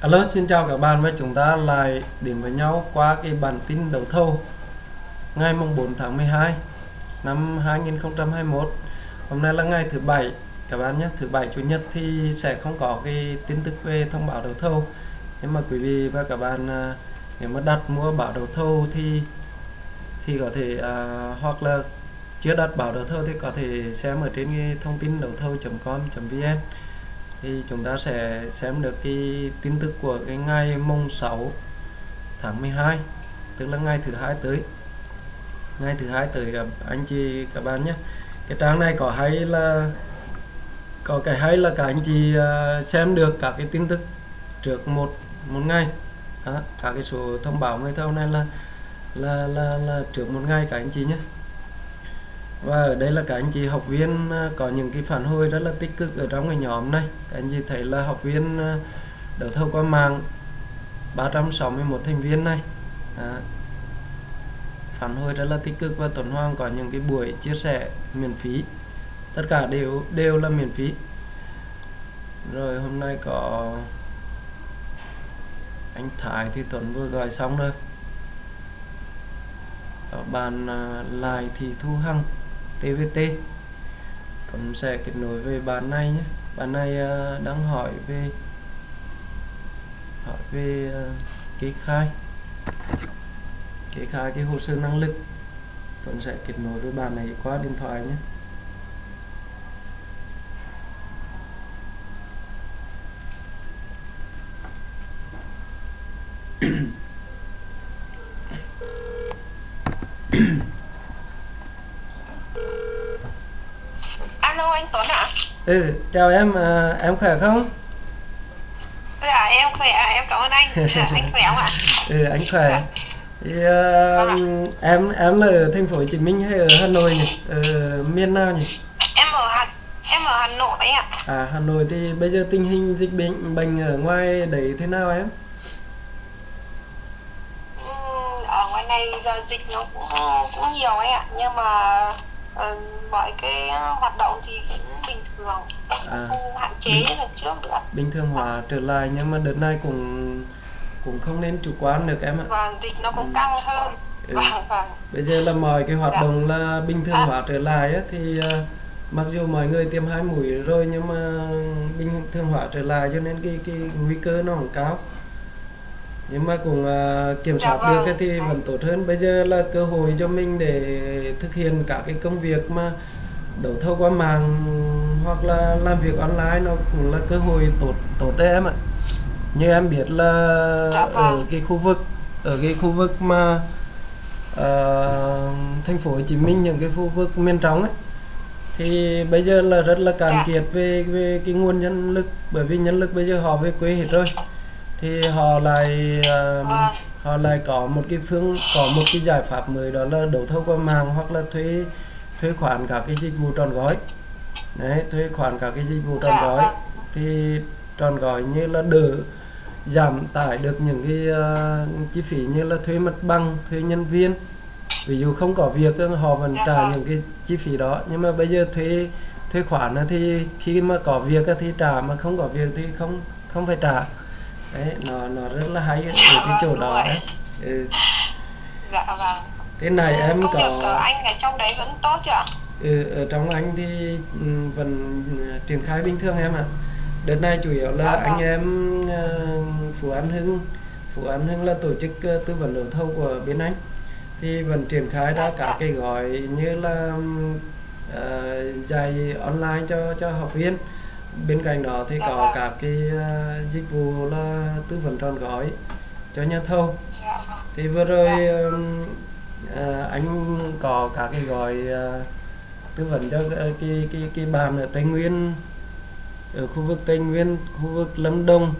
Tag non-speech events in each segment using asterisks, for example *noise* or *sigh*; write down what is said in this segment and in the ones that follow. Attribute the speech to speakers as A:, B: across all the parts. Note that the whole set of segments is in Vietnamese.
A: Alo, xin chào các bạn và chúng ta lại đến với nhau qua cái bản tin đấu thầu ngày mùng 4 tháng 12 năm 2021. Hôm nay là ngày thứ bảy các bạn nhé, thứ bảy chủ nhật thì sẽ không có cái tin tức về thông báo đấu thầu. Nhưng mà quý vị và các bạn à, nếu mà đặt mua bảo đấu thầu thì thì có thể à, hoặc là chưa đặt bảo đấu thầu thì có thể xem ở trên cái thông tin đấu thầu.com.vn thì chúng ta sẽ xem được cái tin tức của cái ngày mùng 6 tháng 12 tức là ngày thứ hai tới. Ngày thứ hai tới các anh chị các bạn nhé. Cái trang này có hay là có cái hay là các anh chị à, xem được các cái tin tức trước một một ngày. Đó, các cái số thông báo người thâu này là là là là trước một ngày các anh chị nhé và ở đây là các anh chị học viên ờ, có những cái phản hồi rất là tích cực ở trong cái nhóm này. Các anh chị thấy là học viên đầu đấu thầu qua mạng 361 thành viên này. À, phản hồi rất là tích cực và tuần Hoàng có những cái buổi chia sẻ miễn phí. Tất cả đều đều là miễn phí. Rồi hôm nay có anh Thái thì Tuấn vừa gọi xong rồi. Bàn ờ, lại thì Thu Hằng. TVT Tuấn sẽ kết nối về bạn này nhé bạn này à, đang hỏi về hỏi về à, kê khai kê khai cái hồ sơ năng lực Tuấn sẽ kết nối với bạn này qua điện thoại nhé
B: Alo anh Tuấn ạ?
A: ừ chào em à, em khỏe không
B: Dạ em khỏe, em cảm ơn anh. Dạ, anh khỏe không ạ? *laughs*
A: ừ anh khỏe thì à, em em là ở thành phố Hồ Chí Minh hay ở Hà Nội nhỉ ở miền nào nhỉ
B: Em ở Hà em ở Hà Nội ạ.
A: À Hà Nội thì bây giờ tình hình dịch bệnh bệnh ở ngoài đấy thế nào em?
B: Ừm, Ở ngoài này giờ dịch nó cũng cũng nhiều ấy ạ, nhưng mà ờ, mọi cái hoạt động thì cũng bình thường,
A: À.
B: không hạn chế như lần trước nữa.
A: Bình thường hóa trở lại nhưng mà đợt này cũng cũng không nên chủ quan được em ạ.
B: Và dịch nó cũng căng hơn.
A: Ừ.
B: Vâng vâng.
A: Bây giờ là mọi cái hoạt
B: Dạ.
A: động là bình thường hóa trở lại á, thì à, mặc dù mọi người tiêm hai mũi rồi nhưng mà bình thường hóa trở lại cho nên cái cái nguy cơ nó cũng cao. Nhưng mà cũng à, kiểm
B: Dạ
A: soát
B: vâng.
A: được cái thì vẫn tốt hơn. Bây giờ là cơ hội cho mình để thực hiện các cái công việc mà đấu thầu qua mạng hoặc là làm việc online nó cũng là cơ hội tốt tốt đấy em ạ như em biết là
B: Dạ
A: ở
B: vâng.
A: cái khu vực ở cái khu vực mà ờ, thành phố Hồ Chí Minh những cái khu vực miền trong ấy thì bây giờ là rất là cạn
B: Dạ.
A: kiệt về về cái nguồn nhân lực bởi vì nhân lực bây giờ họ về quê hết rồi thì họ lại
B: Vâng.
A: họ lại có một cái phương có một cái giải pháp mới đó là đấu thầu qua mạng hoặc là thuê thuê khoản các cái dịch vụ trọn gói đấy thuê khoản các cái dịch vụ trọn
B: Dạ,
A: gói
B: vâng.
A: thì trọn gói như là đỡ giảm tải được những cái ờ, chi phí như là thuê mặt bằng thuê nhân viên ví dụ không có việc họ vẫn
B: Dạ
A: trả
B: vâng.
A: những cái chi phí đó nhưng mà bây giờ thuê thuê khoản thì khi mà có việc thì trả mà không có việc thì không không phải trả đấy nó nó rất là hay ở cái chỗ đó đấy ừ.
B: Dạ vâng.
A: thế này em
B: Công việc
A: có
B: của anh ở trong đấy vẫn tốt chứ ạ?
A: Ừ, ở trong anh thì ừ, vẫn ừ, triển khai bình thường em ạ. Đợt này chủ yếu là
B: Dạ
A: anh em ờ, Phú An Hưng, Phú An Hưng là tổ chức ờ, tư vấn đấu thầu của bên anh thì vẫn triển khai ra cả cái gói như là ờ, dạy online cho cho học viên. Bên cạnh đó thì
B: Dạ
A: có
B: vâng.
A: cả cái ờ, dịch vụ là tư vấn trọn gói cho nhà thầu
B: Dạ
A: thì vừa rồi ờ, anh có cả cái gói ờ, tư vấn cho cái cái cái, cái ở Tây Nguyên ở khu vực Tây Nguyên khu vực Lâm Đồng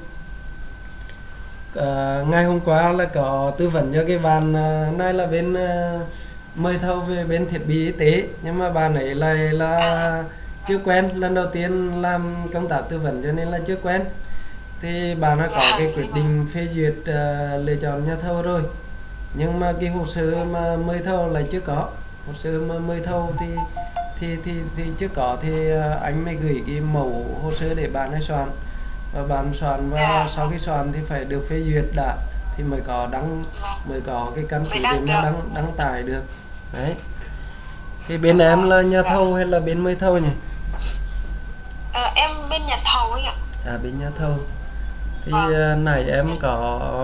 A: à, ngày hôm qua là có tư vấn cho cái bàn à, này là bên à, mời thầu về bên thiết bị y tế nhưng mà bàn ấy lại là chưa quen lần đầu tiên làm công tác tư vấn cho nên là chưa quen. Thì bạn đã có cái quyết định phê duyệt uh, lựa chọn nhà thầu rồi. Nhưng mà cái hồ sơ mà mời thầu lại chưa có. Hồ sơ mà mời thầu thì thì thì thì chưa có. Thì uh, anh mới gửi cái mẫu hồ sơ để bạn ấy soạn. Và bạn soạn và sau khi soạn thì phải được phê duyệt đã. Thì mới có đăng mới có cái căn cứ để mà đăng đăng tải được. Đấy. Thì bên em là nhà thầu hay là bên mới thầu nhỉ?
B: Ờ, em bên nhà thầu ấy ạ
A: à bên nhà thầu thì
B: Vâng.
A: à, nãy em có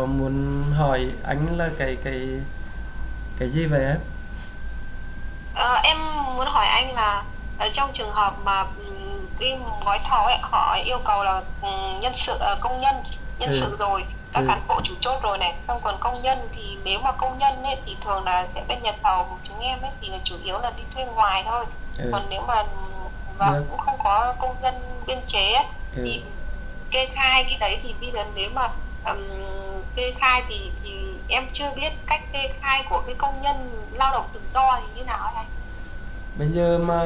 A: muốn hỏi anh là cái cái cái gì vậy em
B: Ờ, em muốn hỏi anh là ở trong trường hợp mà cái gói thầu ấy họ yêu cầu là nhân sự ờ, công nhân nhân
A: Ừ.
B: sự rồi các
A: Ừ.
B: cán bộ chủ chốt rồi này xong còn công nhân thì nếu mà công nhân ấy thì thường là sẽ bên nhà thầu của chúng em ấy thì là chủ yếu là đi thuê ngoài thôi
A: ừ.
B: còn nếu mà và
A: Được.
B: cũng không có công nhân biên chế ấy,
A: Ừ.
B: thì kê khai cái đấy thì bây giờ nếu mà ừm, kê khai thì thì em chưa biết cách kê khai của cái công nhân lao động tự do thì như nào ấy anh
A: bây giờ mà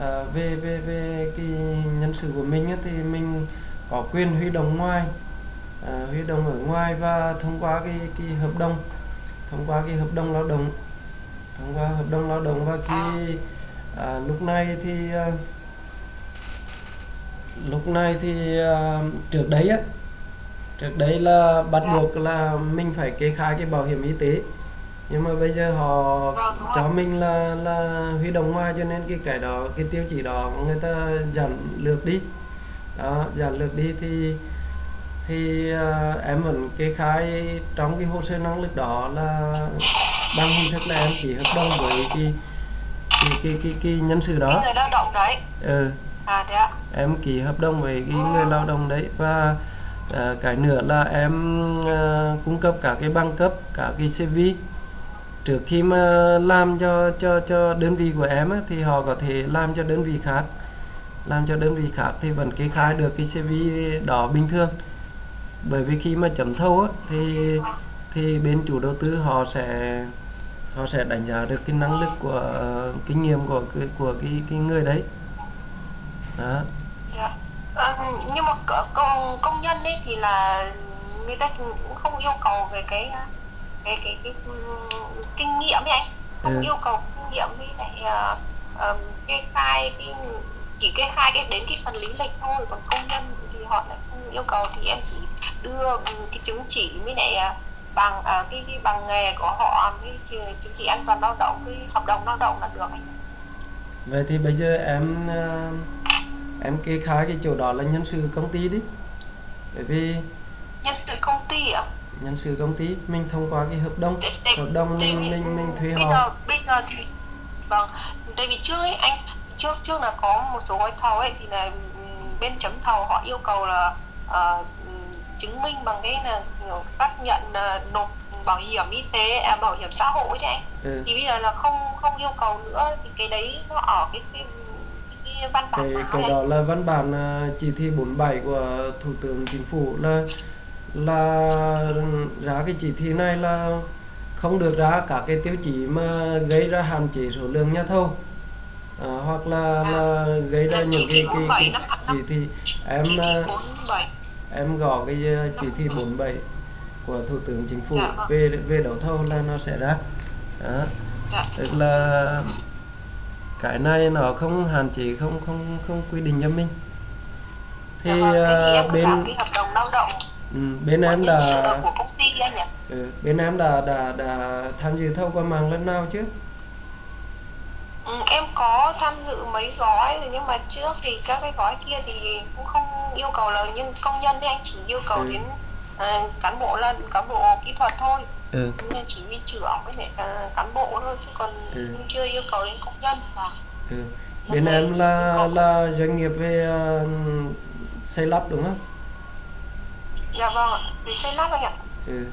A: à, về về về cái nhân sự của mình á, thì mình có quyền huy động ngoài à, huy động ở ngoài và thông qua cái cái hợp đồng thông qua cái hợp đồng lao động thông qua hợp đồng lao động và khi à, lúc này thì à, lúc này thì à, trước đấy á trước đấy là bắt
B: Dạ.
A: buộc là mình phải kê khai cái bảo hiểm y tế. Nhưng mà bây giờ họ
B: đúng
A: cho mình là là huy động ngoài cho nên cái cái đó cái tiêu chí đó người ta giảm lược đi. Đó giảm lược đi thì thì à, em vẫn kê khai trong cái hồ sơ năng lực đó là bằng hình thức là em ký hợp đồng với cái cái cái cái, cái nhân sự
B: cái
A: đó
B: người lao động đấy.
A: Ừ,
B: à thế ạ.
A: Em ký hợp đồng với cái người lao động đấy và à, cái nữa là em à, cung cấp cả cái bằng cấp cả cái CV trước khi mà làm cho cho cho đơn vị của em á, thì họ có thể làm cho đơn vị khác. Làm cho đơn vị khác thì vẫn kê khai được cái CV đó bình thường. Bởi vì khi mà chấm thầu á, thì thì bên chủ đầu tư họ sẽ họ sẽ đánh giá được cái năng lực của ờ, kinh nghiệm của cái của cái cái người đấy. Đó.
B: Dạ. Ờ, nhưng mà công công nhân ấy thì là người ta cũng không yêu cầu về cái cái cái cái, ừm, kinh nghiệm ấy anh. Không
A: Ừ.
B: yêu cầu kinh nghiệm với lại ờ, ờm, kê khai cái chỉ kê khai cái đến cái phần lý lịch thôi. Còn công nhân thì họ lại không yêu cầu. Thì em chỉ đưa ừm, cái chứng chỉ với lại ờ, bằng ờ, cái, cái bằng nghề của họ cái chứng chỉ an toàn lao động cái hợp đồng lao động là được. Anh
A: vậy thì bây giờ em ờ, em kê khai cái chỗ đó là nhân sự công ty đi. Bởi vì
B: nhân sự công ty ạ.
A: Nhân sự công ty mình thông qua cái hợp đồng.
B: Để- để-
A: hợp đồng
B: để-
A: mình mình mình thuê
B: bây
A: họ.
B: giờ bây giờ thì vâng tại vì trước ấy anh trước trước là có một số gói thầu ấy thì là ừm, bên chấm thầu họ yêu cầu là ừm, chứng minh bằng cái là xác nhận là nộp bảo hiểm y tế à, bảo hiểm xã hội đấy anh.
A: Ừ.
B: thì bây giờ là không không yêu cầu nữa thì cái đấy nó ở cái cái, cái, văn bản
A: cái cái đó là văn bản ờ, chỉ thị 47 của thủ tướng chính phủ là là ra cái chỉ thị này là không được ra các cái tiêu chí mà gây ra hạn chế số lượng nhà thầu. À, hoặc là là gây ra những cái cái,
B: 47
A: cái chỉ thị em
B: chỉ thị
A: ờ,
B: 47
A: em gõ cái ờ, chỉ thị 47 của thủ tướng chính phủ
B: Dạ.
A: về về đấu thầu là nó sẽ ra. Đó.
B: Dạ.
A: tức là cái này nó không hạn chế không không không quy định cho mình. Thì
B: Dạ vâng,
A: ờ, bên
B: làm cái hợp đồng lao động
A: ừ, bên em đã
B: của công ty anh nhỉ?
A: Ừ, bên em đã đã đã tham dự thầu qua mạng lần nào chứ
B: Ừ, em có tham dự mấy gói rồi nhưng mà trước thì các cái gói kia thì cũng không yêu cầu là nhân công nhân đấy anh chỉ yêu cầu
A: Ừ.
B: đến ờ, cán bộ là cán bộ kỹ thuật thôi
A: ừ.
B: nên chỉ huy trưởng với lại ờ, cán bộ thôi chứ còn
A: Ừ.
B: chưa yêu cầu đến công nhân và
A: ừ. bên em là là doanh nghiệp về ờ, xây lắp đúng không
B: dạ vâng ạ vì xây lắp anh ạ
A: ừ.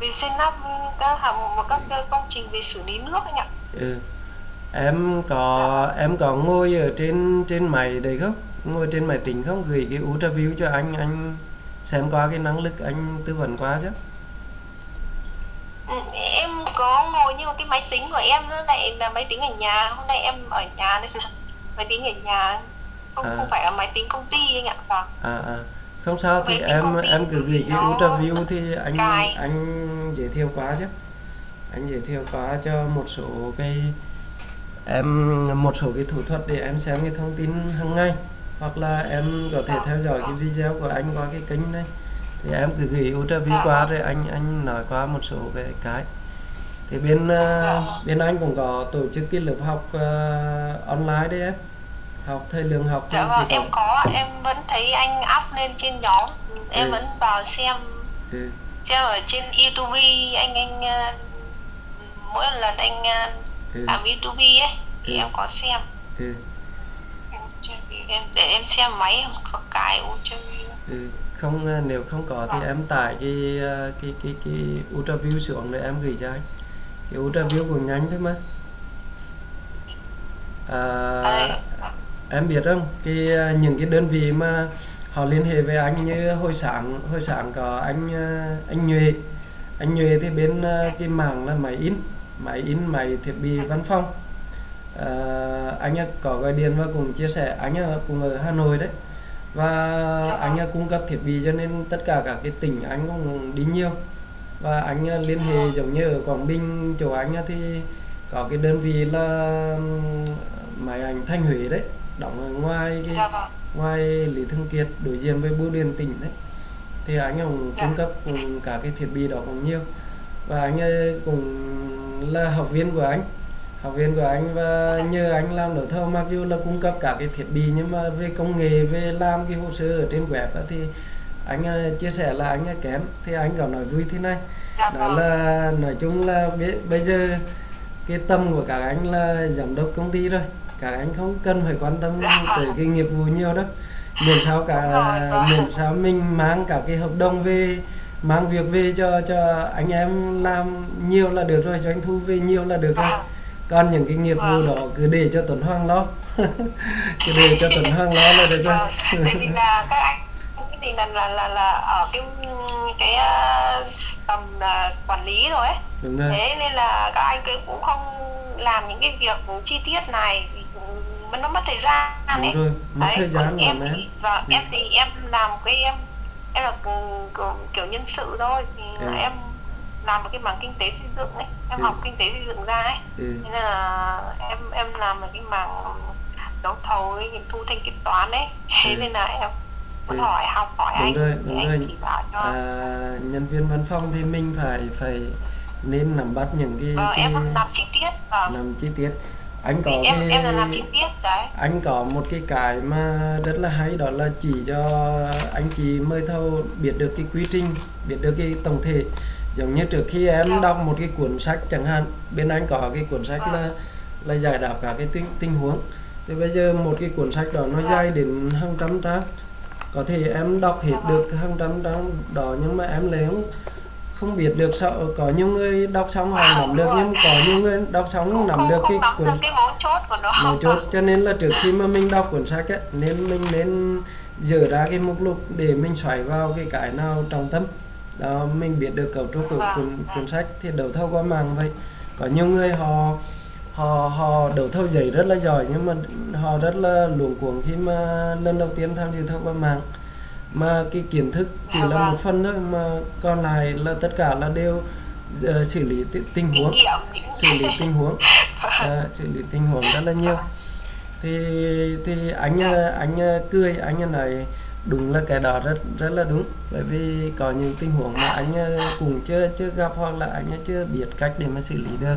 B: vì xây lắp các hạng mục và các cái công trình về xử lý nước anh ạ
A: ừ. Em có em có ngồi ở trên trên máy đấy không? Ngồi trên máy tính không? Gửi cái ultraview cho anh anh xem qua cái năng lực anh tư vấn qua chứ.
B: Ừ, em có ngồi nhưng mà cái máy tính của em nó lại là máy tính ở nhà. Hôm nay em ở nhà nên là *laughs* máy tính ở nhà. Không
A: À.
B: không phải là máy tính công ty anh ạ. Vâng.
A: À à. Không sao thì em em cứ gửi cái
B: nó
A: ultraview thì anh
B: cài.
A: anh giới thiệu qua chứ. Anh giới thiệu qua cho một số cái em một số cái thủ thuật để em xem cái thông tin hàng ngày hoặc là em có thể theo dõi cái video của anh qua cái kênh này. Thì em cứ gửi ultra
B: Dạ.
A: qua rồi anh anh nói qua một số cái cái. Thì bên ờ, bên anh cũng có tổ chức cái lớp học ờ, online đấy em. Học thời lượng học thì
B: Dạ vâng, em có, em vẫn thấy anh up lên trên nhóm, em
A: Ừ.
B: vẫn vào xem.
A: Ừ,
B: xem ở trên YouTube anh anh ờ, mỗi lần anh
A: ừ,
B: làm YouTube ấy thì
A: Ừ.
B: em có xem.
A: Ừ,
B: em để em xem máy không có cái Ultraview
A: ừ. không ờ, nếu không có thì
B: Vâng.
A: em tải cái ờ, cái cái cái ultra view xuống để em gửi cho anh. Cái ultra view cũng nhanh thôi mà. À, em biết không? Cái ờ, những cái đơn vị mà họ liên hệ với anh như hồi sáng hồi sáng có anh ờ, anh Nhuệ. Anh Nhuệ thì bên ờ, cái mảng là máy in máy in máy thiết bị văn phòng. Ờ, anh có gọi điện và cũng chia sẻ anh ấy cũng ở Hà Nội đấy. Và anh cung cấp thiết bị cho nên tất cả các cái tỉnh anh cũng đi nhiều. Và anh liên hệ giống như ở Quảng Bình chỗ anh thì có cái đơn vị là máy ảnh Thanh Huế đấy đóng ở ngoài cái
B: dạ vâng.
A: ngoài Lý Thường Kiệt đối diện với bưu điện tỉnh đấy. Thì anh cũng
B: Dạ.
A: cung cấp cùng cả cái thiết bị đó cũng nhiều và anh cũng là học viên của anh. Học viên của anh và nhờ anh làm đấu thầu mặc dù là cung cấp cả cái thiết bị nhưng mà về công nghệ về làm cái hồ sơ ở trên web á thì anh ờ, chia sẻ là anh kém. Thì anh có nói vui thế này.
B: Dạ
A: đó
B: vâng.
A: là nói chung là bây giờ cái tâm của các anh là giám đốc công ty rồi. Các anh không cần phải quan tâm
B: Dạ.
A: tới cái nghiệp vụ nhiều đâu. Miễn sao cả
B: vâng.
A: miễn sao mình mang cả cái hợp đồng về mang việc về cho cho anh em làm nhiều là được rồi doanh thu về nhiều là được rồi. Còn những cái nghiệp vụ đó cứ để cho Tuấn Hoàng lo. *laughs* Cứ để cho Tuấn Hoàng lo là được rồi.
B: Vâng, tại vì là các anh thì là là là, là ở cái cái ờ, tầm ờ, quản lý rồi ấy.
A: Đúng rồi.
B: Thế nên là các anh cũng không làm những cái việc chi tiết này nó mất thời gian ấy.
A: đúng rồi mất
B: Đấy,
A: thời gian
B: em thì, vâng,
A: Ừ.
B: em thì em làm cái em em là kiểu, nhân sự thôi thì
A: Ừ.
B: em làm một cái mảng kinh tế xây dựng ấy em
A: Ừ.
B: học kinh tế xây dựng ra ấy
A: ừ.
B: nên là em em làm ở cái mảng đấu thầu ấy thu thanh kiểm toán ấy *laughs* thế
A: Ừ.
B: nên là em muốn
A: Ừ.
B: hỏi học hỏi
A: Đúng
B: anh
A: rồi, đúng
B: anh
A: rồi.
B: chỉ bảo cho
A: à, nhân viên văn phòng thì mình phải phải nên nắm bắt những cái,
B: vâng
A: cái
B: em làm chi tiết vâng
A: nắm chi tiết anh có
B: em
A: cái
B: em là làm chi tiết đấy
A: anh có một cái cái mà rất là hay đó là chỉ cho anh chị mời thầu biết được cái quy trình biết được cái tổng thể giống như trước khi em
B: Dạ.
A: đọc một cái cuốn sách chẳng hạn bên anh có cái cuốn sách
B: Vâng.
A: là là giải đáp cả cái tình, tình huống thì bây giờ một cái cuốn sách đó nó
B: Vâng.
A: dài đến hàng trăm trang có thể em đọc hết
B: Vâng.
A: được hàng trăm trang đó nhưng mà em lại không không biết được sao có nhiều người đọc xong họ
B: Wow,
A: nắm được nhưng có nhiều người đọc xong nắm được cái cuốn
B: cái mấu chốt của nó.
A: mấu chốt. *laughs* Cho nên là trước khi mà mình đọc cuốn sách á nên mình nên dở ra cái mục lục để mình xoáy vào cái cái nào trọng tâm. Đó mình biết được cấu trúc của
B: Vâng,
A: cuốn
B: vâng.
A: cuốn sách thì đấu thầu qua mạng vậy. Có nhiều người họ họ họ đấu thầu giấy rất là giỏi nhưng mà họ rất là luống cuống khi mà lần đầu tiên tham dự thầu qua mạng mà cái kiến thức chỉ
B: Dạ
A: là
B: vâng.
A: một phần thôi mà còn lại là tất cả là đều ờ, xử lý tình huống. Xử lý tình huống. À, *laughs* xử lý tình huống rất là nhiều. Thì thì anh ờ, anh ờ, cười anh nói đúng là cái đó rất rất là đúng. Bởi vì có những tình huống mà anh cũng chưa chưa gặp hoặc là anh chưa biết cách để mà xử lý được.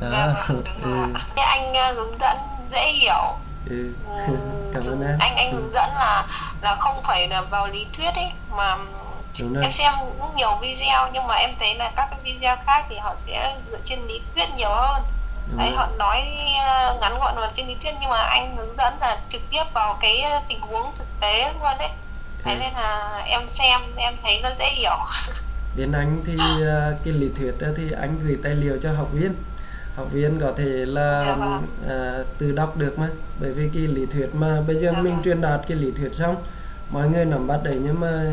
B: Dạ
A: đó
B: vâng, *laughs*
A: ừ,
B: anh hướng dẫn dễ hiểu
A: ừ. *laughs* Cảm ơn em.
B: Anh anh hướng dẫn là là không phải là vào lý thuyết ấy mà em xem cũng nhiều video nhưng mà em thấy là các cái video khác thì họ sẽ dựa trên lý thuyết nhiều hơn.
A: Đúng
B: đấy
A: rồi.
B: họ nói ờ, ngắn gọn là trên lý thuyết nhưng mà anh hướng dẫn là trực tiếp vào cái ờ, tình huống thực tế luôn đấy thế
A: Ừ.
B: nên là em xem em thấy nó dễ hiểu. *laughs*
A: Bên anh thì ờ, cái lý thuyết đó thì anh gửi tài liệu cho học viên học viên có thể là
B: Dạ vâng.
A: ờ, tự đọc được mà bởi vì cái lý thuyết mà bây giờ
B: Dạ
A: mình
B: vâng.
A: truyền đạt cái lý thuyết xong mọi người nắm bắt đấy nhưng mà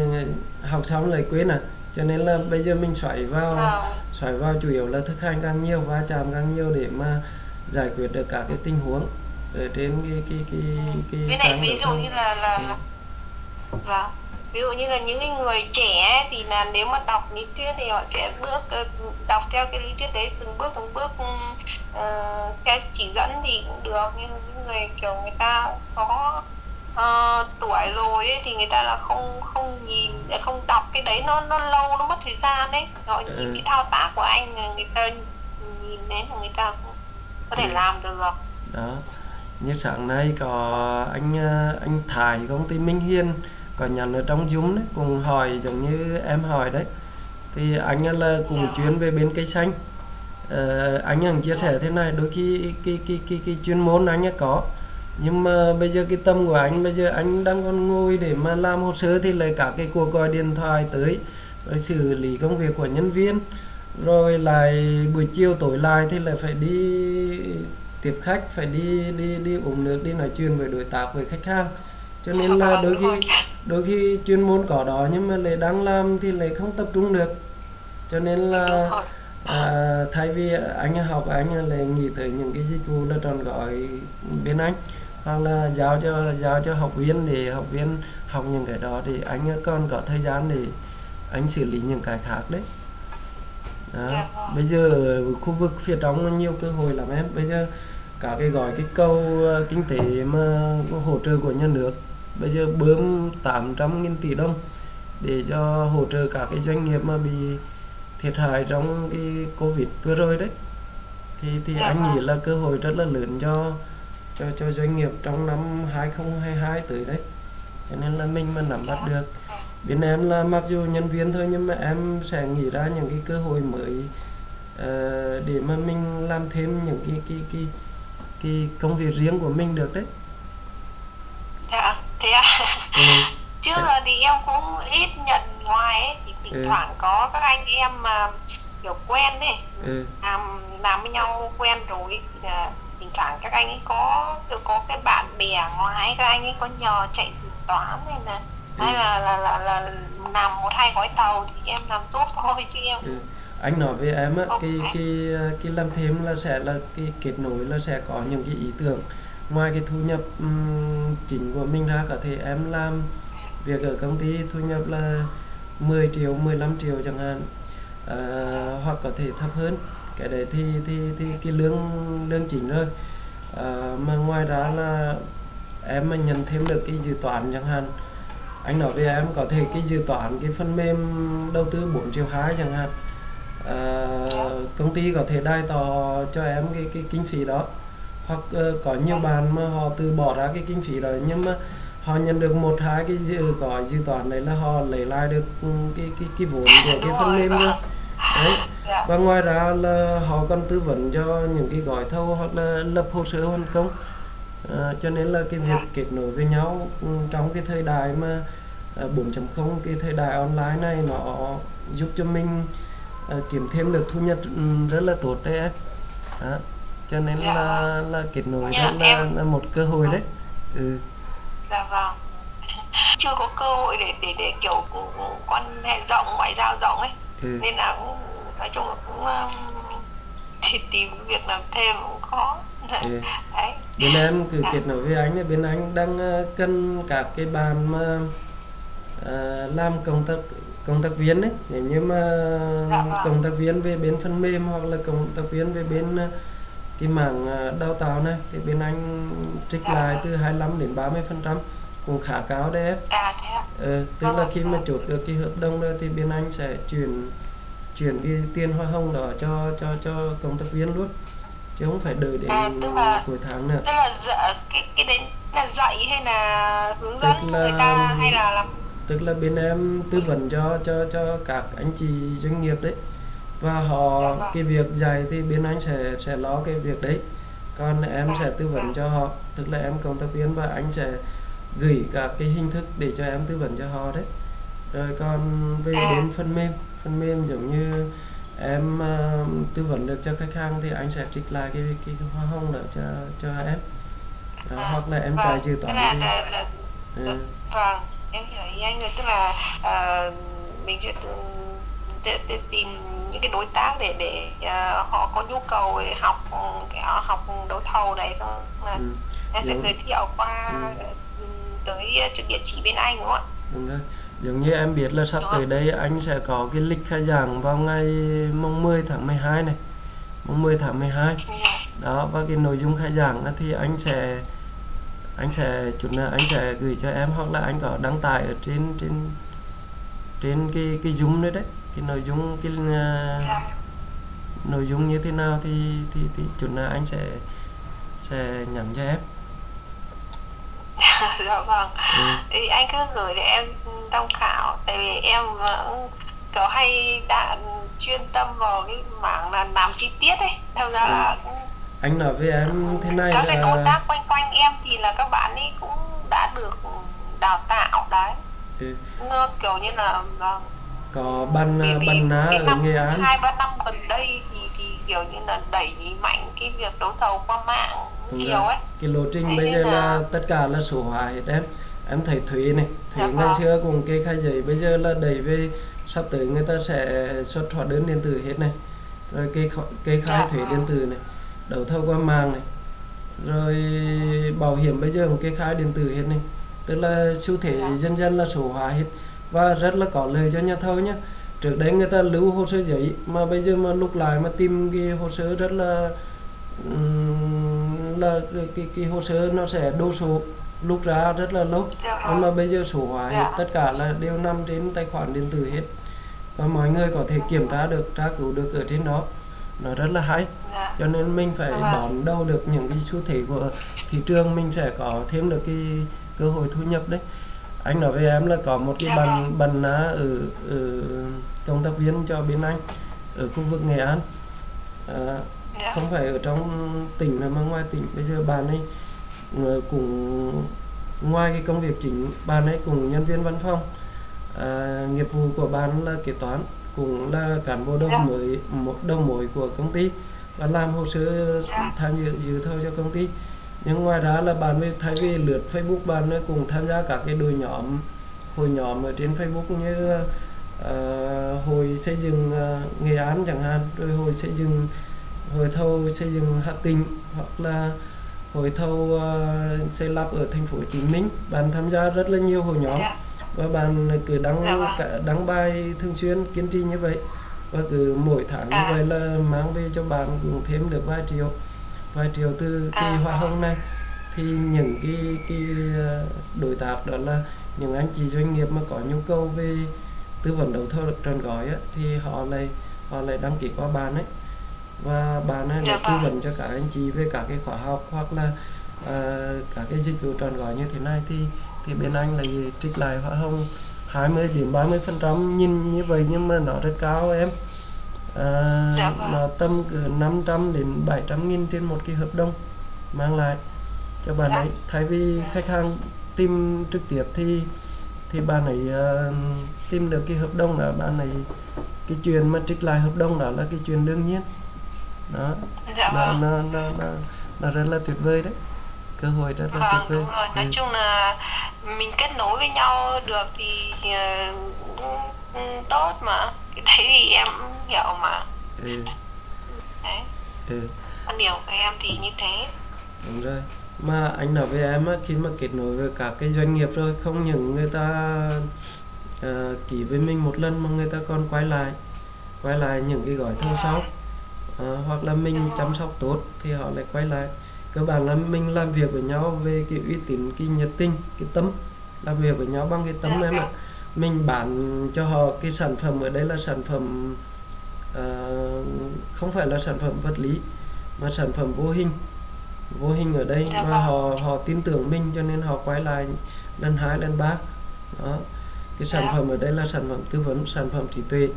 A: học xong lại quên à cho nên là bây giờ mình xoáy vào
B: Vâng.
A: xoáy vào chủ yếu là thực hành càng nhiều va chạm càng nhiều để mà giải quyết được cả cái tình huống ở trên cái cái cái cái
B: với lại
A: trang
B: ví
A: đấu
B: dụ
A: thầu
B: như là là
A: Ừ.
B: vâng ví dụ như là những cái người trẻ thì là nếu mà đọc lý thuyết thì họ sẽ bước ờ, đọc theo cái lý thuyết đấy từng bước từng bước uh, theo chỉ dẫn thì cũng được nhưng những người kiểu người ta có ờ, tuổi rồi ấy, thì người ta là không không nhìn không đọc cái đấy nó nó lâu nó mất thời gian đấy rồi nhìn
A: Ừ.
B: cái thao tác của anh người ta nhìn đến mà người ta cũng có thể
A: Ừ.
B: làm được
A: đó như sáng nay có anh anh Thái công ty Minh Hiên có nhận ở trong Zoom đấy cùng hỏi giống như em hỏi đấy. Thì anh là cùng chuyến về bên cây xanh. Ờ, anh hằng chia sẻ thế này đôi khi cái cái cái cái chuyên môn anh có. Nhưng mà bây giờ cái tâm của anh bây giờ anh đang còn ngồi để mà làm hồ sơ thì lại cả cái cuộc gọi điện thoại tới rồi xử lý công việc của nhân viên rồi lại buổi chiều tối lại thì lại phải đi tiếp khách phải đi đi đi uống nước đi nói chuyện với đối tác với khách hàng cho nên là đôi khi đôi khi chuyên môn có đó nhưng mà lại đang làm thì lại không tập trung được. Cho nên là à, thay vì anh học anh lại nghĩ tới những cái dịch vụ là trọn gói bên anh. Hoặc là giao cho giao cho học viên để học viên học những cái đó thì anh còn có thời gian để anh xử lý những cái khác đấy. Đó.
B: Dạ.
A: Bây giờ khu vực phía trong nhiều cơ hội lắm em. Bây giờ cả cái gói cái câu ờ, kinh tế mà hỗ trợ của nhà nước bây giờ bơm 800 nghìn tỷ đồng để cho hỗ trợ các cái doanh nghiệp mà bị thiệt hại trong cái Covid vừa rồi đấy. Thì thì
B: Dạ
A: anh
B: vâng.
A: nghĩ là cơ hội rất là lớn cho cho cho doanh nghiệp trong năm 2022 tới đấy. Cho nên là mình mà nắm bắt được. Bên em là mặc dù nhân viên thôi nhưng mà em sẽ nghĩ ra những cái cơ hội mới ờ, để mà mình làm thêm những cái cái cái cái công việc riêng của mình được đấy.
B: Dạ thế à
A: ừ. *laughs*
B: trước giờ thì em cũng ít nhận ngoài ấy thì thỉnh
A: Ừ.
B: thoảng có các anh em mà kiểu quen ấy
A: Ừ.
B: làm làm với nhau quen rồi thì là thỉnh thoảng các anh ấy có kiểu có cái bạn bè ngoài các anh ấy có nhờ chạy toán hay là
A: Ừ.
B: hay là là, là là làm một hai gói tàu thì em làm giúp *laughs* thôi chứ em
A: Ừ. anh nói với em á
B: Ok.
A: cái cái cái làm thêm là sẽ là cái kết nối là sẽ có những cái ý tưởng ngoài cái thu nhập um, chính của mình ra có thể em làm việc ở công ty thu nhập là 10 triệu 15 triệu chẳng hạn à, hoặc có thể thấp hơn. Cái đấy thì thì thì cái lương lương chính rồi à, ờ, mà ngoài đó là em mà nhận thêm được cái dự toán chẳng hạn anh nói với em có thể cái dự toán cái phần mềm đầu tư 4 triệu 2 chẳng hạn à, công ty có thể đai tò cho em cái cái kinh phí đó hoặc ờ, có nhiều bạn mà họ từ bỏ ra cái kinh phí đó nhưng mà họ nhận được một hai cái dự gói dự toán đấy là họ lấy lại được ừ, cái cái cái vốn của cái phần
B: rồi,
A: mềm đó. Đấy.
B: Dạ.
A: Và ngoài ra là họ còn tư vấn cho những cái gói thầu hoặc là lập hồ sơ hoàn công. À, cho nên là cái việc
B: Dạ.
A: kết nối với nhau ừ, trong cái thời đại mà à, 4.0 cái thời đại online này nó giúp cho mình à, kiếm thêm được thu nhập ừ, rất là tốt đấy em. Đó. Cho nên
B: Dạ.
A: là là kết nối
B: Dạ,
A: là,
B: em-
A: là một cơ hội đấy ừ.
B: dạ vâng chưa có cơ hội để để để kiểu quan hệ rộng ngoại giao rộng ấy
A: Ừ.
B: nên là cũng nói chung là cũng um, thì tìm việc làm thêm cũng khó
A: Ừ. *laughs*
B: đấy
A: bên em cứ
B: Dạ.
A: kết nối với anh bên anh đang ờ, cần các cái bạn mà ờ, làm công tác công tác viên ấy nếu như mà
B: Dạ vâng.
A: công tác viên về bên phần mềm hoặc là công tác viên về bên ờ, cái mảng ờ, đào tạo này thì bên anh trích
B: Dạ.
A: lại từ 25 đến 30 phần trăm cũng khá cao đấy em.
B: À
A: Ờ, tức là
B: Vâng.
A: khi mà chốt được cái hợp đồng rồi thì bên anh sẽ chuyển chuyển cái tiền hoa hồng đó cho cho cho công tác viên luôn chứ không phải đợi đến
B: À, là-
A: cuối tháng nữa.
B: tức là dạy, cái cái đấy là dạy hay là hướng
A: Tức
B: dẫn
A: là-
B: người ta hay là làm?
A: tức là bên em tư vấn cho cho cho các anh chị doanh nghiệp đấy và họ cái việc dạy thì bên anh sẽ sẽ lo cái việc đấy. Còn em sẽ tư vấn cho họ tức là em cộng tác viên và anh sẽ gửi cả cái hình thức để cho em tư vấn cho họ đấy. Rồi còn về đến phần mềm phần mềm giống như em uh, tư vấn được cho khách hàng thì anh sẽ trích lại cái cái, cái hoa hồng đó cho cho em. Đó,
B: À,
A: hoặc là em
B: vâng,
A: chạy dự toán
B: là,
A: đi.
B: Là, là,
A: ừ.
B: vâng em hiểu ý anh rồi. Tức là uh, mình tự, tự tìm những cái đối tác để để ờ, họ có nhu cầu để học cái học đấu thầu này xong là
A: Ừ.
B: em sẽ
A: Đúng.
B: giới thiệu qua
A: Ừ.
B: ừ, tới trực địa chỉ bên anh đúng không ạ
A: Đúng rồi. Giống như em biết là sắp
B: Đó.
A: tới đây anh sẽ có cái lịch khai giảng vào ngày mùng 10 tháng 12 này. Mùng 10 tháng 12.
B: Ừ.
A: Đó và cái nội dung khai giảng thì anh sẽ anh sẽ chút anh sẽ gửi cho em hoặc là anh có đăng tải ở trên trên trên cái cái Zoom đấy đấy cái nội dung cái uh, nội dung như thế nào thì thì thì chút nữa anh sẽ sẽ nhắn cho em. *laughs*
B: Dạ vâng.
A: Ừ.
B: thì anh cứ gửi để em tham khảo tại vì em vẫn kiểu hay đã chuyên tâm vào cái mảng là làm chi tiết ấy. Thật ra là cũng
A: anh nói với em thế này
B: các cái đối
A: là
B: tác quanh quanh em thì là các bạn ấy cũng đã được đào tạo đấy.
A: Ừ,
B: kiểu như là vâng,
A: có ban
B: vì- vì
A: ban ná
B: cái
A: ở Nghệ An
B: hai ba năm gần đây thì thì kiểu như là đẩy mạnh cái việc đấu thầu qua mạng
A: Đúng
B: nhiều
A: rồi.
B: ấy
A: cái lộ trình
B: Thế
A: bây giờ là
B: là-
A: tất cả là số hóa hết em em thấy thuế này thuế
B: Dạ
A: ngày
B: vâng.
A: xưa cùng kê khai giấy bây giờ là đẩy về sắp tới người ta sẽ xuất hóa đơn điện tử hết này rồi kê kho- kê khai
B: Dạ
A: thuế
B: vâng.
A: điện tử này đấu thầu qua mạng này rồi bảo hiểm bây giờ cũng kê khai điện tử hết này tức là xu thế
B: Dạ.
A: dần dần là số hóa hết và rất là có lợi cho nhà thầu nhé trước đấy người ta lưu hồ sơ giấy mà bây giờ mà lúc lại mà tìm cái hồ sơ rất là là cái, cái, cái hồ sơ nó sẽ đô số lúc ra rất là lâu.
B: Dạ.
A: Nhưng mà bây giờ số hóa hết
B: Dạ.
A: tất cả là đều nằm trên tài khoản điện tử hết. Và mọi người có thể kiểm tra được tra cứu được ở trên đó. Nó rất là hay.
B: Dạ.
A: Cho nên mình phải đón đâu được những cái xu thế của thị trường. Mình sẽ có thêm được cái cơ hội thu nhập đấy anh nói với em là có một cái
B: Dạ
A: bàn
B: vâng.
A: bàn ná ở, ở công tác viên cho bên anh ở khu vực Nghệ An. À,
B: dạ.
A: không phải ở trong tỉnh mà ngoài tỉnh. Bây giờ bạn ấy người cũng ngoài cái công việc chính bạn ấy cùng nhân viên văn phòng. À, nghiệp vụ của bạn là kế toán cũng là cán bộ đầu
B: Dạ.
A: mới một đầu mối của công ty. Và làm hồ sơ tham dự dự thầu cho công ty nhưng ngoài ra là bạn với thay vì lượt Facebook bạn ấy cũng tham gia các cái đội nhóm hội nhóm ở trên Facebook như ờ, hội xây dựng ờ, Nghệ An chẳng hạn rồi hội xây dựng hội thầu xây dựng Hà Tĩnh hoặc là hội thầu ờ, xây lắp ở thành phố Hồ Chí Minh bạn tham gia rất là nhiều hội nhóm
B: dạ
A: và bạn cứ đăng
B: Dạ vâng.
A: đăng bài thường xuyên kiên trì như vậy và cứ mỗi tháng như
B: À.
A: vậy là mang về cho bạn cũng thêm được vài triệu vài triệu từ cái
B: À.
A: hoa hồng này. Thì những cái cái ờ, đối tác đó là những anh chị doanh nghiệp mà có nhu cầu về tư vấn đấu thầu được trọn gói á, thì họ lại họ lại đăng ký qua bạn ấy. Và bạn ấy
B: Dạ
A: lại tư
B: vâng.
A: vấn cho các anh chị về các cái khóa học hoặc là ờ, các cái dịch vụ trọn gói như thế này. Thì thì bên anh là trích lại hoa hồng 20 đến 30 phần trăm. Nhìn như vậy nhưng mà nó rất cao em à,
B: Dạ vâng.
A: nó tầm từ 500 đến 700 nghìn trên một cái hợp đồng mang lại cho bạn
B: Dạ.
A: ấy. Thay vì khách hàng tìm trực tiếp thì thì bạn ấy ờ, tìm được cái hợp đồng là bạn ấy cái chuyện mà trích lại hợp đồng đó là cái chuyện đương nhiên. Đó.
B: Dạ
A: nó,
B: vâng.
A: nó, nó, nó, nó rất là tuyệt vời đấy cơ hội rất là
B: vâng
A: tuyệt vời.
B: đúng rồi. Nói
A: Ừ.
B: chung là mình kết nối với nhau được thì ờ, cũng tốt mà. Cái đấy thì em hiểu mà.
A: Ừ,
B: đấy.
A: Ừ.
B: quan điểm của em thì như thế.
A: Đúng rồi. Mà anh nói với em á, khi mà kết nối với các cái doanh nghiệp rồi không những người ta ờ, ký với mình một lần mà người ta còn quay lại quay lại những cái gói thầu sau Ờ, hoặc là mình chăm sóc tốt thì họ lại quay lại cơ bản là mình làm việc với nhau về cái uy tín cái nhiệt tình cái tâm. Làm việc với nhau bằng cái tâm em ạ. Mình bán cho họ cái sản phẩm ở đây là sản phẩm uh, không phải là sản phẩm vật lý mà sản phẩm vô hình. Vô hình ở đây
B: mà
A: và họ họ tin tưởng mình cho nên họ quay lại lần hai lần ba. Đó. Cái sản phẩm ở đây là sản phẩm tư vấn sản phẩm trí tuệ.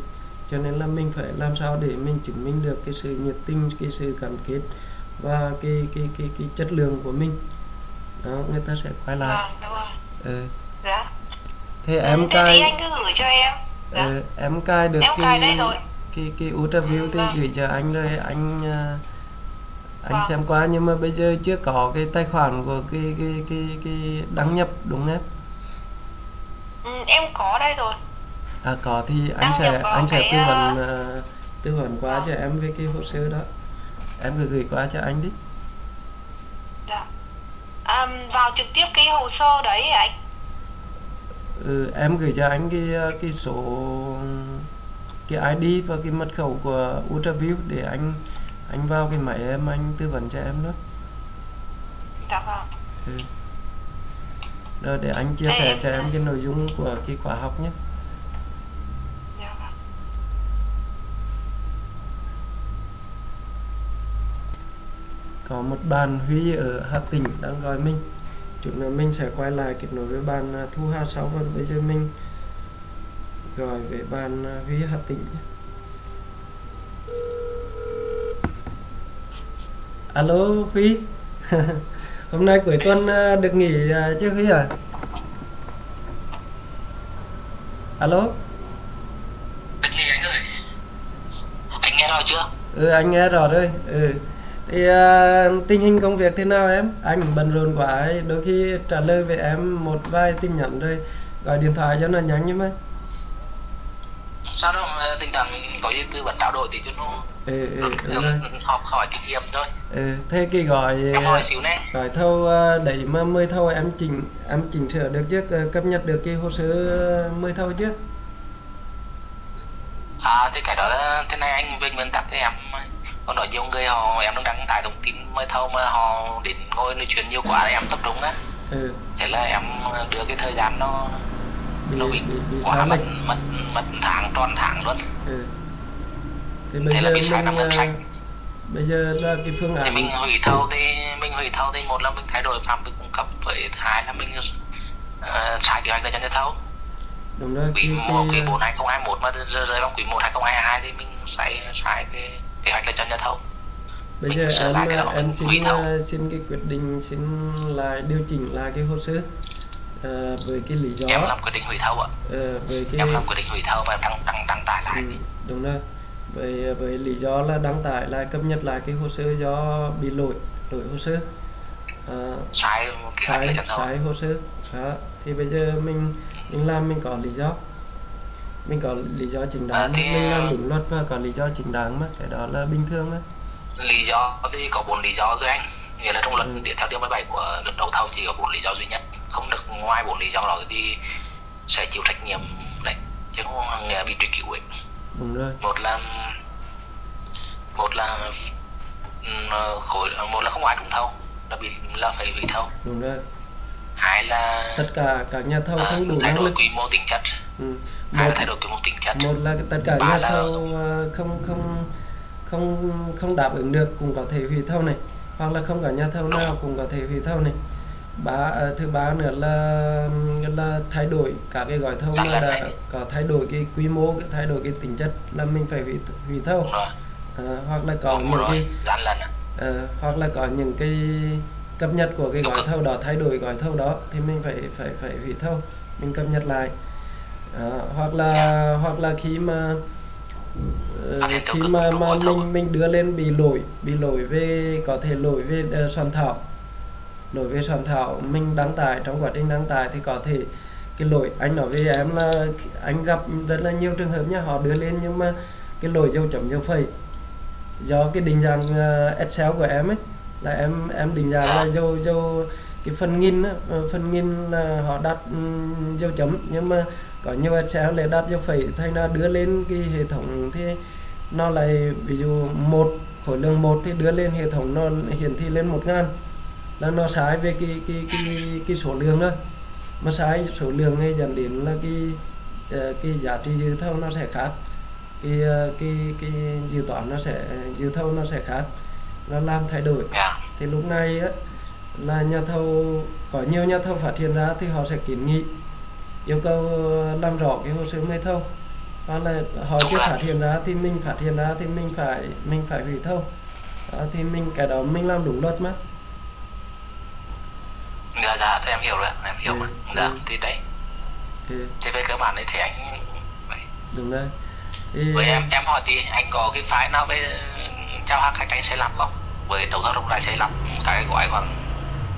A: Cho nên là mình phải làm sao để mình chứng minh được cái sự nhiệt tình cái sự gắn kết và cái cái cái cái chất lượng của mình. Đó người ta sẽ quay lại.
B: Vâng rồi.
A: Ừ.
B: dạ.
A: Thế
B: Ừ,
A: em
B: thì
A: cài
B: anh cứ gửi cho em. Dạ.
A: ừ, em cài được
B: em cài đây
A: cái cái cái ultraview thì
B: Vâng.
A: gửi cho anh rồi anh à, anh
B: Vâng.
A: xem qua. Nhưng mà bây giờ chưa có cái tài khoản của cái cái cái cái đăng nhập đúng không em?
B: Ừ, em có đây rồi.
A: À có thì anh
B: Đăng
A: sẽ anh sẽ
B: cái,
A: tư vấn
B: à,
A: ờ, tư vấn qua cho em về cái hồ sơ đó em cứ gửi qua cho anh đi.
B: Dạ. À, vào trực tiếp cái hồ sơ đấy anh?
A: Ừ, em gửi cho anh cái cái số cái ID và cái mật khẩu của ultraview để anh anh vào cái máy em anh tư vấn cho em đó.
B: Dạ vâng.
A: Ừ. rồi để anh chia
B: Ê,
A: sẻ cho em cái nội dung của cái khóa học nhé
B: Dạ vâng.
A: Có một bạn Huy ở Hà Tĩnh đang gọi mình. Chút nữa mình sẽ quay lại kết nối với bạn à, Thu Hà sau và bây giờ mình gọi với bạn à, Huy Hà Tĩnh. Alo Huy. *laughs* Hôm nay cuối tuần à, được nghỉ chứ Huy à Alo?
C: Đừng nghe anh ơi. Anh nghe rồi chưa?
A: ừ anh nghe rõ rồi. Ừ thì à, tình hình công việc thế nào em? Anh bận rộn quá ấy. đôi khi trả lời với em một vài tin nhắn rồi gọi điện thoại cho nó nhanh nhưng mà
C: Sao đâu ờ, tình trạng có gì tư vấn trao đổi thì cho nó
A: ừ, ừ, ừ, rồi.
C: học hỏi kinh nghiệm thôi.
A: Ừ, thế cái gọi
C: xíu nè.
A: gọi thâu à, đẩy mà mười thâu em chỉnh em chỉnh sửa được à, cập nhật được cái hồ sơ mười thâu chứ
C: À thì cái đó là thế này anh Vinh Vân tắt thì em Còn nói nhiều người họ em đang đăng tải thông tin mới thâu mà họ đến ngồi nói chuyện nhiều quá em tập trung á.
A: Ừ,
C: Thế là em đưa cái thời gian nó
A: bị,
C: nó bị
A: bị, bị
C: quá mất mất mất tháng tròn tháng luôn.
A: Ừ. thì bây
C: Thế
A: giờ
C: là bị sai năm năm
A: à,
C: sách
A: bây giờ là cái phương
C: thì
A: án
C: mình hủy thâu thì mình hủy thâu thì một là mình thay đổi phạm vi cung cấp với hai là mình uh, sai kế hoạch là cho nhà thâu.
A: Đúng rồi
C: quý
A: cái,
C: một quý
A: cái,
C: 4 2021 mà rơi vào quý 1 2022 thì mình sai sai cái kế hoạch là cho nhà thầu
A: bây
C: mình
A: giờ em
C: đó,
A: em xin ờ, xin cái quyết định xin lại điều chỉnh lại cái hồ sơ ờ, với cái lý do.
C: Em làm quyết định hủy thầu ạ.
A: Ờ, với cái
C: em làm quyết định hủy thầu và em đăng đăng đăng tải lại.
A: Ừ, đúng rồi. Với với lý do là đăng tải lại cập nhật lại cái hồ sơ do bị lỗi lỗi hồ sơ. Ờ,
C: sai
A: sai sai hồ sơ. Đó thì bây giờ mình mình làm mình có lý do mình có lý do chính đáng
C: À, thì,
A: mình làm
C: ờ,
A: đúng luật và có lý do chính đáng mà cái đó là bình thường mà.
C: Lý do thì có bốn lý do thôi anh. Nghĩa là trong luật
A: Ừ.
C: điện theo điều 17 của luật đấu thầu chỉ có bốn lý do duy nhất. Không được ngoài bốn lý do đó thì sẽ chịu trách nhiệm đấy chứ không nghĩa bị truy cứu ấy.
A: Đúng rồi.
C: Một là một là ừm, khối một là không ai trúng thầu là bị là phải hủy thầu.
A: Đúng rồi.
C: Hai là
A: tất cả các nhà thầu
C: à,
A: không đủ năng lực.
C: quy mô tính chất.
A: Ừ.
C: hai
A: một
C: là thay đổi quy mô tính chất
A: một là tất cả nhà
C: là-
A: thầu ờ, không không không không đáp ứng được cũng có thể hủy thầu này. Hoặc là không có nhà thầu nào cũng có thể hủy thầu này. Ba ờ, thứ ba nữa là là thay đổi các cái gói thầu
C: lận
A: đã có thay đổi cái quy mô cái thay đổi cái tính chất là mình phải hủy hủy thầu. Ờ, hoặc là có
C: đúng
A: những
C: rồi.
A: cái. Ờ, hoặc là có những cái cập nhật của cái gói thầu đó thay đổi gói thầu đó thì mình phải phải phải hủy thầu. Mình cập nhật lại Đó, hoặc là
C: Dạ.
A: hoặc là khi mà
C: tiêu
A: khi mà mà mình mình đưa lên bị lỗi bị lỗi về có thể lỗi về ờ, soạn thảo. Lỗi về soạn thảo mình đăng tải trong quá trình đăng tải thì có thể cái lỗi anh nói với em là anh gặp rất là nhiều trường hợp nhá họ đưa lên nhưng mà cái lỗi dấu chấm dấu phẩy do cái định dạng ờ, Excel của em ấy là em em định dạng là dấu dấu cái phần nghìn á, phần nghìn là họ đặt ừm, dấu chấm. Nhưng mà có nhiều Excel lại đặt cho phẩy thành ra đưa lên cái hệ thống thì nó lại ví dụ một khối lượng một thì đưa lên hệ thống nó hiển thị lên một ngàn. Là nó sai về cái cái cái cái số lượng thôi mà sai số lượng thì dẫn đến là cái ờ, cái giá trị dự thầu nó sẽ khác. Cái ờ, cái cái dự toán nó sẽ dự thầu nó sẽ khác. Nó làm thay đổi. Thì lúc này á, là nhà thầu có nhiều nhà thầu phát hiện ra thì họ sẽ kiến nghị yêu cầu làm rõ cái hồ sơ mời thầu. Hoặc là họ chưa phát hiện ra thì mình phát hiện ra thì mình phải mình phải hủy thầu. Đó, thì mình cái đó mình làm đúng luật mà.
C: Dạ dạ thì em hiểu rồi em hiểu
A: Ừ,
C: rồi dạ
A: ừ.
C: thì đấy.
A: Ừ,
C: thì về cơ bản đấy thì anh
A: đúng rồi. Thì
C: với em em hỏi thì anh có cái file nào về trao hàng khách anh sẽ làm không? Với đầu tư rộng rãi sẽ làm cái gói khoảng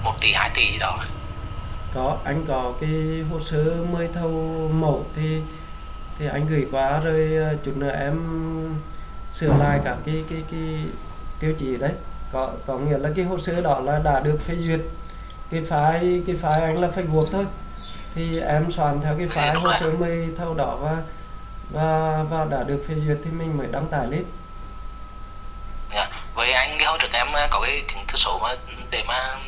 C: 1 tỷ 2 tỷ gì đó
A: có anh có cái hồ sơ mời thầu mẫu thì thì anh gửi qua rồi ờ, chút nữa em sửa lại cả cái cái cái tiêu chí đấy. Có có nghĩa là cái hồ sơ đó là đã được phê duyệt. Cái phái cái phái anh là phải buộc thôi. Thì em soạn theo cái
C: phái
A: hồ sơ mời thầu đó và và và đã được phê duyệt thì mình mới đăng tải lên.
C: Dạ. với anh cái hỗ trợ em ờ, có cái chứng thư số mà để mà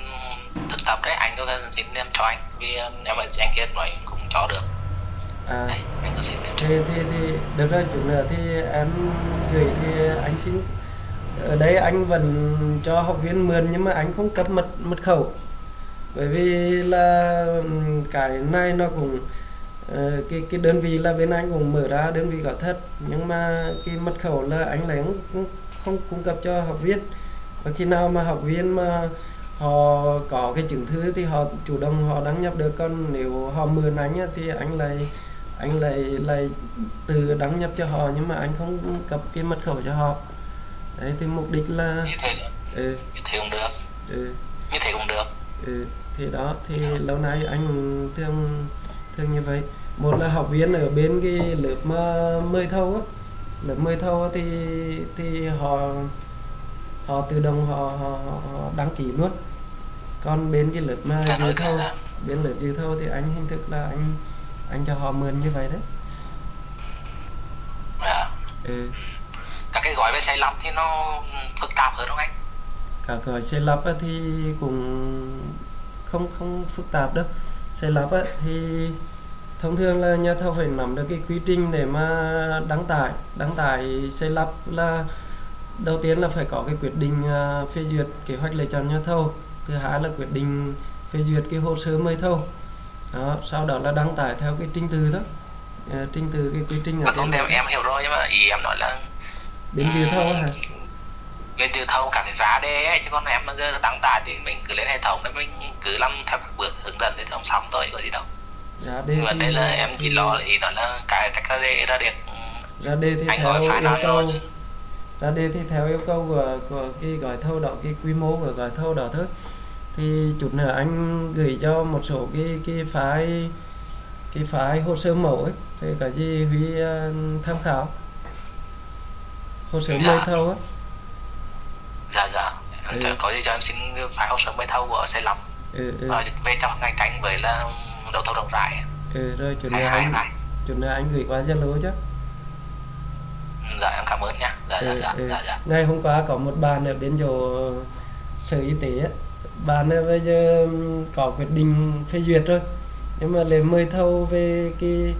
C: thực tập đấy anh có xin em cho anh. Vì em ở anh kia nói cũng cho được.
A: À.
C: Đấy anh có xin em
A: thì thì thì được rồi chút nữa thì em gửi thì anh xin. Ở đây anh vẫn cho học viên mượn nhưng mà anh không cấp mật mật khẩu. Bởi vì là ừm, cái này nó cũng ờ, cái cái đơn vị là bên anh cũng mở ra đơn vị có thật. Nhưng mà cái mật khẩu là anh lại không, không cung cấp cho học viên. Và khi nào mà học viên mà họ có cái chứng thư thì họ chủ động họ đăng nhập được. Còn nếu họ mượn anh á, thì anh lại anh lại lại tự đăng nhập cho họ nhưng mà anh không cấp cái mật khẩu cho họ. Đấy thì mục đích là
C: như thế
A: ừ,
C: như thế cũng được.
A: Ừ,
C: như thế cũng được.
A: Ừ, thì đó thì lâu nay anh thường thường như vậy. Một là học viên ở bên cái lớp mà mời thâu á. Lớp mời thâu á thì thì họ họ tự động họ, họ, họ đăng ký luôn còn bên cái lớp mà dự thâu bên lớp dự thâu thì anh hình thức là anh anh cho họ mượn như vậy đấy.
C: À,
A: ừ.
C: các cái gói về xây lắp thì nó phức tạp hơn không anh?
A: Cả gói xây lắp á thì cũng không không phức tạp đâu. Xây lắp á thì thông thường là nhà thầu phải nắm được cái quy trình để mà đăng tải. Đăng tải xây lắp là đầu tiên là phải có cái quyết định à, phê duyệt kế hoạch lựa chọn nhà thầu thứ hai là quyết định phê duyệt cái hồ sơ mời thầu. Đó sau đó là đăng tải theo cái trình tự đó Ờ, trình tự cái quy trình ở
C: mà không
A: trên
C: em hiểu rồi nhưng mà ý em nói là
A: bên dự thầu hả?
C: Bên từ thâu cả cái giá đê ấy chứ còn em bây giờ đăng tải thì mình cứ lên hệ thống đấy mình cứ làm theo các bước hướng dẫn thì không xong thôi có gì đâu.
A: Ra đề thì-
C: đề là em chỉ
A: thì-
C: lo ý đó là cái cách ra đê ra được
A: ra đề thì
C: anh
A: theo
C: gọi phải
A: yêu
C: nói
A: cầu
C: rồi
A: ra đề thì theo yêu cầu của của cái gói thầu đó cái quy mô của gói thầu đó thôi thì chút nữa anh gửi cho một số cái cái file cái file hồ sơ mẫu ấy. Thì cái gì huy ờ, tham khảo. Hồ sơ
C: Dạ.
A: mời thầu á.
C: Dạ dạ.
A: Ừ.
C: Cho- có gì cho em xin phải hồ sơ mới thâu của xây lắp
A: ừ, ừ,
C: về trong ngành tranh với là đầu thầu rộng rãi.
A: Ừ, rồi chút nữa anh chút nữa anh gửi qua Zalo chứ.
C: Dạ em cảm ơn nha. Dạ dạ
A: ừ,
C: dạ.
A: ừ.
C: dạ dạ.
A: Ngày hôm qua có một bạn ở bên chỗ sở y tế á ấy bây giờ có quyết định phê duyệt rồi. Nhưng mà lại mời thầu về cái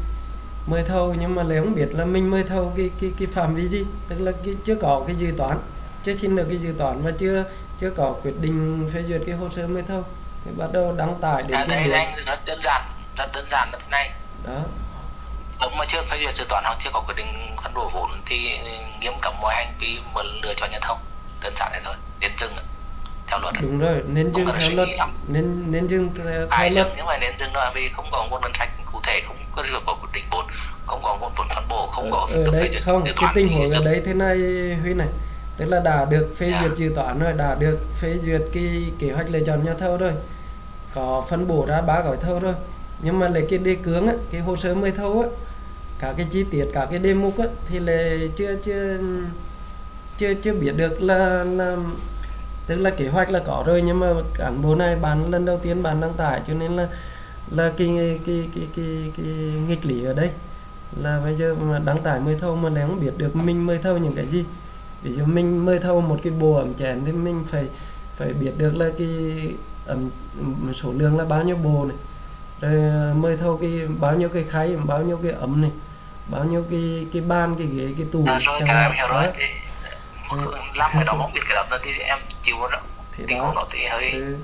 A: mời thầu nhưng mà lại không biết là mình mời thầu cái cái cái phạm vi gì. Tức là cái chưa có cái dự toán chưa xin được cái dự toán và chưa chưa có quyết định phê duyệt cái hồ sơ mời thầu. Thì bắt đầu đăng tải đến
C: à,
A: cái
C: đây anh rất đơn giản rất đơn giản là thế này.
A: Đó.
C: Lúc mà chưa phê duyệt dự toán hoặc chưa có quyết định phân bổ vốn thì nghiêm cấm mọi hành vi mà lựa chọn nhân thông đơn giản thế thôi đến dừng. Theo luật.
A: Đúng rồi nên dừng theo luật. nên nên dừng theo theo luật.
C: nhưng mà đến dừng là vì không có nguồn ngân sách cụ thể không có được có quyết định vốn không có nguồn vốn phân bổ không có
A: ở
C: duyệt
A: không cái tình huống ở đây thế này huy này. Tức là đã được phê
C: Dạ.
A: duyệt dự toán rồi đã được phê duyệt cái kế hoạch lựa chọn nhà thầu rồi. Có phân bổ ra ba gói thầu rồi. Nhưng mà lấy cái đề cương á cái hồ sơ mời thầu á cả cái chi tiết cả cái đề mục á thì là chưa chưa chưa chưa biết được là là tức là kế hoạch là có rồi nhưng mà cán bộ này bạn lần đầu tiên bạn đăng tải cho nên là là cái cái cái cái cái, cái nghịch lý ở đây. Là bây giờ mà đăng tải mời thầu mà lại không biết được mình mời thầu những cái gì. Ví dụ mình mời thầu một cái bộ ẩm chén thì mình phải phải biết được là cái ẩm số lượng là bao nhiêu bộ này. Rồi ờ, mời thầu cái bao nhiêu cái khay bao nhiêu cái ấm này. Bao nhiêu cái cái bàn cái ghế cái tủ chẳng hạn. Đó.
C: thì làm cái đó không biết cái đó thì em chịu rồi
A: thì
C: tình
A: đó
C: đó thì hơi
A: ừ.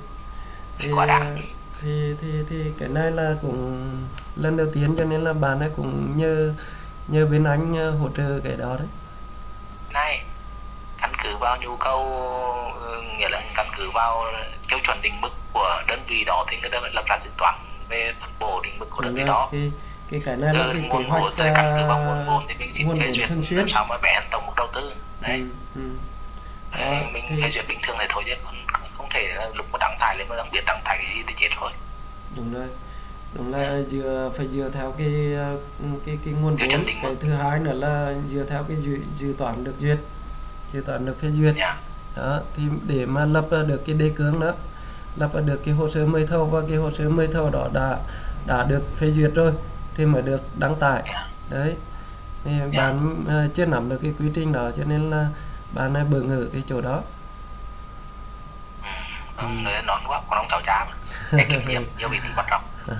A: thì,
C: quá đáng.
A: thì thì thì cái này là cũng lần đầu tiên cho nên là bạn ấy cũng nhờ nhờ bên anh ờ, hỗ trợ cái đó đấy
C: này căn cứ vào nhu cầu ừ, nghĩa là căn cứ vào tiêu chuẩn định mức của đơn vị đó thì người ta lập ra dự toán về phân bổ định mức của đơn vị đó
A: cái cái cái này là cái kế
C: nguồn
A: hoạch
C: vào nguồn vốn thì duyệt
A: thường xuyên
C: sao mà vẽ tổng mức đầu tư. Đấy.
A: Ừ, ừ. Đó,
C: mình
A: thì-
C: phê duyệt bình thường thì thôi chứ không thể là lúc mà đăng tải lên mà đăng biết đăng tải cái gì thì chết thôi.
A: Đúng rồi. Đúng là dựa phải dựa theo cái ờ, cái cái nguồn vốn. cái thứ hai nữa là dựa theo cái dự, dự toán được duyệt. Dự toán được phê duyệt.
C: Nha
A: đó thì để mà lập ra được cái đề cương đó lập ra được cái hồ sơ mời thầu và cái hồ sơ mời thầu đó đã đã được phê duyệt rồi thì mới được đăng tải. Đấy. Thì bạn ờ, chưa nắm được cái quy trình đó cho nên là bạn ấy bỡ ngỡ cái chỗ đó.
C: Ừ. nón quá còn ông cháu cha mà em kinh nghiệm *laughs* nhiều bị quan trọng. *laughs*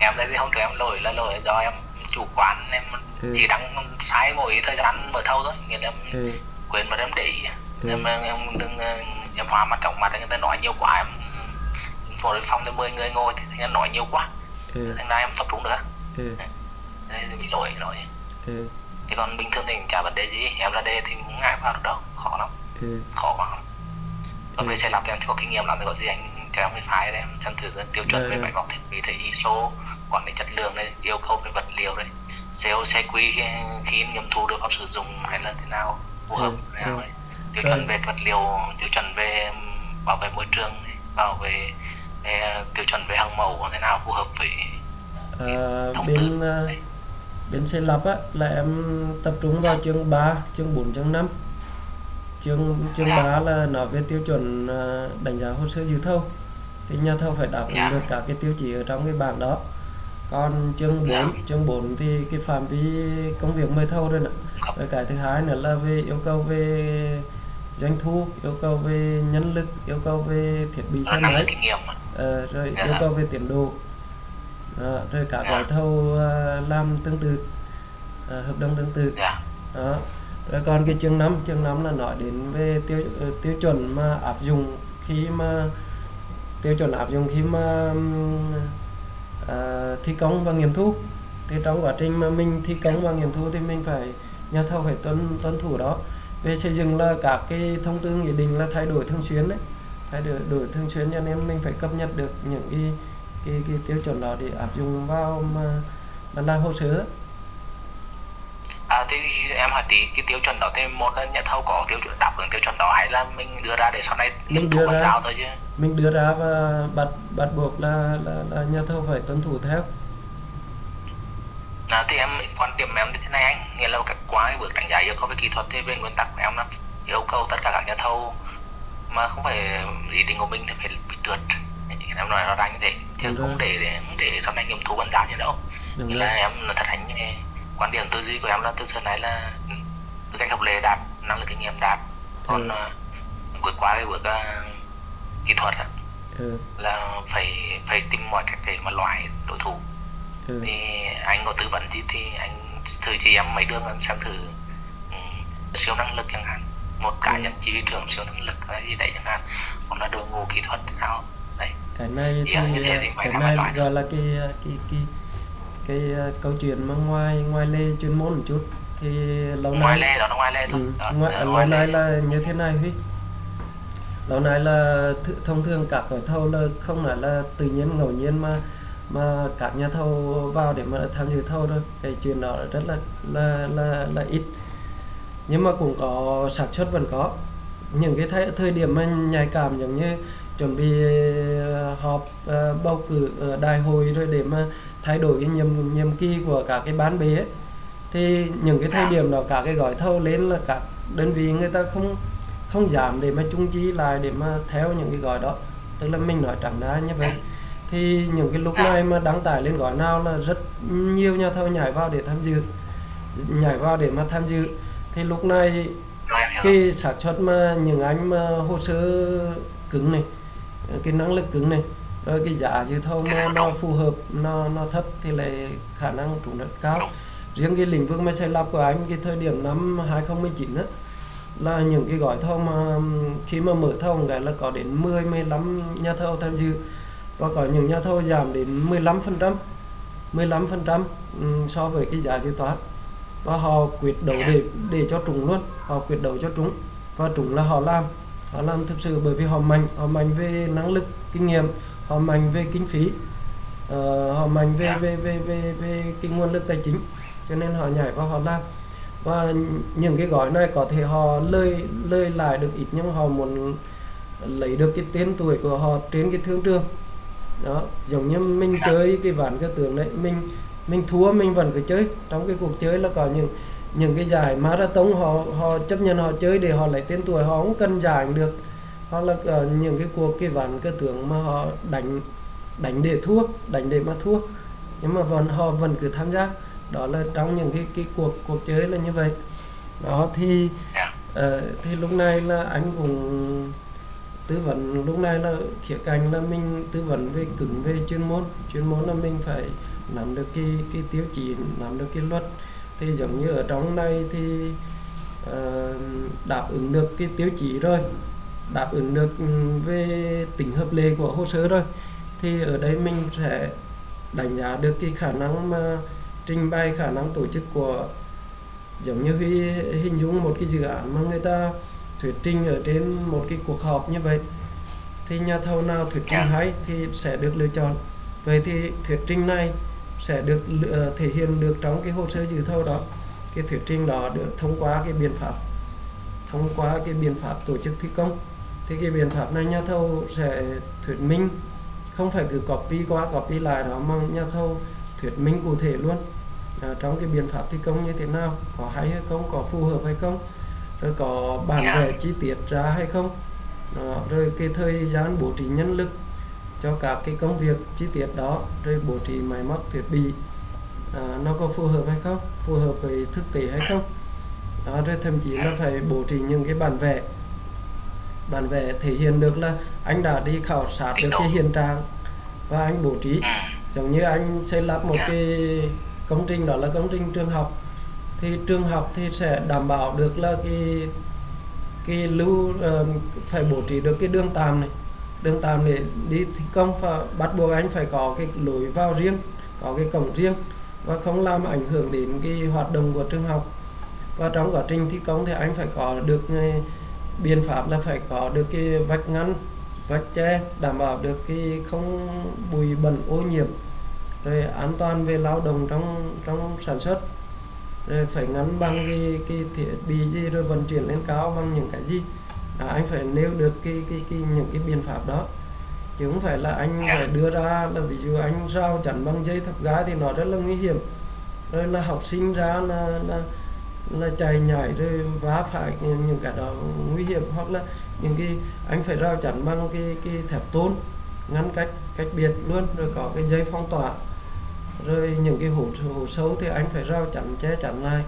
C: Em thấy không tụi em lỗi là lỗi do em chủ quán em
A: Ừ.
C: chỉ đăng sai mỗi thời gian mở thâu thôi. Nghĩa là em
A: ừ.
C: quên mà em để ý.
A: Ừ.
C: em em đừng ờ, em hóa mặt trọng mặt người ta nói nhiều quá em phổ phòng tới 10 người ngồi thì người ta nói nhiều quá
A: ừ.
C: thành ra em tập trung nữa
A: ừ.
C: Đấy, bị lỗi lỗi
A: ừ.
C: chứ còn bình thường thì chả vấn đề gì em ra đây thì không ngại vào được đâu khó lắm
A: ừ.
C: khó quá còn
A: Ừ.
C: về xe lắp thì em có kinh nghiệm lắm thì có gì anh cho em cái file đấy em xem thử tiêu chuẩn về máy móc thiết bị thì ISO quản lý chất lượng đấy yêu cầu về vật liệu đấy CO CQ khi, khi nghiệm thu được vào sử dụng hay là thế nào phù hợp
A: Ừ,
C: thế nào
A: ừ.
C: đấy tiêu chuẩn về vật liệu tiêu chuẩn về bảo vệ môi trường bảo vệ về tiêu chuẩn về hàng mẫu thế nào phù hợp với
A: À,
C: thông
A: bên
C: tư? đấy.
A: bên xây lắp á là em tập trung vào chương 3, chương 4, chương 5 chương chương 3 là nói về tiêu chuẩn à, đánh giá hồ sơ dự thầu. Thì nhà thầu phải đáp ứng
C: Dạ.
A: được các cái tiêu chí ở trong cái bảng đó. Còn chương 4
C: Dạ.
A: chương 4 thì cái phạm vi công việc mời thầu rồi nè. Rồi cái thứ hai nữa là về yêu cầu về doanh thu yêu cầu về nhân lực yêu cầu về thiết bị xe máy Ờ, rồi
C: Dạ.
A: yêu cầu về tiến độ. Đó, rồi các
C: Dạ.
A: gói thầu ờ, làm tương tự ờ, hợp đồng tương tự.
C: Dạ.
A: Đó rồi còn cái chương 5 chương 5 là nói đến về tiêu tiêu chuẩn mà áp dụng khi mà tiêu chuẩn áp dụng khi mà ờ, thi công và nghiệm thu. Thì trong quá trình mà mình thi công và nghiệm thu thì mình phải nhà thầu phải tuân tuân thủ đó. Về xây dựng là các cái thông tư nghị định là thay đổi thường xuyên đấy thay đổi đổi thường xuyên cho nên mình phải cập nhật được những cái cái, cái tiêu chuẩn đó để áp dụng vào mà, mà làm hồ sơ.
C: À, thì em hỏi tí cái tiêu chuẩn đó thì một là nhà thầu có tiêu chuẩn đáp ứng tiêu chuẩn đó hay là mình đưa ra để sau này
A: Mình đưa ra.
C: thôi chứ?
A: Mình đưa ra và bắt bắt buộc là là, là nhà thầu phải tuân thủ theo.
C: À, thì em quan điểm em như thế này anh. Nghĩa là cái qua cái bước đánh giá yêu cầu về kỹ thuật thì về nguyên tắc của em là yêu cầu tất cả các nhà thầu mà không phải ý định của mình thì phải bị trượt. Em nói rõ ràng như thế. Chứ không để để để sau này nghiệm thu vẫn giao như đâu
A: đúng
C: là em là thật hành quan điểm tư duy của em là từ xưa nay là ừ, tư cách học lệ đạt năng lực kinh nghiệm đạt. Còn
A: Ừ.
C: ừ. vượt qua cái bước uh, kỹ thuật
A: ừ,
C: là phải phải tìm mọi cách để mà loại đối thủ.
A: Ừ.
C: thì anh có tư vấn gì thì anh thử chỉ em mấy đường em xem thử um, siêu năng lực chẳng hạn một cá
A: Ừ.
C: nhân chỉ huy trưởng siêu năng lực hay gì đấy chẳng hạn hoặc là đội ngũ kỹ thuật nào đấy.
A: Cái này thì
C: thì
A: cái này gọi là cái cái cái cái uh, câu chuyện mà ngoài ngoài lề chuyên môn một chút thì lâu
C: ngoài
A: nay
C: lề đó nó ngoài lề thôi.
A: Ừ,
C: Đó,
A: ngoài,
C: là
A: lâu
C: ngoài
A: nay là như thế này huy. Lâu nay là th thông thường các gói thầu là không phải là tự nhiên ngẫu nhiên mà mà các nhà thầu vào để mà tham dự thầu thôi. Cái chuyện đó rất là là là là ít nhưng mà cũng có sản xuất vẫn có. Những cái thời, thời điểm mà nhạy cảm giống như chuẩn bị ờ, họp ờ, bầu cử đại hội rồi để mà thay đổi cái nhiệm nhiệm kỳ của các cái bán bế ấy. thì những cái thời điểm đó các cái gói thầu lên là các đơn vị người ta không không giảm để mà chung chi lại để mà theo những cái gói đó. Tức là mình nói chẳng ra như vậy. Thì những cái lúc này mà đăng tải lên gói nào là rất nhiều nhà thầu nhảy vào để tham dự nhảy vào để mà tham dự thì lúc này cái sản xuất mà những anh mà hồ sơ cứng này, cái năng lực cứng này, rồi cái giá dự thầu mà nó phù hợp, nó nó thấp thì lại khả năng trúng rất cao. Riêng cái lĩnh vực máy xây lắp của anh, cái thời điểm năm 2019 đó là những cái gói thầu mà, khi mà mở thầu cái là có đến 10 15 nhà thầu tham dự và có những nhà thầu giảm đến 15 phần trăm 15 phần trăm ừ, so với cái giá dự toán và họ quyết đấu để để cho trúng luôn. Họ quyết đấu cho trúng và trúng là họ làm. Họ làm thực sự bởi vì họ mạnh. Họ mạnh về năng lực kinh nghiệm. Họ mạnh về kinh phí. Ờ, họ mạnh về về về về về cái nguồn lực tài chính. Cho nên họ nhảy vào họ làm. Và những cái gói này có thể họ lời lời lại được ít nhưng họ muốn lấy được cái tên tuổi của họ trên cái thương trường. Đó giống như mình chơi cái ván cờ tướng đấy. Mình mình thua mình vẫn cứ chơi. Trong cái cuộc chơi là có những những cái giải marathon họ họ chấp nhận họ chơi để họ lấy tên tuổi họ không cần giải được. Hoặc là có những cái cuộc cái ván cơ tưởng mà họ đánh đánh để thua đánh để mà thua. Nhưng mà vẫn họ vẫn cứ tham gia. Đó là trong những cái cái cuộc cuộc chơi là như vậy. Đó thì uh, thì lúc này là anh cũng tư vấn. Lúc này là khía cạnh là mình tư vấn về cứng về chuyên môn. Chuyên môn là mình phải nắm được cái cái tiêu chí nắm được cái luật thì giống như ở trong này thì ờ, đáp ứng được cái tiêu chí rồi đáp ứng được ừ, về tính hợp lệ của hồ sơ rồi thì ở đây mình sẽ đánh giá được cái khả năng mà trình bày khả năng tổ chức của giống như Huy hình dung một cái dự án mà người ta thuyết trình ở trên một cái cuộc họp như vậy thì nhà thầu nào thuyết trình
C: Dạ.
A: hay thì sẽ được lựa chọn vậy thì thuyết trình này sẽ được ờ, thể hiện được trong cái hồ sơ dự thầu đó. Cái thuyết trình đó được thông qua cái biện pháp thông qua cái biện pháp tổ chức thi công. Thì cái biện pháp này nhà thầu sẽ thuyết minh không phải cứ copy qua copy lại đó mà nhà thầu thuyết minh cụ thể luôn. À, trong cái biện pháp thi công như thế nào có hay hay không có phù hợp hay không rồi có bản
C: Dạ.
A: vẽ chi tiết ra hay không. Đó, rồi cái thời gian bố trí nhân lực cho các cái công việc chi tiết đó rồi bố trí máy móc thiết bị à, nó có phù hợp hay không phù hợp với thực tế hay không? Đó, rồi thậm chí là phải bố trí những cái bản vẽ bản vẽ thể hiện được là anh đã đi khảo sát được cái hiện trạng và anh bố trí. Giống như anh xây lắp một cái công trình đó là công trình trường học thì trường học thì sẽ đảm bảo được là cái cái lưu uh, phải bố trí được cái đường tạm này đường tạm để đi thi công và bắt buộc anh phải có cái lối vào riêng, có cái cổng riêng và không làm ảnh hưởng đến cái hoạt động của trường học. Và trong quá trình thi công thì anh phải có được biện pháp là phải có được cái vách ngăn, vách che, đảm bảo được cái không bụi bẩn ô nhiễm, rồi an toàn về lao động trong trong sản xuất. Rồi phải ngắn bằng cái cái thiết bị gì rồi vận chuyển lên cao bằng những cái gì à, anh phải nêu được cái cái cái những cái biện pháp đó. Chứ không phải là anh phải đưa ra là ví dụ anh rào chắn bằng dây thập gái thì nó rất là nguy hiểm. Rồi là học sinh ra là là là chạy nhảy rồi vá phải những những cái đó nguy hiểm. Hoặc là những cái anh phải rào chắn bằng cái cái thép tôn ngăn cách cách biệt luôn rồi có cái dây phong tỏa. Rồi những cái hố hố sâu thì anh phải rào chắn che chắn lại.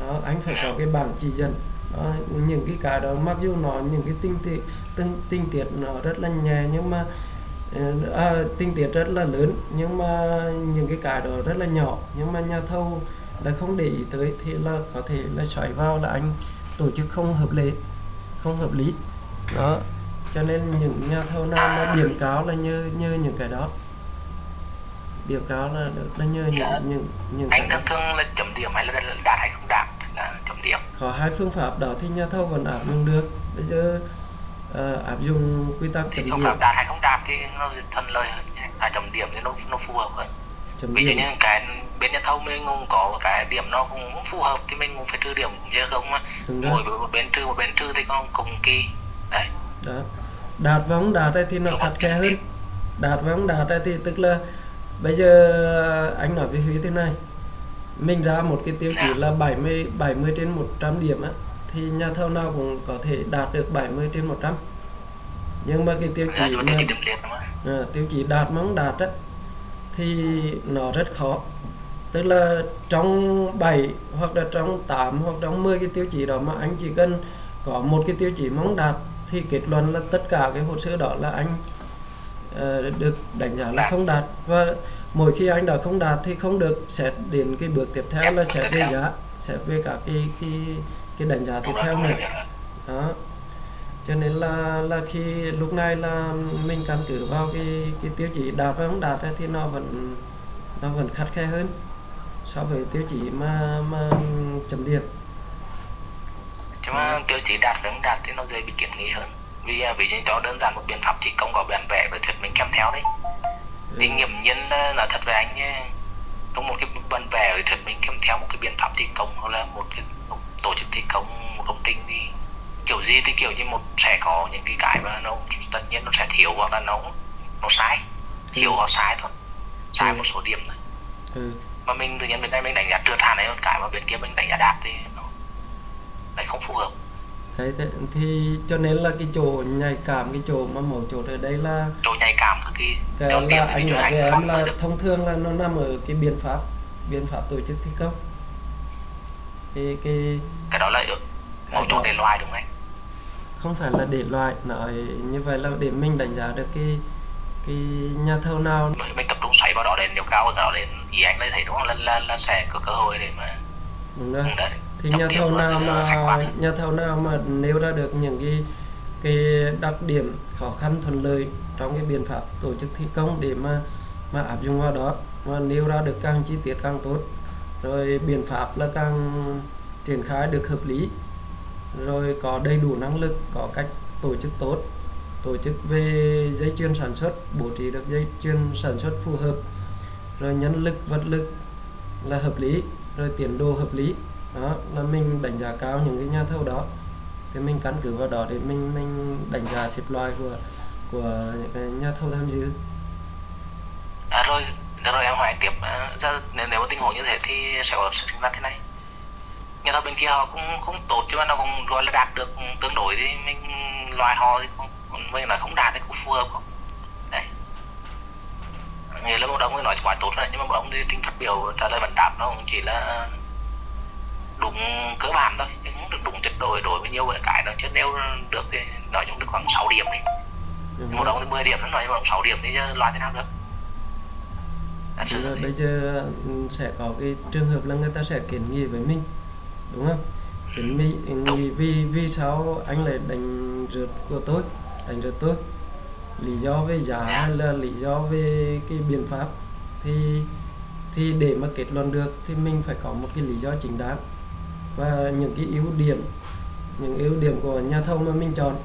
A: Đó anh phải có cái bảng chỉ dẫn đó, những cái cái đó mặc dù nó những cái tinh tiết tinh, tinh tiết nó rất là nhẹ nhưng mà ờ, à, tinh tiết rất là lớn nhưng mà những cái cái đó rất là nhỏ nhưng mà nhà thầu là không để ý tới thì là có thể là xoáy vào là anh tổ chức không hợp lệ không hợp lý. Đó cho nên những nhà thầu nào mà điểm cao là như như những cái đó. Điểm cao là là như những những những cái
C: anh
A: đó.
C: thường thường là chấm điểm hay là đạt hay không đạt điểm.
A: Có hai phương pháp đó thì nhà thầu vẫn áp dụng được. Bây giờ ờ, áp dụng quy tắc
C: thì
A: chấm
C: phương
A: điểm.
C: pháp đạt hay không đạt thì nó thuận lợi hơn à, chấm điểm thì nó nó phù hợp hơn.
A: Chấm
C: ví dụ như cái bên nhà thầu mình cũng có cái điểm nó cũng không phù hợp thì mình cũng phải trừ điểm chứ không mỗi một bên trừ một bên trừ thì con cùng kỳ. Đấy.
A: Đó. Đạt và không đạt thì nó
C: Phương
A: khắt
C: pháp
A: khe hơn. đạt và không đạt thì tức là bây giờ anh nói với Huy thế này mình ra một cái tiêu chí là 70 70 trên 100 điểm á thì nhà thầu nào cũng có thể đạt được 70 trên 100 nhưng mà cái tiêu
C: là
A: chí mà à, tiêu chí đạt mà không đạt á thì nó rất khó. Tức là trong 7 hoặc là trong 8 hoặc trong 10 cái tiêu chí đó mà anh chỉ cần có một cái tiêu chí mà không đạt thì kết luận là tất cả cái hồ sơ đó là anh ờ, được đánh giá là không đạt. Và mỗi khi anh đã không đạt thì không được xét đến cái bước tiếp theo là xét
C: tiếp
A: về giá xét về cả cái cái cái đánh giá tiếp theo
C: rồi.
A: đó. Cho nên là là khi lúc này là mình căn cứ vào cái cái tiêu chí đạt và không đạt ấy, thì nó vẫn nó vẫn khắt khe hơn so với tiêu chí mà mà chấm điểm.
C: Chứ mà tiêu chí đạt không đạt thì nó dễ bị kiến nghị hơn. Vì à, ví dụ cho đơn giản một biện pháp thì công có bản vẽ và thuyết minh kèm theo đấy thì nghiệm nhân là thật với anh nhé, trong một cái bản vẽ và thuyết minh kèm theo một cái biện pháp thi công hoặc là một cái một tổ chức thi công một công trình thì kiểu gì thì kiểu như một sẽ có những cái cái mà nó tất nhiên nó sẽ thiếu hoặc là nó nó sai. Thiếu hoặc sai thôi. Sai
A: Ừ.
C: một số điểm thôi.
A: Ừ.
C: mà mình tự nhiên bên đây mình đánh giá trượt hẳn ấy còn cái mà bên kia mình đánh giá đạt thì nó lại không phù hợp
A: Đấy, thế, thì cho nên là cái chỗ nhạy cảm cái chỗ mà mấu chốt ở đây là
C: chỗ nhạy cảm
A: cái
C: tiên
A: là
C: thì
A: anh nói với em là thông thường là nó nằm ở cái biện pháp biện pháp tổ chức thi công. Cái cái
C: cái đó là
A: cái
C: mấu chốt để loại đúng không anh?
A: không phải là để loại nói như vậy là để mình đánh giá được cái cái nhà thầu nào.
C: Mình, tập trung xoáy vào đó để nếu cao hơn đó đến ý anh lấy thấy đúng không? Là, là, là sẽ có cơ hội để mà
A: đúng rồi.
C: Đấy,
A: thì nhà thầu nào mà nhà thầu nào mà nêu ra được những cái cái đặc điểm khó khăn thuận lợi trong cái biện pháp tổ chức thi công để mà mà áp dụng vào đó và nêu ra được càng chi tiết càng tốt. Rồi biện pháp là càng triển khai được hợp lý. Rồi có đầy đủ năng lực, có cách tổ chức tốt. Tổ chức về dây chuyền sản xuất, bố trí được dây chuyền sản xuất phù hợp. Rồi nhân lực, vật lực là hợp lý, rồi tiến độ hợp lý đó là mình đánh giá cao những cái nhà thầu đó. Thì mình căn cứ vào đó để mình mình đánh giá xếp loại của của những cái nhà thầu tham dự.
C: À, rồi rồi em hỏi tiếp. À, nếu, nếu mà tình huống như thế thì sẽ có sự sinh ra thế này. Nhà thầu bên kia họ cũng không tốt chứ mà nó cũng gọi là đạt được tương đối thì mình loại họ thì không mình là không đạt thì cũng phù hợp không? Đấy. Nghĩa là một ông nói quá tốt rồi nhưng mà một ông thì tính phát biểu trả lời vấn đáp nó cũng chỉ là đúng cơ bản thôi không được đúng tuyệt đối đối với nhiều cái nó chứ nếu được thì nói chung được khoảng 6 điểm đi. Một
A: rồi.
C: ông thì 10 điểm nó nói ông 6 điểm thì chứ loại thế nào được?
A: Đúng rồi, bây giờ ừ, sẽ có cái trường hợp là người ta sẽ kiến nghị với mình đúng không? Kiến nghị nghị vì vì sao anh lại đánh rượt của tôi? Đánh rượt tôi. Lý do về giá hay là lý do về cái biện pháp thì thì để mà kết luận được thì mình phải có một cái lý do chính đáng và những cái ưu điểm những ưu điểm của nhà thầu mà mình chọn.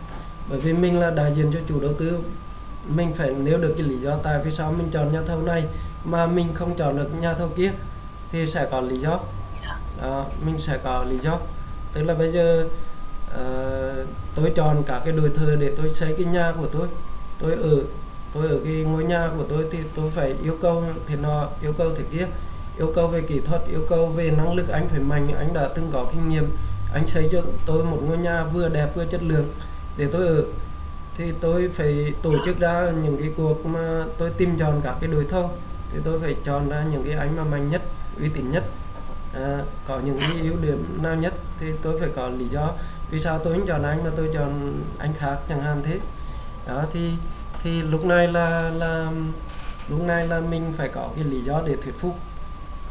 A: Bởi vì mình là đại diện cho chủ đầu tư mình phải nêu được cái lý do tại vì sao mình chọn nhà thầu này mà mình không chọn được nhà thầu kia thì sẽ có lý do. Đó, mình sẽ có lý do. Tức là bây giờ ờ, tôi chọn cả cái đồi thờ để tôi xây cái nhà của tôi. Tôi ở tôi ở cái ngôi nhà của tôi thì tôi phải yêu cầu thì nó yêu cầu thế kia yêu cầu về kỹ thuật yêu cầu về năng lực anh phải mạnh. Anh đã từng có kinh nghiệm. Anh xây cho tôi một ngôi nhà vừa đẹp vừa chất lượng. Để tôi ở thì tôi phải tổ chức ra những cái cuộc mà tôi tìm chọn các cái đối thầu thì tôi phải chọn ra những cái anh mà mạnh nhất uy tín nhất à, có những cái ưu điểm nào nhất. Thì tôi phải có lý do vì sao tôi không chọn anh mà tôi chọn anh khác chẳng hạn thế. Đó thì thì lúc này là là lúc này là mình phải có cái lý do để thuyết phục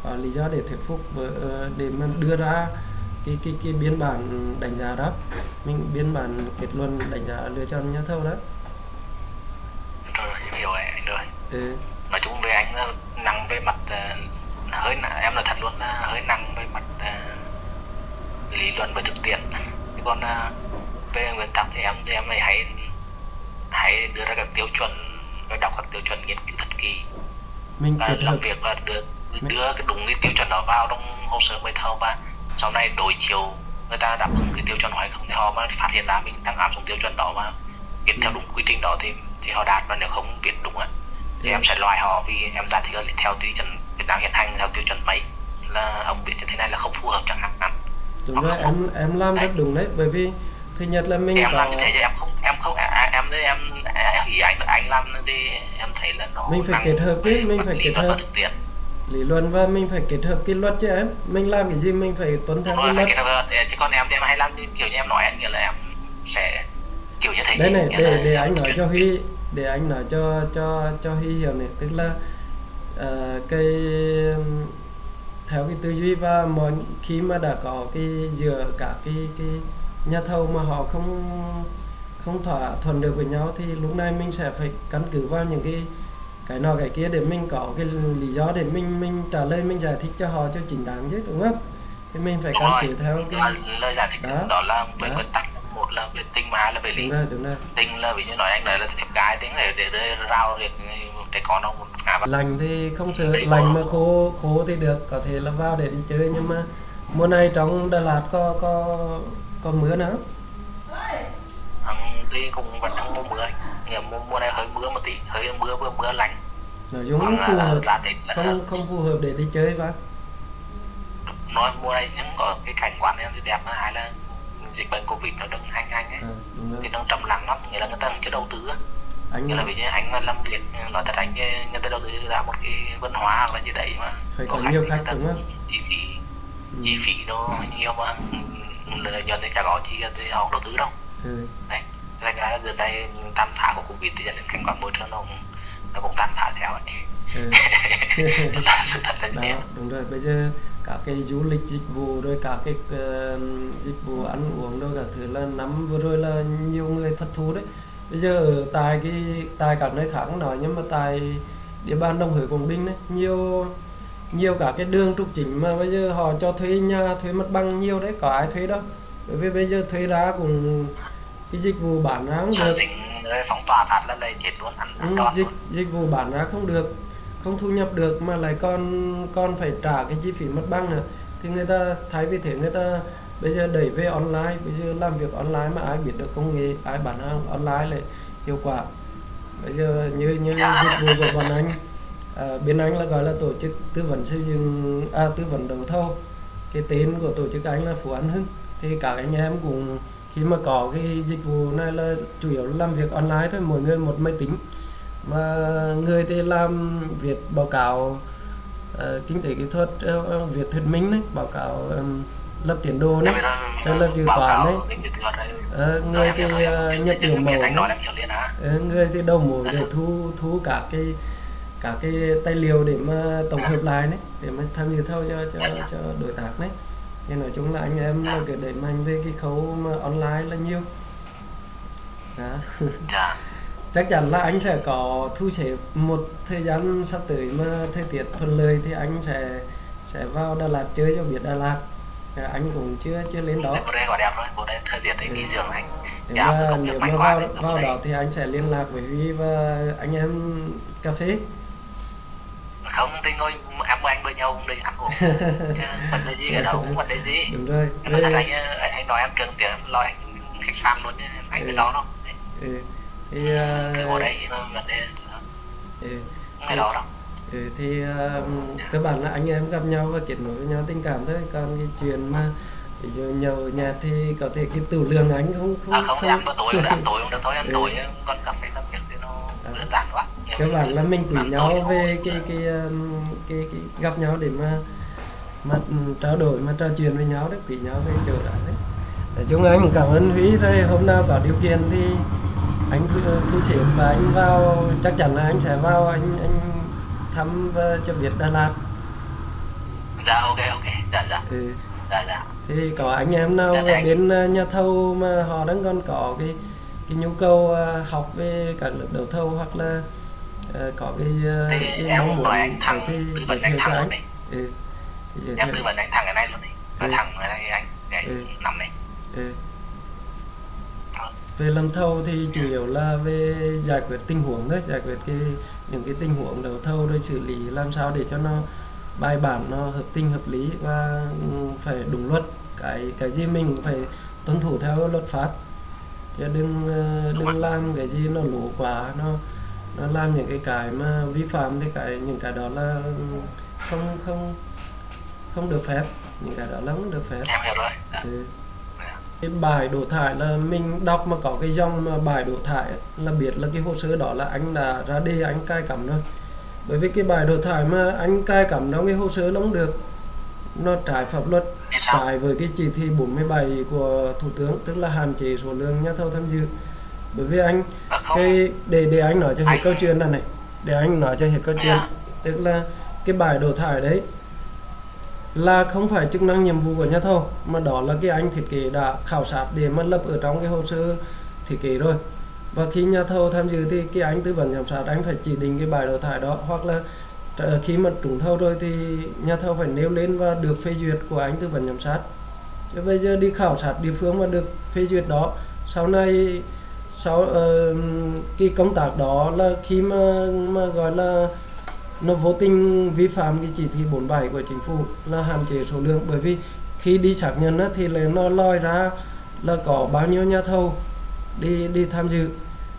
A: có lý do để thuyết phục với, ờ, để mà đưa ra cái cái cái biên bản đánh giá đó. Mình biên bản kết luận đánh giá lựa chọn nhà thầu đó.
C: Rồi em hiểu rồi anh rồi
A: ừ.
C: nói chung về anh là nặng về mặt ờ, hơi em là thật luôn là hơi nặng về mặt ờ, lý luận và thực tiễn. Chứ còn ờ, về nguyên tắc thì em thì em này hãy hãy đưa ra các tiêu chuẩn và đọc các tiêu chuẩn nghiên cứu thật kỳ
A: mình
C: và
A: kết
C: làm
A: hợp
C: việc là đưa đưa cái đúng cái tiêu chuẩn đó vào trong hồ sơ mời thầu và sau này đối chiếu người ta đáp ứng cái tiêu chuẩn hay không thì họ mà phát hiện ra mình đang áp dụng tiêu chuẩn đó mà viết theo đúng quy trình đó thì thì họ đạt và nếu không viết đúng á thì
A: Ừ.
C: em sẽ loại họ vì em thích là theo tiêu chuẩn Việt Nam hiện hành theo tiêu chuẩn mấy là ông viết như thế này là không phù hợp chẳng hạn
A: đúng rồi em em làm rất đúng đấy bởi vì thứ nhất là mình
C: em
A: có
C: làm như thế chứ em không em không à, à, em em em nghĩ anh anh làm thì em thấy là nó
A: Mình phải kết hợp chứ, mình phải kết hợp.
C: thực tiễn.
A: Lý luận và mình phải kết hợp cái luật chứ em. Mình làm cái gì mình phải tuân theo cái luật.
C: chứ còn em thì em hay làm như kiểu như em nói anh nghĩa là em sẽ kiểu như thế.
A: Đây này để
C: là
A: để anh nói cho Huy để anh nói cho cho cho Huy hiểu này. Tức là ờ, cái theo cái tư duy và mọi khi mà đã có cái giữa cả cái cái nhà thầu mà họ không không thỏa thuận được với nhau thì lúc này mình sẽ phải căn cứ vào những cái cái nọ cái kia để mình có cái lý do để mình mình trả lời mình giải thích cho họ cho chính đáng chứ đúng không? Thì mình phải căn cứ theo cái
C: lời giải thích
A: Đó.
C: đó, là về nguyên tắc. Một là về tình mà là về lý.
A: Đúng rồi đúng rồi.
C: Tình là ví như nói anh nói là thép cái tiếng để để, để rao việc trẻ con nó ngã vào.
A: Lành thì không sợ. Lành mà khô khô thì được. Có thể là vào để đi chơi nhưng mà mùa này trong Đà Lạt có có có mưa nữa
C: Hắn thì cũng vẫn đang mùa mưa Nghĩa mùa, mùa này hơi mưa một tí hơi mưa mưa mưa lạnh
A: nói chung không phù
C: là-
A: hợp
C: là để là
A: không không phù hợp để đi chơi và
C: nói mùa này chẳng có cái cảnh quan em thì đẹp hay là dịch bệnh covid nó đang hành hành ấy
A: à,
C: thì đang trầm lắng lắm nghĩa là người ta chưa đầu tư á
A: anh
C: nghĩa là như anh mà làm việc nói thật anh người ta đầu tư ra một cái văn hóa hoặc là gì đấy mà
A: Phải
C: có
A: nhiều khách đúng không?
C: chi phí
A: Ừ.
C: chi phí nó nhiều mà lợi nhuận thì chả có chi thì họ đầu tư đâu
A: ừ.
C: Đấy. Thành ra giờ đây tam phá của Covid thì dẫn đến cảnh quan môi trường nó cũng, nó cũng tan phá theo ấy.
A: ừ. *laughs*
C: là sự thật là như thế.
A: đúng rồi bây giờ cả cái du lịch dịch vụ rồi cả cái ờ, dịch vụ ăn uống rồi cả thứ là năm vừa rồi là nhiều người thất thu đấy bây giờ tại cái tại các nơi khác nói nhưng mà tại địa bàn Đồng Hới Quảng Bình đấy nhiều nhiều cả cái đường trục chính mà bây giờ họ cho thuê nhà thuê mặt bằng nhiều đấy có ai thuê đâu bởi vì bây giờ thuê ra cũng cái dịch vụ bán ra không được.
C: rồi phóng tỏa phát là lấy chết luôn ăn ăn
A: Ừ, dịch
C: luôn.
A: dịch vụ bán ra không được không thu nhập được mà lại còn còn phải trả cái chi phí mặt bằng nữa. Thì người ta thay vì thế người ta bây giờ đẩy về online bây giờ làm việc online mà ai biết được công nghệ ai bán hàng online lại hiệu quả. Bây giờ như như dịch vụ của bọn anh à, bên anh là gọi là tổ chức tư vấn xây dựng à, tư vấn đấu thầu. Cái tên của tổ chức anh là Phú An Hưng. Thì các anh em cũng khi mà có cái dịch vụ này là chủ yếu làm việc online thôi mỗi người một máy tính mà người thì làm việc báo cáo uh, kinh tế kỹ thuật uh, việc thuyết minh đấy báo cáo um, lập tiến đồ đấy là lập
C: dự
A: toán đấy. Ờ, người thì
C: uh,
A: nhập
C: điểm
A: mẫu đấy. Ờ, người thì đầu mối để thu thu cả cái cả cái tài liệu để mà tổng hợp lại đấy để mà tham dự thâu cho cho cho đối tác đấy thì nói chung là anh em cái đẩy mạnh về cái khâu mà online là nhiều. Đó.
C: Dạ. *laughs*
A: chắc chắn là anh sẽ có thu xếp một thời gian sắp tới mà thời tiết thuận lợi thì anh sẽ sẽ vào Đà Lạt chơi cho biết Đà Lạt. À, anh cũng chưa chưa lên đó.
C: Đây gọi đẹp rồi, đây thời tiết đấy nghỉ dưỡng anh.
A: nếu mà nếu mà vào vào đó thì anh sẽ liên lạc với Huy và anh em cà phê
C: Không thì ngồi với anh với nhau cũng đi ăn uống. *laughs* Chứ vấn đề gì ở đâu, vấn đề gì.
A: đúng rồi
C: mà
A: Về-
C: thằng anh, anh, anh nói em trường tiền lo anh khách sạn luôn anh
A: Ừ.
C: cái đó đâu. Đấy.
A: ừ. thì ờ,
C: Cứ ngồi đấy nó vấn đề
A: ừ.
C: không cái đó đâu.
A: Ừ, thì ờ, cơ bản là anh em gặp nhau và kết nối với nhau tình cảm thôi còn cái chuyện mà ví dụ nhậu nhạt thì có thể cái tửu lượng anh không không
C: À, không, ăn bữa tối không ăn *laughs* tối không được thôi, ăn
A: Ừ.
C: tối còn cà phê cà phê thì nó
A: À.
C: đơn giản quá.
A: Cơ bản là mình quý nhau về
C: thôi.
A: cái cái um, cái, cái gặp nhau để mà mà um, trao đổi mà trò chuyện với nhau đấy quý nhau về chỗ đó đấy nói chung anh cũng cảm ơn Huy rồi hôm nào có điều kiện thì anh thu, xếp và anh vào chắc chắn là anh sẽ vào anh anh thăm và cho biết Đà Lạt
C: Dạ ok ok, dạ dạ,
A: ừ.
C: dạ dạ.
A: thì có anh em nào
C: Dạ, anh.
A: bên ờ, nhà thầu mà họ đang còn có cái cái nhu cầu ờ, học về các lớp đấu thầu hoặc là ờ, có cái, ờ,
C: Thì
A: cái
C: em
A: mong muốn
C: anh thẳng,
A: thì
C: tư vấn anh thẳng luôn đấy.
A: ừ. thì giới
C: Em tư vấn anh thẳng cái này luôn đi. Và
A: Ừ.
C: thẳng cái này anh, để
A: Ừ.
C: nằm này.
A: ừ. về làm thầu thì chủ yếu là về giải quyết tình huống thôi giải quyết cái những cái tình huống đấu thầu rồi xử lý làm sao để cho nó bài bản nó hợp tình hợp lý và ừ, phải đúng luật cái cái gì mình phải tuân thủ theo luật pháp chứ đừng ờ, đừng làm cái gì nó lố quá nó nó làm những cái cái mà vi phạm thì cái những cái đó là không không không được phép. Những cái đó là không được phép.
C: Em hiểu rồi. Dạ.
A: Ừ. cái bài đổ thải là mình đọc mà có cái dòng mà bài đổ thải là biết là cái hồ sơ đó là anh đã ra đi anh cai cắm rồi. Bởi vì cái bài đổ thải mà anh cai cắm trong cái hồ sơ nó không được. Nó trái pháp luật. Trái với cái chỉ thị 47 của thủ tướng tức là hạn chế số lượng nhà thầu tham dự bởi vì anh cái để để anh nói cho hết câu chuyện này này để anh nói cho hết câu chuyện.
C: Dạ.
A: tức là cái bài đổ thải đấy là không phải chức năng nhiệm vụ của nhà thầu mà đó là cái anh thiết kế đã khảo sát để mà lập ở trong cái hồ sơ thiết kế rồi. Và khi nhà thầu tham dự thì cái anh tư vấn giám sát anh phải chỉ định cái bài đổ thải đó hoặc là ờ, khi mà trúng thầu rồi thì nhà thầu phải nêu lên và được phê duyệt của anh tư vấn giám sát. Chứ bây giờ đi khảo sát địa phương mà được phê duyệt đó sau này sau uh, cái công tác đó là khi mà mà gọi là nó vô tình vi phạm cái chỉ thị 47 của chính phủ là hạn chế số lượng bởi vì khi đi xác nhận á, thì là nó lòi ra là có bao nhiêu nhà thầu đi đi tham dự.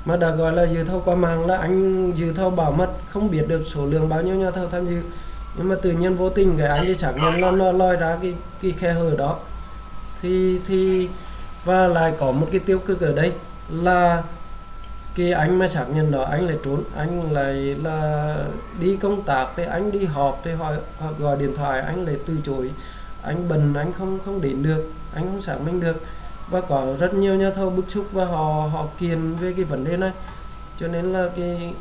A: Mà đã gọi là dự thầu qua mạng là anh dự thầu bảo mật không biết được số lượng bao nhiêu nhà thầu tham dự. Nhưng mà tự nhiên vô tình cái anh đi xác nhận là nó lòi ra cái cái khe hở đó. Thì thì và lại có một cái tiêu cực ở đây là cái anh mà xác nhận đó anh lại trốn anh lại là đi công tác thì anh đi họp thì họ, họ gọi điện thoại anh lại từ chối. Anh bần anh không không đến được anh không xác minh được. Và có rất nhiều nhà thầu bức xúc và họ họ kiện về cái vấn đề này. Cho nên là cái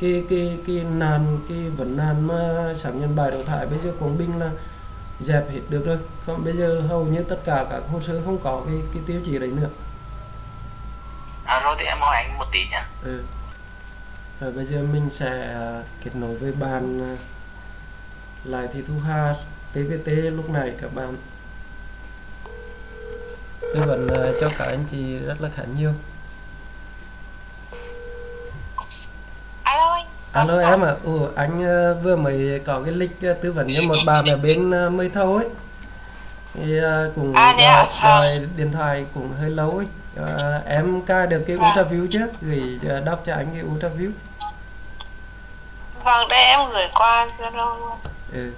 A: cái cái cái nạn cái vấn nạn mà xác nhận bài đào thải bây giờ Quảng Bình là dẹp hết được rồi. Không bây giờ hầu như tất cả các hồ sơ không có cái cái tiêu chí đấy nữa
C: à, rồi thì em hỏi anh một tí nhá.
A: Ừ. rồi bây giờ mình sẽ à, kết nối với bạn à, lại thị thu hà TVT lúc này các bạn. Tư vấn à, cho các anh chị rất là khá nhiều.
B: Alo anh.
A: Alo em ạ. À. Ủa, anh à, vừa mới có cái lịch à, tư vấn cho một bạn ở bên à, mây thâu ấy. Thì à, cũng
B: À,
A: gọi,
B: à?
A: gọi điện thoại cũng hơi lâu ấy à, em cài được cái
B: Vâng.
A: ultraview chứ gửi à, đọc cho anh cái ultraview
B: vâng đây em gửi qua zalo luôn
A: ừ.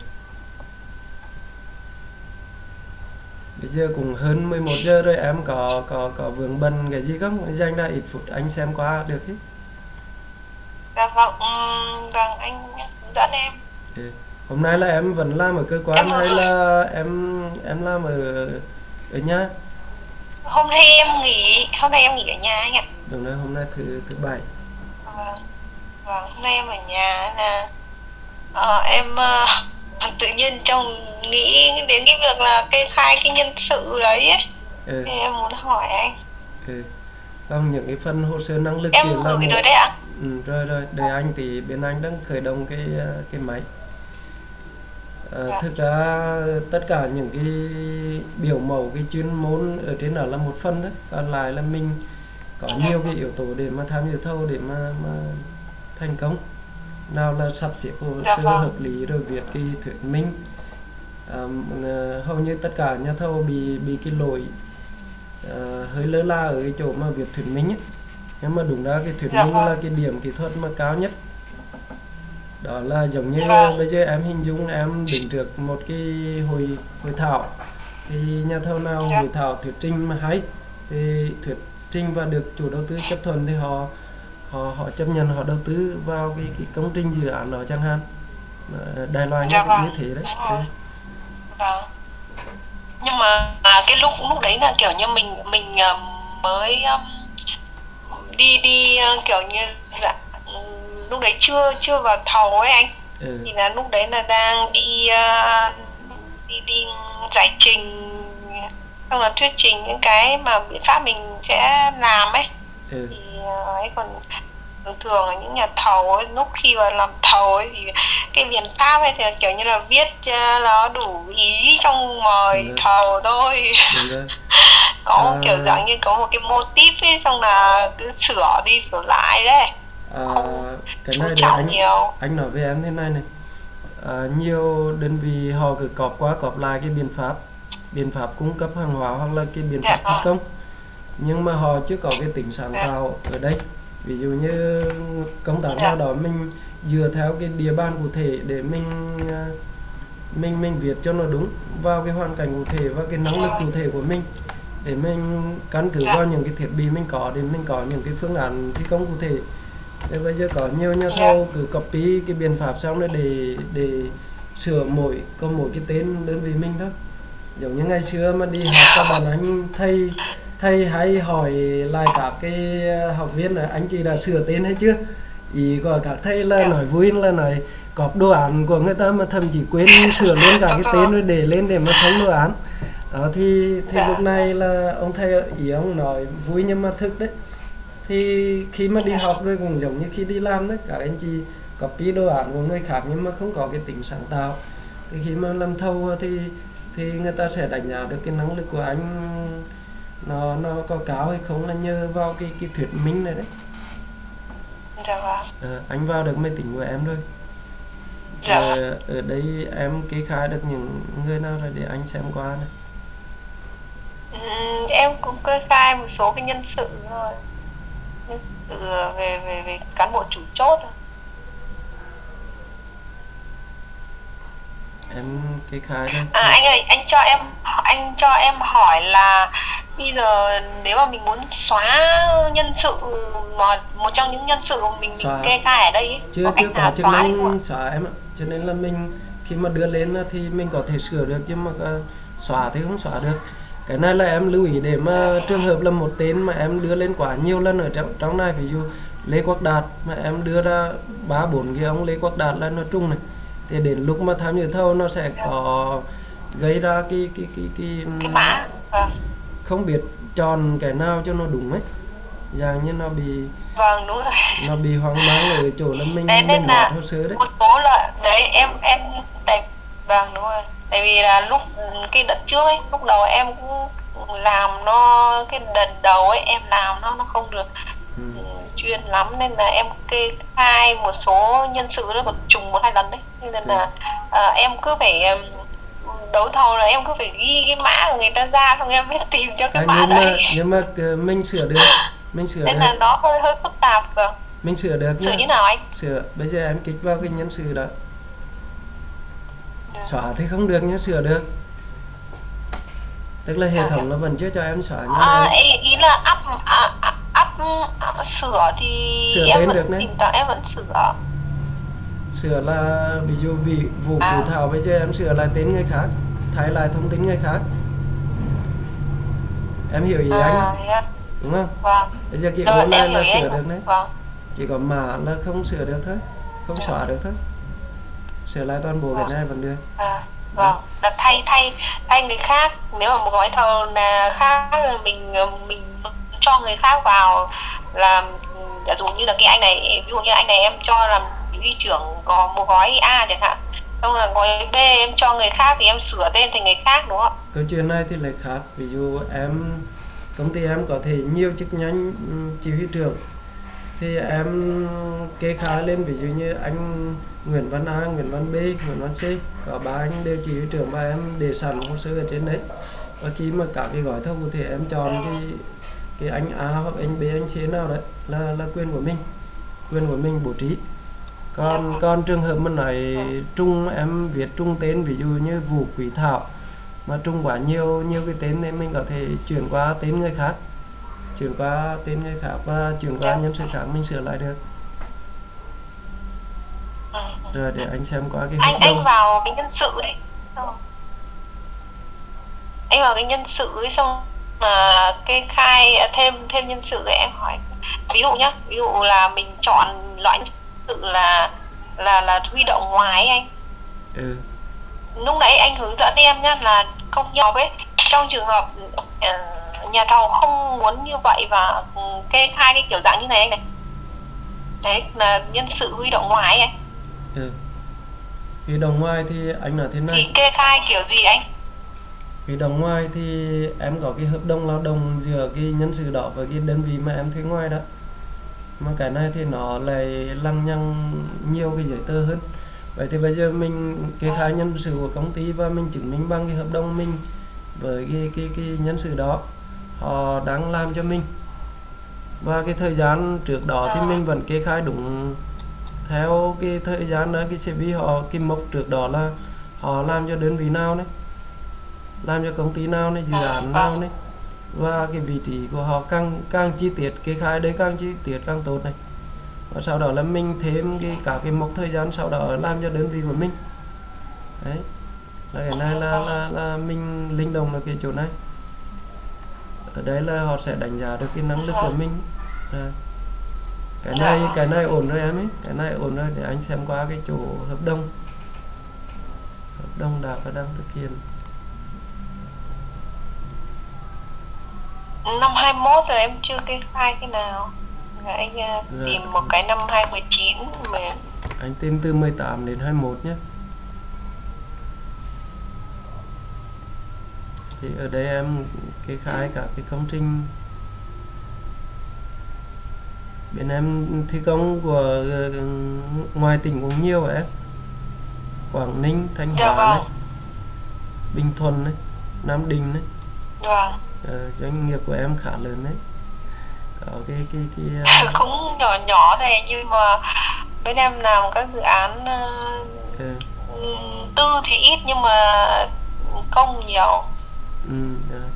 A: bây giờ cũng hơn 11 giờ rồi em có có có vướng bận cái gì không dành ra ít phút anh xem qua được hết
B: dạ vâng ừm, vâng anh dẫn em
A: ừ. hôm nay là em vẫn làm ở cơ quan
B: Em
A: hay là em em làm ở ở nhà
B: hôm nay em nghỉ hôm nay em nghỉ ở nhà anh ạ
A: đúng rồi hôm nay thứ thứ bảy
B: vâng vâng hôm nay em ở nhà là ờ, em ờ, *laughs* tự nhiên trong nghĩ đến cái việc là kê khai cái nhân sự đấy ấy.
A: ừ.
B: Em muốn hỏi anh
A: ừ. còn những cái phần hồ sơ năng lực
B: em gửi rồi đấy ạ
A: ừ, rồi rồi để anh thì bên anh đang khởi động cái ờ, cái máy
B: Dạ.
A: thực ra tất cả những cái biểu mẫu cái chuyên môn ở trên đó là một phần đấy còn lại là mình có nhiều cái yếu tố để mà tham dự thầu để mà, mà thành công nào là sắp xếp hồ
B: Dạ
A: sơ
B: vâng.
A: hợp lý rồi viết cái thuyết minh à, hầu như tất cả nhà thầu bị bị cái lỗi ờ, hơi lơ là ở cái chỗ mà việc thuyết minh ấy. nhưng mà đúng ra cái thuyết
B: Dạ
A: minh
B: vâng.
A: là cái điểm kỹ thuật mà cao nhất đó là giống như
B: Vâng.
A: bây giờ em hình dung em đứng trước một cái hội hội thảo thì nhà thầu nào
B: Dạ.
A: hội thảo thuyết trình mà hay thì thuyết trình và được chủ đầu tư chấp thuận thì họ họ họ chấp nhận họ đầu tư vào cái cái công trình dự án đó chẳng hạn Đài Loan như,
B: Dạ vâng.
A: như thế đấy. Ừ.
B: vâng nhưng mà à, cái lúc lúc đấy là kiểu như mình mình à, mới um, đi đi à, kiểu như dạ, lúc đấy chưa chưa vào thầu ấy anh
A: Ừ.
B: thì là lúc đấy là đang đi à, đi đi giải trình xong là thuyết trình những cái mà biện pháp mình sẽ làm ấy
A: Ừ.
B: thì à, ấy còn thường thường là những nhà thầu ấy lúc khi mà làm thầu ấy thì cái biện pháp ấy thì kiểu như là viết cho nó đủ ý trong mời
A: Ừ.
B: thầu thôi
A: đúng *laughs*
B: có
A: À.
B: kiểu dạng như có một cái mô típ ấy xong là cứ sửa đi sửa lại đấy
A: à, cái này để anh
B: nhiều
A: anh nói với em thế này này à, nhiều đơn vị họ cứ cọp qua cọp lại cái biện pháp biện pháp cung cấp hàng hóa hoặc là cái biện
B: Dạ
A: pháp thi
B: vâng.
A: công nhưng mà họ chưa có cái tính sáng
B: Dạ.
A: tạo ở đây ví dụ như công tác
B: Dạ.
A: nào đó mình dựa theo cái địa bàn cụ thể để mình à, mình mình viết cho nó đúng vào cái hoàn cảnh cụ thể và cái năng lực cụ thể của mình để mình căn cứ
B: Dạ.
A: vào những cái thiết bị mình có để mình có những cái phương án thi công cụ thể Thế bây giờ có nhiều nhà
B: Dạ.
A: thầu cứ copy cái biện pháp xong rồi để để sửa mỗi có mỗi cái tên đơn vị mình thôi giống như ngày xưa mà đi học các bạn anh thầy thầy hay hỏi lại các cái học viên là anh chị đã sửa tên hay chưa ý của các thầy là
B: Dạ.
A: nói vui là nói cọp đồ án của người ta mà thậm chí quên *laughs* sửa luôn cả cái tên rồi để lên để mà thông đồ án đó thì thì
B: Dạ.
A: lúc này là ông thầy ý ông nói vui nhưng mà thực đấy thì khi mà đi học rồi cũng giống như khi đi làm đấy các anh chị copy đồ án của người khác nhưng mà không có cái tính sáng tạo. Thì khi mà làm thầu thì thì người ta sẽ đánh giá được cái năng lực của anh nó nó có cao hay không là nhờ vào cái cái thuyết minh này đấy. Ờ, anh vào được máy tính của em rồi.
B: Dạ.
A: Ờ, ở đây em kê khai được những người nào rồi để anh xem qua này
B: Ừm, em cũng kê khai một số cái nhân sự thôi sự về về về cán bộ chủ chốt.
A: Em kê khai đây
B: À anh ơi, anh cho em anh cho em hỏi là bây giờ nếu mà mình muốn xóa nhân sự mà một trong những nhân sự mà mình mình kê khai ở đây ấy,
A: chưa
B: có
A: chưa có chức năng xóa em ạ. Cho nên là mình khi mà đưa lên thì mình có thể sửa được nhưng mà ờ, xóa thì không xóa được cái này là em lưu ý để mà trường hợp là một tên mà em đưa lên quá nhiều lần ở trong trong này ví dụ Lê Quốc Đạt mà em đưa ra ba bốn cái ông Lê Quốc Đạt là nó trung này. Thì đến lúc mà tham dự thầu nó sẽ có gây ra cái cái cái cái,
B: cái vâng
A: không biết chọn cái nào cho nó đúng ấy. Dạng như nó bị
B: vâng đúng rồi.
A: nó bị hoang mang ở chỗ là mình
B: Đấy,
A: mình loạt hồ sơ đấy.
B: một số là đấy em em đấy vâng đúng rồi. Tại vì là lúc cái đợt trước ấy lúc đầu em cũng làm nó cái đợt đầu ấy em làm nó nó không được
A: ừ.
B: chuyên lắm. Nên là em kê khai một số nhân sự nó còn trùng một hai lần đấy. Nên là à, em cứ phải đấu thầu là em cứ phải ghi cái mã của người ta ra xong em mới tìm cho cái
A: à,
B: mã
A: nhưng mà
B: đấy.
A: nhưng mà ờ, mình sửa được. Mình sửa
B: nên
A: được.
B: là nó hơi hơi phức tạp vâng.
A: Mình sửa được nhá.
B: như nào anh?
A: Sửa bây giờ em kích vào cái nhân sự đó xóa thì không được nhá sửa được. Tức là hệ thống nó vẫn chưa cho em xóa nhưng
B: À,
A: mà
B: ý, ý là up up à, sửa thì
A: Sửa
B: em vẫn
A: được đấy.
B: thỉnh thoảng em vẫn sửa.
A: Sửa là ví dụ vị vụ
B: À.
A: cụ thảo bây giờ em sửa lại tên người khác thay lại thông tin người khác. Em hiểu ý anh
B: à,
A: không?
B: thế à,
A: đúng không?
B: Vâng.
A: Bây giờ ô này
B: em
A: là sửa
B: anh.
A: được đấy
B: vâng.
A: Chỉ có mã là không sửa được thôi không xóa được thôi sửa lại toàn bộ cái này vẫn được.
B: À, vâng. Là thay thay thay người khác. Nếu mà một gói thầu là khác mình mình cho người khác vào làm giả dụ như là cái anh này ví dụ như anh này em cho làm huy trưởng có một gói A chẳng hạn. Xong là gói B em cho người khác thì em sửa tên thành người khác đúng không ạ?
A: Câu chuyện này thì lại khác. Ví dụ em công ty em có thể nhiều chức danh ừm, chỉ huy trưởng thì em kê khai lên ví dụ như anh Nguyễn Văn A, Nguyễn Văn B, Nguyễn Văn C có ba anh đều chỉ huy trưởng và em để sẵn hồ sơ ở trên đấy. Và khi mà cả cái gói thầu thì em chọn cái cái anh A hoặc anh B anh C nào đấy là là quyền của mình quyền của mình bố trí. Còn còn trường hợp mà nói trung em viết trung tên ví dụ như Vũ Quý Thảo mà trung quá nhiều nhiều cái tên thì mình có thể chuyển qua tên người khác chuyển qua tên người khác và chuyển qua nhân sự khác mình sửa lại được.
B: Ừ.
A: rồi để anh xem qua cái
B: anh anh vào cái nhân sự Xong. anh vào cái nhân sự ấy xong mà kê khai à, thêm thêm nhân sự ấy em hỏi. Ví dụ nhá ví dụ là mình chọn loại nhân sự là là là huy động ngoài anh.
A: Ừ.
B: lúc nãy anh hướng dẫn em nhá là công nhân ấy. Trong trường hợp ờ, nhà thầu không muốn như vậy và ừ, kê khai cái kiểu dạng như này anh này. Đấy là nhân sự huy động ngoài anh
A: ừ. Huy động ngoài thì anh nói thế
B: thì
A: này
B: kê khai kiểu gì anh?
A: Huy động ngoài thì em có cái hợp đồng lao động giữa cái nhân sự đó và cái đơn vị mà em thuê ngoài đó. Mà cái này thì nó lại lăng nhăng nhiều cái giấy tờ hơn. Vậy thì bây giờ mình kê khai nhân sự của công ty và mình chứng minh bằng cái hợp đồng mình với cái cái cái nhân sự đó họ đang làm cho mình. Và cái thời gian trước đó thì mình vẫn kê khai đúng theo cái thời gian đó cái CV họ cái mốc trước đó là họ làm cho đơn vị nào đấy làm cho công ty nào này dự án nào này. Và cái vị trí của họ càng càng chi tiết kê khai đấy càng chi tiết càng tốt này. Và sau đó là mình thêm cái cả cái mốc thời gian sau đó làm cho đơn vị của mình. Đấy. Là cái này là là, là mình linh động là cái chỗ này ở đây là họ sẽ đánh giá được cái năng lực của mình. Rồi. Cái này cái này ổn rồi em ấy. Cái này ổn rồi để anh xem qua cái chỗ hợp đồng. Hợp đồng đã và đang thực hiện.
B: Năm 21 rồi em chưa kê khai cái nào. Anh à, tìm một cái năm 2019 mà
A: anh tìm từ 18 đến 21 nhé thì ở đây em kê khai cả cái công trình. Bên em thi công của ờ, ngoài tỉnh cũng nhiều em Quảng Ninh Thanh
B: Dạ
A: Hóa này
B: vâng.
A: Bình Thuận này Nam Định này.
B: Vâng.
A: Ờ, doanh nghiệp của em khá lớn đấy. Có cái cái cái ờ,
B: cũng nhỏ nhỏ này nhưng mà bên em làm các dự án
A: ờ,
B: ừm, tư thì ít nhưng mà công nhiều
A: ừ, rồi.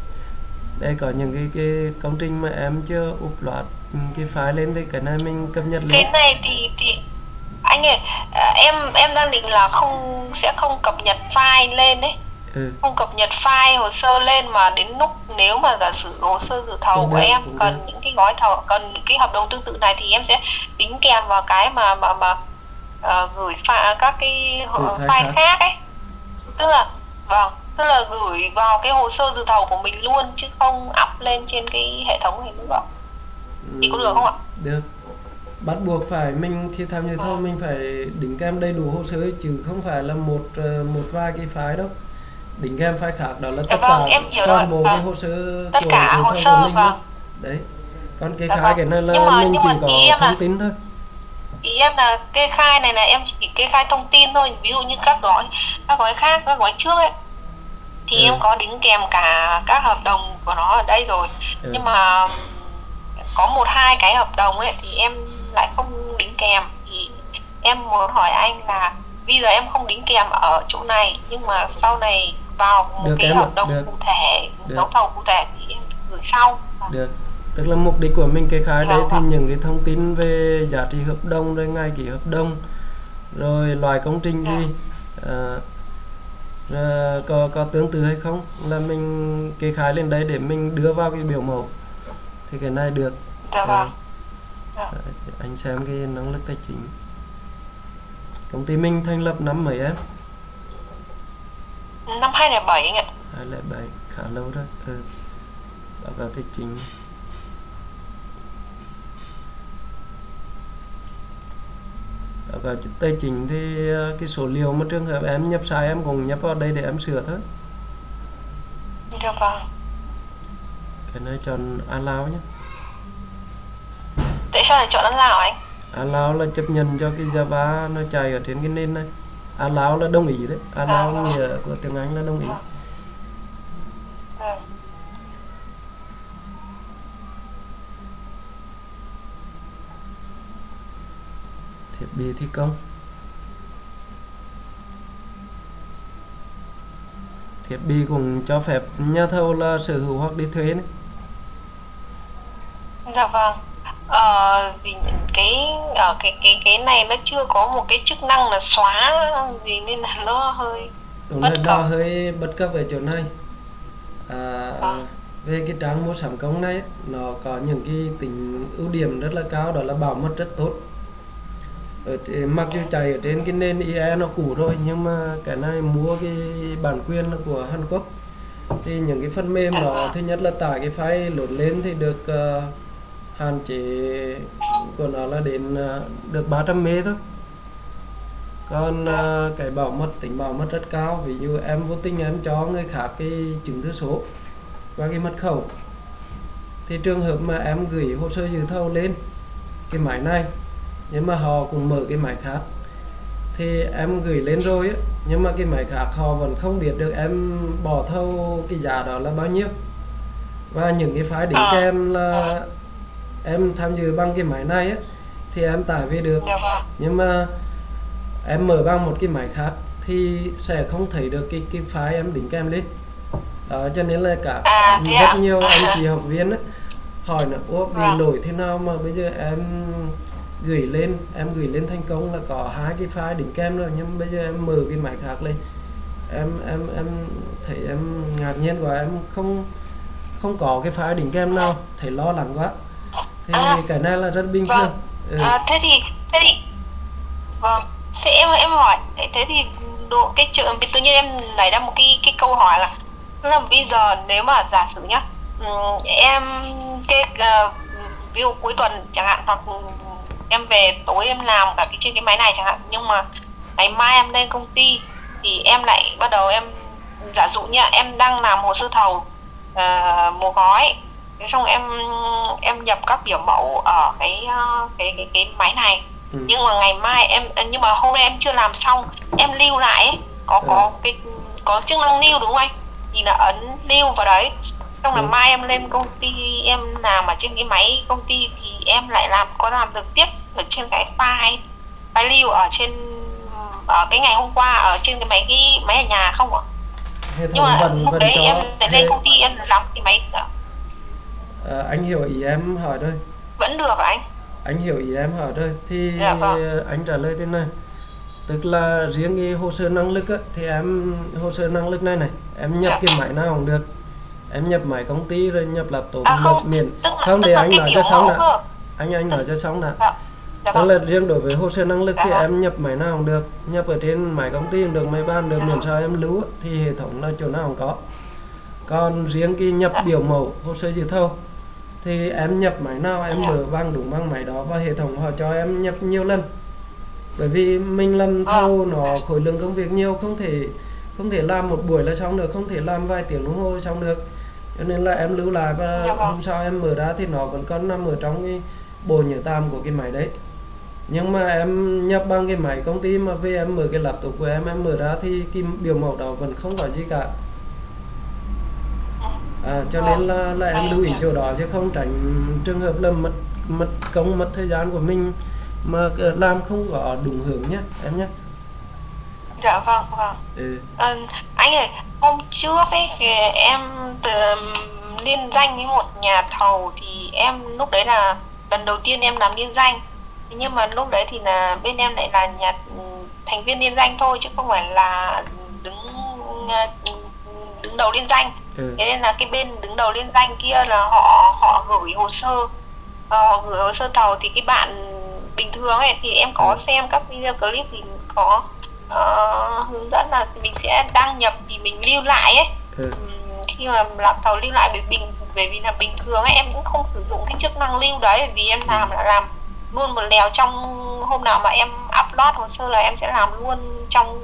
A: đây có những cái cái công trình mà em chưa upload ừ, cái file lên thì cái này mình cập nhật
B: cái
A: lên
B: này thì thì anh ơi à, em em đang định là không sẽ không cập nhật file lên đấy
A: ừ
B: không cập nhật file hồ sơ lên mà đến lúc nếu mà giả sử hồ sơ dự thầu
A: Cũng
B: của em
A: cũng
B: cần
A: được.
B: những cái gói thầu cần cái hợp đồng tương tự này thì em sẽ đính kèm vào cái mà mà mà ờ, gửi pha, các cái uh,
A: file
B: file
A: khác.
B: khác ấy tức là vâng tức là gửi vào cái hồ sơ dự thầu của mình luôn chứ không up lên trên cái hệ thống này nữa thì có được không ạ
A: được bắt buộc phải mình khi tham dự thầu
B: Vâng.
A: mình phải đính kèm đầy đủ hồ sơ chứ không phải là một ờ, một vài cái file đâu đính kèm file khác đó là
B: Dạ
A: tất
B: vâng,
A: cả
B: em hiểu
A: toàn bộ cái
B: vâng.
A: hồ sơ
B: Tất
A: của
B: cả hồ sơ,
A: của mình
B: vâng.
A: luôn. đấy còn cái
B: Dạ
A: khai
B: vâng.
A: cái này là
B: Nhưng mà-
A: mình
B: nhưng
A: chỉ có
B: em là-
A: thông tin thôi
B: ý em là kê khai này là em chỉ kê khai thông tin thôi ví dụ như các gói các gói khác các gói trước ấy thì
A: Ừ.
B: em có đính kèm cả các hợp đồng của nó ở đây rồi
A: Ừ.
B: nhưng mà có một hai cái hợp đồng ấy thì em lại không đính kèm thì em muốn hỏi anh là bây giờ em không đính kèm ở chỗ này nhưng mà sau này vào một
A: Được
B: cái hợp đồng
A: được.
B: cụ thể
A: Được.
B: đấu thầu cụ thể thì em gửi sau
A: được tức là mục đích của mình kê khai đấy
B: Vâng
A: thì những cái thông tin về giá trị hợp đồng rồi ngày ký hợp đồng rồi loại công trình gì ờ, ờ, có có tương tự hay không? Là mình kê khai lên đấy để mình đưa vào cái biểu mẫu. Thì cái này được.
B: Dạ vâng.
A: Ờ, anh xem cái năng lực tài chính. Công ty mình thành lập năm mấy em?
B: Năm 2007 anh ạ.
A: 2007 khá lâu rồi. Ừ. báo cáo tài chính cáo tài chính thì ờ, cái số liệu mà trường hợp em nhập sai em cũng nhập vào đây để em sửa thôi.
B: Dạ vâng
A: cái này chọn allow nhé.
B: Tại sao lại chọn lào anh?
A: Allow là chấp nhận cho cái Java nó chạy ở trên cái nền này. Allow là đồng ý đấy. Allow
B: À.
A: nghĩa của tiếng Anh là đồng ý.
B: Vâng.
A: Thiết bị thi công thiết bị cũng cho phép nhà thầu là sở hữu hoặc đi thuê đấy
B: Dạ vâng. Ờ, gì cái ở cái cái cái này nó chưa có một cái chức năng là xóa gì nên là nó hơi
A: đúng
B: Bất cập.
A: hơi bất cập ở chỗ này à,
B: Vâng.
A: về cái trang mua sắm công này nó có những cái tính ưu điểm rất là cao đó là bảo mật rất tốt ở mặc dù chạy ở trên cái nền IE nó cũ rồi nhưng mà cái này mua cái bản quyền là của Hàn Quốc. Thì những cái phần mềm đó thứ nhất là tải cái file lột lên thì được uh, hạn chế của nó là đến uh, được 300 mê thôi. Còn uh, cái bảo mật tính bảo mật rất cao. Ví dụ em vô tình em cho người khác cái chứng thư số và cái mật khẩu. Thì trường hợp mà em gửi hồ sơ dự thầu lên cái máy này nhưng mà họ cũng mở cái máy khác thì em gửi lên rồi á nhưng mà cái máy khác họ vẫn không biết được em bỏ thầu cái giá đó là bao nhiêu và những cái file đính
B: À.
A: kèm là em tham dự bằng cái máy này á thì em tải về được
B: dạ vâng.
A: nhưng mà em mở bằng một cái máy khác thì sẽ không thấy được cái cái file em đính kèm lên đó cho nên là cả
B: À,
A: rất
B: ạ?
A: nhiều anh *laughs* chị học viên á, hỏi là ủa bị
B: Vâng.
A: lỗi thế nào mà bây giờ em gửi lên em gửi lên thành công là có hai cái file đính kèm rồi nhưng bây giờ em mở cái máy khác lên em em em thấy em ngạc nhiên quá em không không có cái file đính kèm nào thấy lo lắng quá thì
B: À.
A: cái này là rất bình
B: Vâng.
A: thường ừ.
B: À, thế thì thế thì vâng thế em em hỏi thế thì độ cái trường tự nhiên em nảy ra một cái cái câu hỏi là là bây giờ nếu mà giả sử nhá em cái ờ, ví dụ cuối tuần chẳng hạn hoặc em về tối em làm cả cái trên cái máy này chẳng hạn nhưng mà ngày mai em lên công ty thì em lại bắt đầu em giả dụ như em đang làm hồ sơ thầu ờ, một gói thế xong em em nhập các biểu mẫu ở cái ờ, cái cái cái máy này
A: Ừ.
B: nhưng mà ngày mai em nhưng mà hôm nay em chưa làm xong em lưu lại ấy, có có
A: Ừ.
B: cái có chức năng lưu đúng không anh thì là ấn lưu vào đấy xong là
A: Ừ.
B: mai em lên công ty em làm ở trên cái máy công ty thì em lại làm có làm được tiếp ở trên cái file file lưu ở trên ở cái ngày hôm qua ở trên cái máy cái máy ở nhà không ạ? Nhưng mà
A: vẫn
B: lúc
A: vẫn
B: đấy
A: cho
B: em lại lên công ty em làm cái máy
A: à, anh hiểu ý em hỏi rồi
B: vẫn được anh.
A: Anh hiểu ý em hỏi rồi thì
B: Dạ vâng.
A: anh trả lời thế này. Tức là riêng cái hồ sơ năng lực á, thì em hồ sơ năng lực này này em nhập
B: Dạ.
A: cái máy nào cũng được em nhập máy công ty rồi nhập laptop
B: À, không,
A: nhập miền không
B: là
A: anh nói cho xong đã. anh anh nói cho xong đã.
B: Dạ. Dạ
A: tức
B: vâng.
A: là riêng đối với hồ sơ năng lực thì
B: Dạ.
A: em nhập máy nào cũng được. Nhập ở trên máy công ty cũng được máy ban được miễn sao em lưu thì hệ thống là chỗ nào cũng có. Còn riêng cái nhập biểu mẫu hồ sơ dự thầu thì em nhập máy nào em mở bằng đúng bằng máy đó và hệ thống họ cho em nhập nhiều lần. Bởi vì mình làm thầu nó khối lượng công việc nhiều không thể không thể làm một buổi là xong được không thể làm vài tiếng đồng hồ xong được cho nên là em lưu lại và
B: Dạ vâng.
A: hôm sau em mở ra thì nó vẫn còn nằm ở trong cái bộ nhớ tạm của cái máy đấy. Nhưng mà em nhập bằng cái máy công ty mà về em mở cái laptop của em em mở ra thì cái biểu mẫu đó vẫn không có gì cả. À, cho nên là là em lưu ý chỗ đó chứ không tránh trường hợp là mất mất công mất thời gian của mình mà ờ, làm không có đúng hướng nhé em nhé
B: Dạ vâng vâng.
A: ừ.
B: Ờ, anh ơi, hôm trước ấy thì em từ liên danh với một nhà thầu thì em lúc đấy là lần đầu tiên em làm liên danh. Nhưng mà lúc đấy thì là bên em lại là nhà thành viên liên danh thôi chứ không phải là đứng đứng đầu liên danh.
A: Ừ.
B: Thế nên là cái bên đứng đầu liên danh kia là họ họ gửi hồ sơ ờ, họ gửi hồ sơ thầu thì cái bạn bình thường ấy thì em có
A: Ừ.
B: xem các video clip thì có ờ, hướng dẫn là mình sẽ đăng nhập thì mình lưu lại ấy
A: Ừ.
B: Khi mà làm thầu lưu lại bởi bình bởi vì là bình thường ấy em cũng không sử dụng cái chức năng lưu đấy bởi vì em làm là làm luôn một lèo trong hôm nào mà em upload hồ sơ là em sẽ làm luôn trong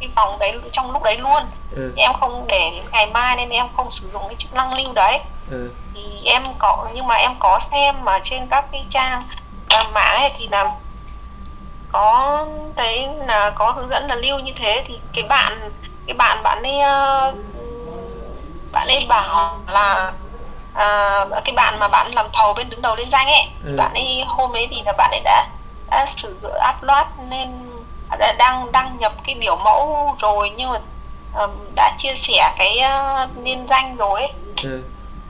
B: cái phòng đấy trong lúc đấy luôn
A: Ừ.
B: em không để đến ngày mai nên em không sử dụng cái chức năng lưu đấy
A: Ừ.
B: thì em có nhưng mà em có xem mà trên các cái trang mạng ấy thì là có thấy là có hướng dẫn là lưu như thế thì cái bạn cái bạn bạn ấy ờ, bạn ấy bảo là à, cái bạn mà bạn làm thầu bên đứng đầu liên danh ấy
A: Ừ.
B: bạn ấy hôm ấy thì là bạn ấy đã đã sử dụng upload nên đã đăng đăng nhập cái biểu mẫu rồi nhưng mà ờm, đã chia sẻ cái ờ, liên danh rồi ấy
A: Ừ.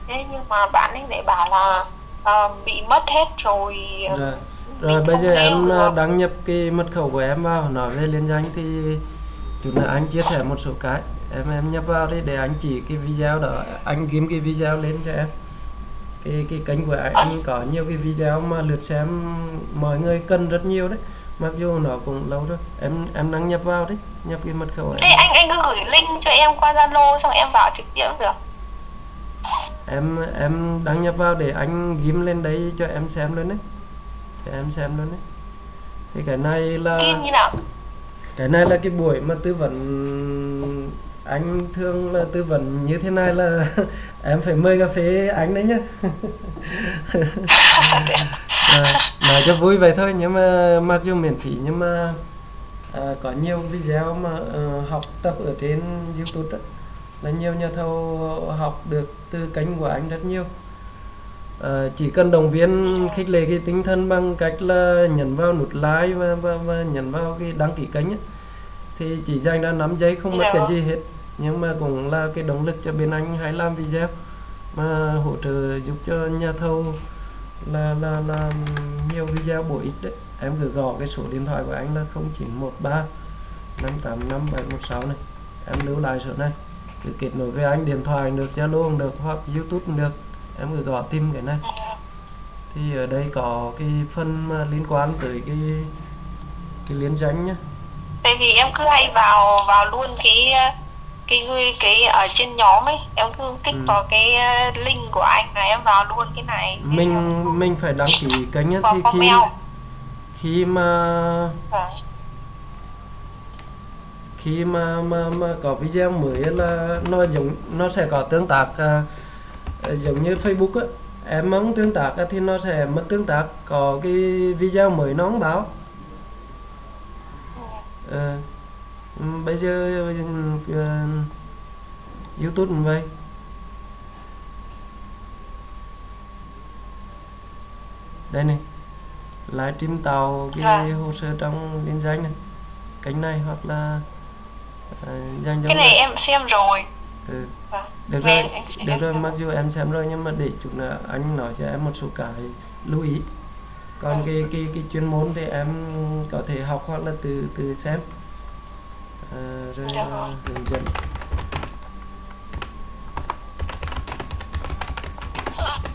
B: thế nhưng mà bạn ấy lại bảo là ờ, bị mất hết rồi
A: rồi rồi bây giờ em ờ, đăng nhập cái mật khẩu của em vào nói về liên danh thì chút nữa anh chia sẻ một số cái. Em em nhập vào đi để anh chỉ cái video đó anh kiếm cái video lên cho em. Cái cái kênh của anh, anh có nhiều cái video mà lượt xem mọi người cần rất nhiều đấy. Mặc dù nó cũng lâu rồi. Em em đăng nhập vào đấy nhập cái mật khẩu
B: thế
A: em.
B: anh anh cứ gửi link cho em qua zalo xong em vào trực tiếp được.
A: Em em đăng nhập vào để anh ghim lên đấy cho em xem luôn đấy cho em xem luôn đấy. Thì cái này là cái này là cái buổi mà tư vấn anh thường là tư vấn như thế này là *laughs* em phải mời cà phê anh đấy nhá. À, *laughs* nói cho vui vậy thôi nhưng mà mặc dù miễn phí nhưng mà à, có nhiều video mà ờ, học tập ở trên YouTube đó, là nhiều nhà thầu học được từ kênh của anh rất nhiều Ờ, chỉ cần động viên khích lệ cái tinh thần bằng cách là nhấn vào nút like và, và, và nhấn vào cái đăng ký kênh ấy. thì chỉ dành ra 5 giây không mất cái gì hết. Nhưng mà cũng là cái động lực cho bên anh hay làm video mà hỗ trợ giúp cho nhà thầu là là là nhiều video bổ ích đấy. Em cứ gõ cái số điện thoại của anh là 0913 585 716 này. Em lưu lại số này. Cứ kết nối với anh điện thoại được Zalo cũng được hoặc YouTube cũng được em cứ gõ tìm cái này. Thì ở đây có cái phần mà liên quan tới cái cái liên danh nhá.
B: Tại vì em cứ hay vào vào luôn cái cái cái, cái ở trên nhóm ấy. Em cứ kích
A: Ừ.
B: vào cái ờ, link của anh là em vào luôn cái này.
A: Mình
B: em-
A: mình phải đăng ký kênh
B: vào
A: thì khi khi mà
B: Vâng.
A: khi mà mà mà có video mới là nó giống nó sẽ có tương tác à, giống như Facebook á em muốn tương tác thì nó sẽ mất tương tác. Có cái video mới nó không báo. Ờ, ừm, bây giờ ờ, YouTube cũng vậy. Đây này livestream tạo cái hồ sơ trong liên danh này. Kênh này hoặc là uh, danh
B: cái này. em xem rồi.
A: Ừ được
B: vâng,
A: rồi. được rồi mặc dù em xem rồi nhưng mà để chút nữa anh nói cho em một số cái lưu ý. Còn vâng. cái cái cái chuyên môn thì em có thể học hoặc là từ từ xem. À, rồi hướng dẫn.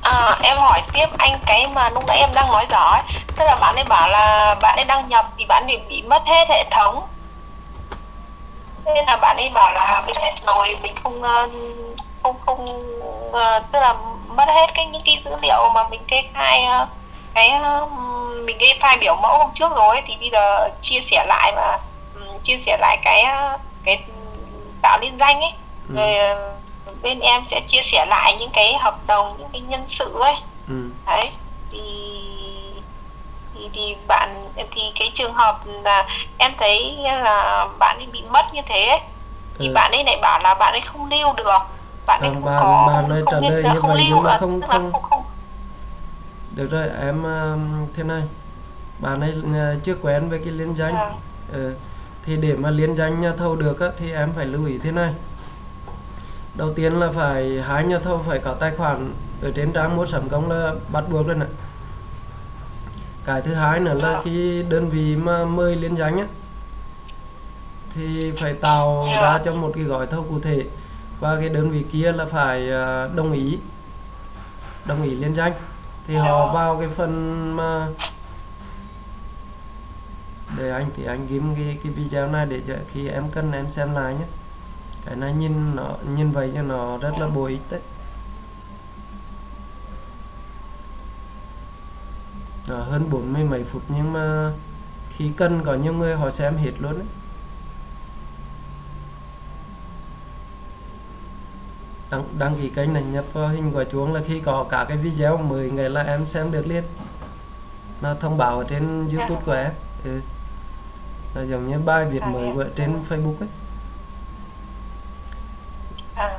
B: À, em hỏi tiếp anh cái mà lúc nãy em đang nói rõ ấy. tức là bạn ấy bảo là bạn ấy đăng nhập thì bạn ấy bị mất hết hệ thống nên là bạn ấy bảo là bị hết rồi mình không ờ, không không ờ, tức là mất hết cái những cái dữ liệu mà mình kê khai ờ, cái mình kê khai biểu mẫu hôm trước rồi ấy, thì bây giờ chia sẻ lại và ừm, chia sẻ lại cái cái tạo liên danh ấy
A: Ừ.
B: rồi bên em sẽ chia sẻ lại những cái hợp đồng những cái nhân sự ấy
A: ừ.
B: đấy thì thì thì bạn thì cái trường hợp là em thấy là bạn ấy bị mất như thế ấy, thì
A: Ừ.
B: bạn ấy lại bảo là bạn ấy không lưu được bạn ấy
A: Vâng,
B: không
A: bạn-
B: có
A: bạn ấy
B: không
A: trả lời như
B: không
A: vậy nhưng mà
B: à,
A: không- không-
B: không không
A: được rồi em um, thế này bạn ấy uh, chưa quen với cái liên danh
B: Vâng.
A: ừ. thì để mà liên danh nhà thầu được á, thì em phải lưu ý thế này đầu tiên là phải hai nhà thầu phải có tài khoản ở trên trang mua sắm công là bắt buộc rồi nè cái thứ hai nữa là cái đơn vị mà mời liên danh á thì phải tạo
B: Dạ.
A: ra cho một cái gói thầu cụ thể. Và cái đơn vị kia là phải ờ, đồng ý đồng ý liên danh. Thì họ
B: Dạ.
A: vào cái phần mà để anh thì anh ghim cái cái video này để cho khi em cần em xem lại nhé. Cái này nhìn nó nhìn vậy cho nó rất là bổ ích đấy nó hơn bốn mươi mấy phút nhưng mà khi cần có nhiều người họ xem hết luôn đấy đăng, đăng ký kênh này nhập vào hình quả chuông là khi có cả cái video mới ngày là em xem được liền. Nó thông báo ở trên youtube của em. Ừ. nó giống như bài viết mới ở trên facebook ấy.
B: À,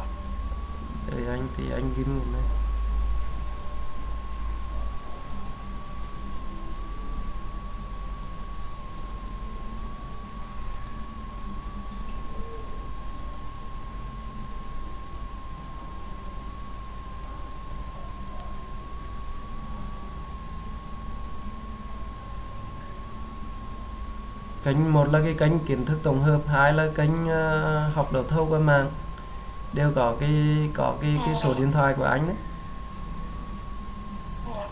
A: Đợi anh thì anh ghim này kênh một là cái kênh kiến thức tổng hợp hai là kênh uh, ờ, học đầu thâu qua mạng. Đều có cái có cái cái số điện thoại của anh đấy.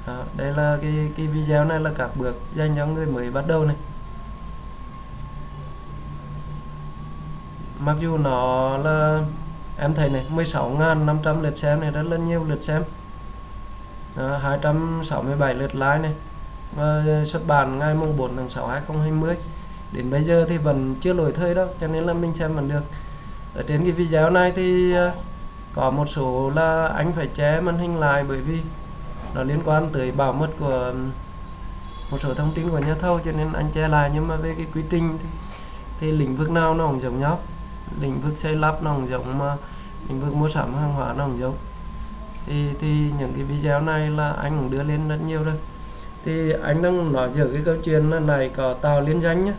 A: À, đây là cái cái video này là các bước dành cho người mới bắt đầu này. Mặc dù nó là em thấy này 16.500 lượt xem này rất là nhiều lượt xem. À, 267 lượt like này. Và xuất bản ngày mùng 4 tháng 6 2020 đến bây giờ thì vẫn chưa lỗi thời đâu cho nên là mình xem vẫn được. Ở trên cái video này thì ờ, có một số là anh phải che màn hình lại bởi vì nó liên quan tới bảo mật của một số thông tin của nhà thầu cho nên anh che lại. Nhưng mà về cái quy trình thì, thì lĩnh vực nào nó cũng giống nhau. Lĩnh vực xây lắp nó cũng giống mà lĩnh vực mua sắm hàng hóa nó cũng giống. Thì thì những cái video này là anh cũng đưa lên rất nhiều rồi. Thì anh đang nói giữa cái câu chuyện này có tạo liên danh nhé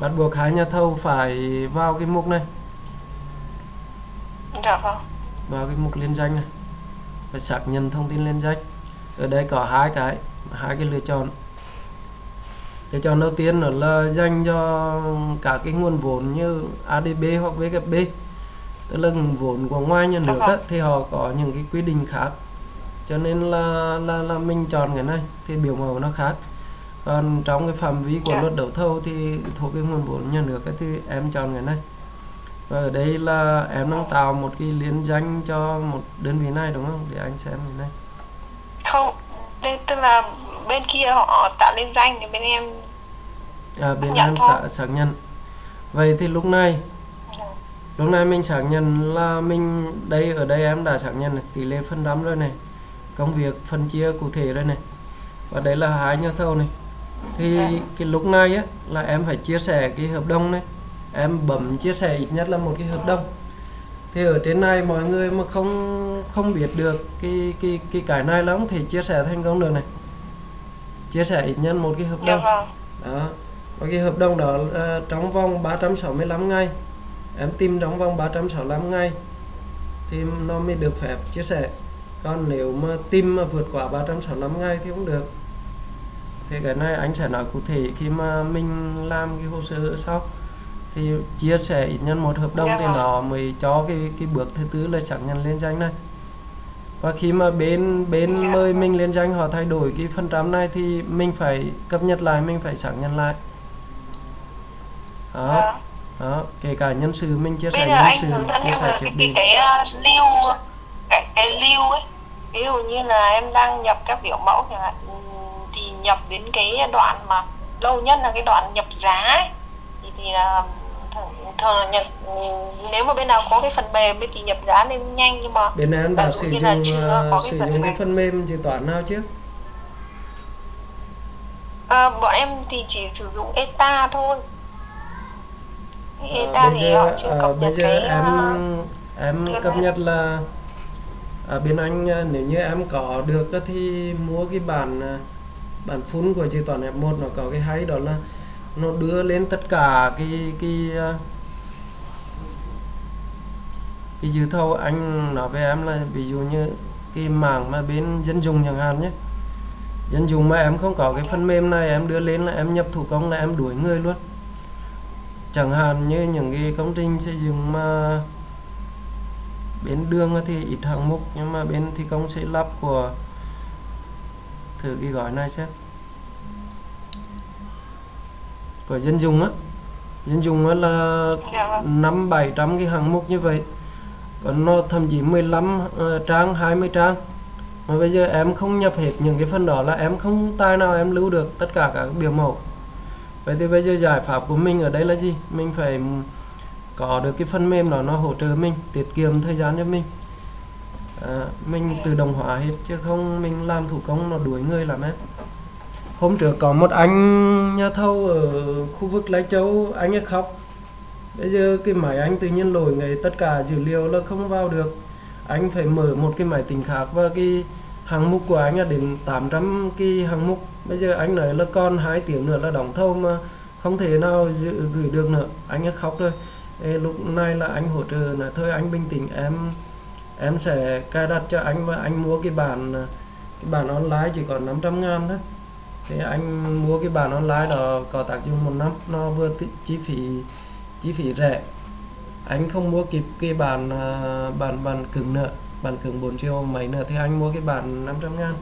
A: bắt buộc hai nhà thầu phải vào cái mục này.
B: Dạ vâng.
A: Vào cái mục liên danh này. Phải xác nhận thông tin liên danh. Ở đây có hai cái hai cái lựa chọn. Lựa chọn đầu tiên đó là dành cho cả cái nguồn vốn như ADB hoặc VKB tức là nguồn vốn của ngoài nhà nước á, thì họ có những cái quy định khác. Cho nên là là là mình chọn cái này thì biểu mẫu nó khác còn trong cái phạm vi của
B: Dạ.
A: luật đấu thầu thì thuộc cái nguồn vốn nhà nước ấy, thì em chọn cái này. Và ở đây là em đang tạo một cái liên danh cho một đơn vị này đúng không? Để anh xem cái này.
B: Không đây tức là bên kia họ tạo liên danh thì bên em
A: à, bên
B: Dạ
A: em xác xác nhận. Vậy thì lúc này lúc này mình xác nhận là mình đây ở đây em đã xác nhận này, tỷ lệ phần trăm rồi này công việc phân chia cụ thể rồi này. Và đây là hai nhà thầu này thì
B: Dạ.
A: cái lúc này á là em phải chia sẻ cái hợp đồng này. Em bấm chia sẻ ít nhất là một cái hợp đồng. Thì ở trên này mọi người mà không không biết được cái cái cái cái này là không thể chia sẻ thành công được này. Chia sẻ ít nhất một cái hợp
B: dạ
A: đồng
B: vâng.
A: Đó. Và cái hợp đồng đó là trong vòng 365 ngày. Em tìm trong vòng 365 ngày thì nó mới được phép chia sẻ. Còn nếu mà tìm mà vượt quá 365 ngày thì không được thì cái này anh sẽ nói cụ thể khi mà mình làm cái hồ sơ sau thì chia sẻ ít nhất một hợp đồng
B: Dạ
A: thì
B: vâng.
A: nó mới cho cái cái bước thứ tư là xác nhận liên danh này và khi mà bên bên
B: Dạ.
A: mời mình liên danh họ thay đổi cái phần trăm này thì mình phải cập nhật lại mình phải xác nhận lại đó
B: Vâng.
A: đó kể cả nhân sự mình chia sẻ nhân sự chia sẻ thiết
B: cái
A: bị
B: cái, uh, lưu cái, cái lưu ấy ví dụ như là em đang nhập các biểu mẫu chẳng hạn nhập đến cái đoạn mà lâu nhất là cái đoạn nhập giá ấy. thì thì thường, là nhập nếu mà bên nào có cái phần mềm thì nhập giá lên nhanh nhưng mà
A: bên em đã
B: Ví dụ
A: sử dụng ờ, sử
B: phần
A: dụng cái
B: mềm.
A: phần mềm dự toán nào chứ
B: à, bọn em thì chỉ sử dụng ETA thôi
A: Ờ,
B: ETA
A: bây
B: thì
A: giờ
B: họ chưa
A: ờ,
B: cập
A: bây
B: nhật
A: giờ
B: cái
A: em em cập nhật là ở bên anh nếu như em có được thì mua cái bản bản phun của chữ toán F1 nó có cái hay đó là nó đưa lên tất cả cái cái ờ, cái dự thầu anh nói với em là ví dụ như cái mảng mà bên dân dùng chẳng hạn nhé. Dân dùng mà em không có cái phần mềm này, em đưa lên là em nhập thủ công là em đuổi người luôn. Chẳng hạn như những cái công trình xây dựng mà bên đường thì ít hạng mục, nhưng mà bên thi công xây lắp của thử cái gói này xem của dân dùng á. Dân dùng á là
B: dạ vâng.
A: năm bảy trăm cái hạng mục như vậy. Còn nó thậm chí 15 ờ, trang 20 trang. Mà bây giờ em không nhập hết những cái phần đó là em không tài nào em lưu được tất cả các biểu mẫu. Vậy thì bây giờ giải pháp của mình ở đây là gì? Mình phải có được cái phần mềm đó nó hỗ trợ mình tiết kiệm thời gian cho mình à, mình tự động hóa hết chứ không mình làm thủ công nó đuổi người lắm em hôm trước có một anh nhà thầu ở khu vực Lai Châu anh ấy khóc. Bây giờ cái máy anh tự nhiên lỗi ngày tất cả dữ liệu là không vào được. Anh phải mở một cái máy tính khác và cái hạng mục của anh là đến 800 cái hạng mục. Bây giờ anh nói là còn hai tiếng nữa là đóng thầu mà không thể nào dự, gửi được nữa. Anh ấy khóc rồi. Ê, lúc này là anh hỗ trợ là thôi anh bình tĩnh em em sẽ cài đặt cho anh và anh mua cái bản cái bản online chỉ còn 500 ngàn thôi. Thì anh mua cái bản online đó có tác dụng một năm, nó vừa chi phí chi phí rẻ. Anh không mua kịp cái bản à, bản bản cứng nữa, bản cứng 4 triệu mấy nữa thì anh mua cái bản 500 ngàn.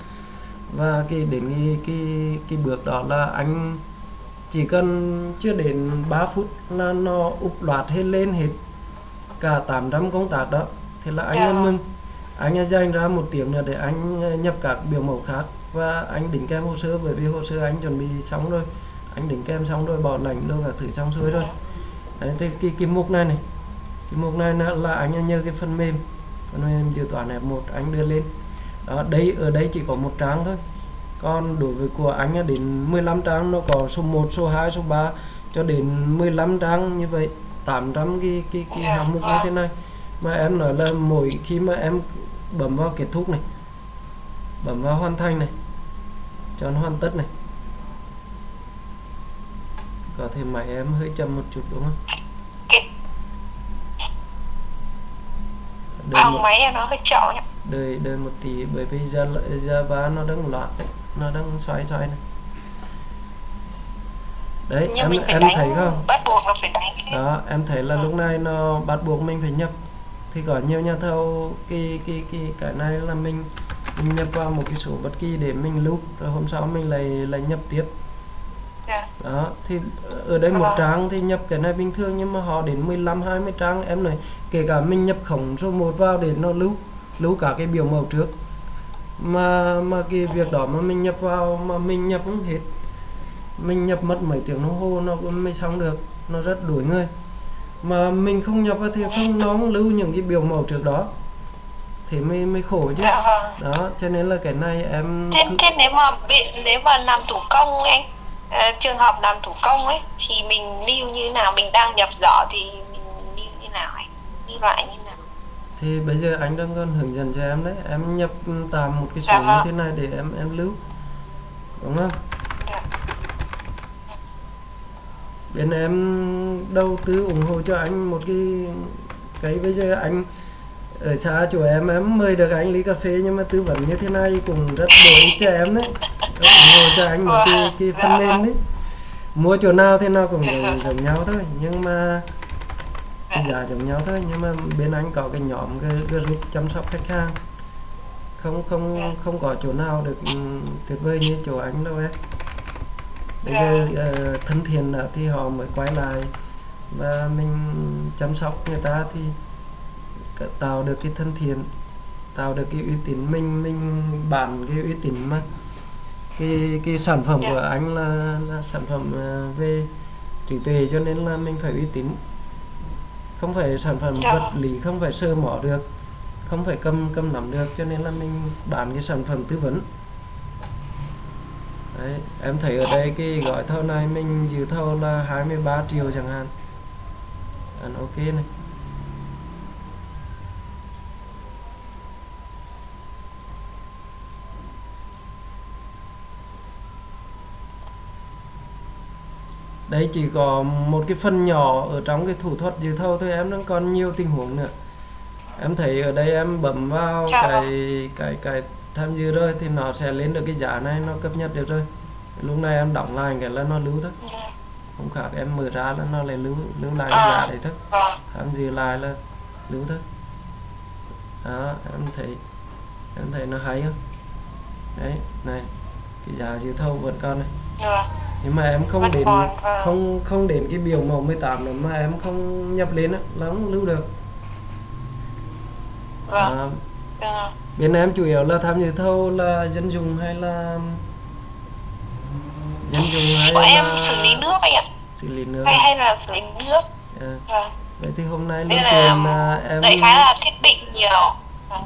A: Và cái đến cái cái cái bước đó là anh chỉ cần chưa đến 3 phút là nó úp loạt hết lên hết cả 800 công tác đó thì là anh
B: Dạ.
A: em mừng anh ấy dành ra một tiếng nữa để anh ờ, nhập các biểu mẫu khác và anh đính kèm hồ sơ bởi vì hồ sơ anh chuẩn bị xong rồi. Anh đính kèm xong rồi bảo lãnh đâu cả thử xong xuôi rồi. Đấy thì cái cái mục này này cái mục này là, là anh nhờ cái phần mềm phần mềm dự toán F1 anh đưa lên. Đó đây ở đây chỉ có một trang thôi. Còn đối với của anh đến 15 trang nó có số 1, số 2, số 3 cho đến 15 trang như vậy 800 cái cái cái hạng mục như thế này mà em nói là mỗi khi mà em bấm vào kết thúc này bấm vào hoàn thành này chọn hoàn tất này có thể máy em hơi chậm một chút đúng không? Đợi
B: Phòng
A: một,
B: máy em nó hơi chậm
A: đợi đợi một tí bởi vì Java nó đang đấy nó đang xoay xoay này. Đấy
B: nhưng
A: em em thấy không?
B: bắt buộc là phải đánh
A: đó em thấy là lúc này nó bắt buộc mình phải nhập thì có nhiều nhà thầu cái cái cái cái này là mình mình nhập vào một cái số bất kỳ để mình lưu rồi hôm sau mình lại lại nhập tiếp
B: Dạ.
A: đó thì ở đây một
B: Vâng.
A: trang thì nhập cái này bình thường nhưng mà họ đến 15 20 trang em nói kể cả mình nhập khổng số 1 vào để nó lưu lưu cả cái biểu mẫu trước mà mà cái việc đó mà mình nhập vào mà mình nhập không hết mình nhập mất mấy tiếng đồng hồ nó cũng mới xong được nó rất đuổi người mà mình không nhập vào thì không nó không lưu những cái biểu mẫu trước đó. Thì mới mới khổ chứ.
B: Dạ vâng.
A: đó cho nên là cái này em
B: Thế, thế nếu mà bị, nếu mà làm thủ công anh ờ, trường hợp làm thủ công ấy thì mình lưu như nào? Mình đang nhập rõ thì mình lưu như nào anh lưu lại như nào?
A: Thì bây giờ anh đang còn hướng dẫn cho em đấy. Em nhập tạm một cái số
B: Dạ
A: như
B: vâng.
A: thế này để em em lưu. Đúng không?
B: Dạ
A: bên em đầu tư ủng hộ cho anh một cái cái bây giờ anh ở xa chỗ em em mời được anh ly cà phê nhưng mà tư vấn như thế này cũng rất bổ ích cho em đấy. Ủng hộ cho anh một cái cái phần mềm đấy. Mua chỗ nào thế nào cũng giống, giống nhau thôi nhưng mà cái giá giống nhau thôi nhưng mà bên anh có cái nhóm cái group chăm sóc khách hàng. Không không không có chỗ nào được ừ, tuyệt vời như chỗ anh đâu em bây giờ ờ, thân thiện nữa thì họ mới quay lại. Và mình chăm sóc người ta thì tạo được cái thân thiện tạo được cái uy tín. Mình mình bản cái uy tín mà. Cái cái sản phẩm
B: Dạ.
A: của anh là, là sản phẩm ờ, về trí tuệ cho nên là mình phải uy tín. Không phải sản phẩm
B: Dạ.
A: vật lý không phải sơ mỏ được không phải cầm cầm nắm được cho nên là mình bán cái sản phẩm tư vấn đấy em thấy ở đây cái gói thầu này mình dự thầu là 23 triệu chẳng hạn. Ăn ok này. Đấy chỉ có một cái phần nhỏ ở trong cái thủ thuật dự thầu thôi em đang còn nhiều tình huống nữa. Em thấy ở đây em bấm vào
B: Dạ.
A: cái cái cái tham dự rồi thì nó sẽ lên được cái giá này nó cập nhật được rồi. Lúc này em đóng lại cái là nó lưu thôi. Không khác em mở ra là nó lại lưu lưu lại cái giá đấy thôi. Tham dự lại là lưu thôi. Đó em thấy em thấy nó hay không? Đấy này cái giá dự thầu vẫn còn này. Nhưng mà em không đến
B: vâng.
A: không không đến cái biểu mẫu 18 nữa mà em không nhập lên á là không lưu được. À, bên em chủ yếu là tham dự thầu là dân dùng hay là dân dùng hay
B: bọn em
A: là
B: xử lý nước anh ạ.
A: xử lý nước.
B: Hay hay là xử lý nước.
A: À,
B: vâng.
A: Vậy thì hôm nay
B: là
A: tiền à, em
B: đại khái là thiết bị nhiều.
A: Ừ,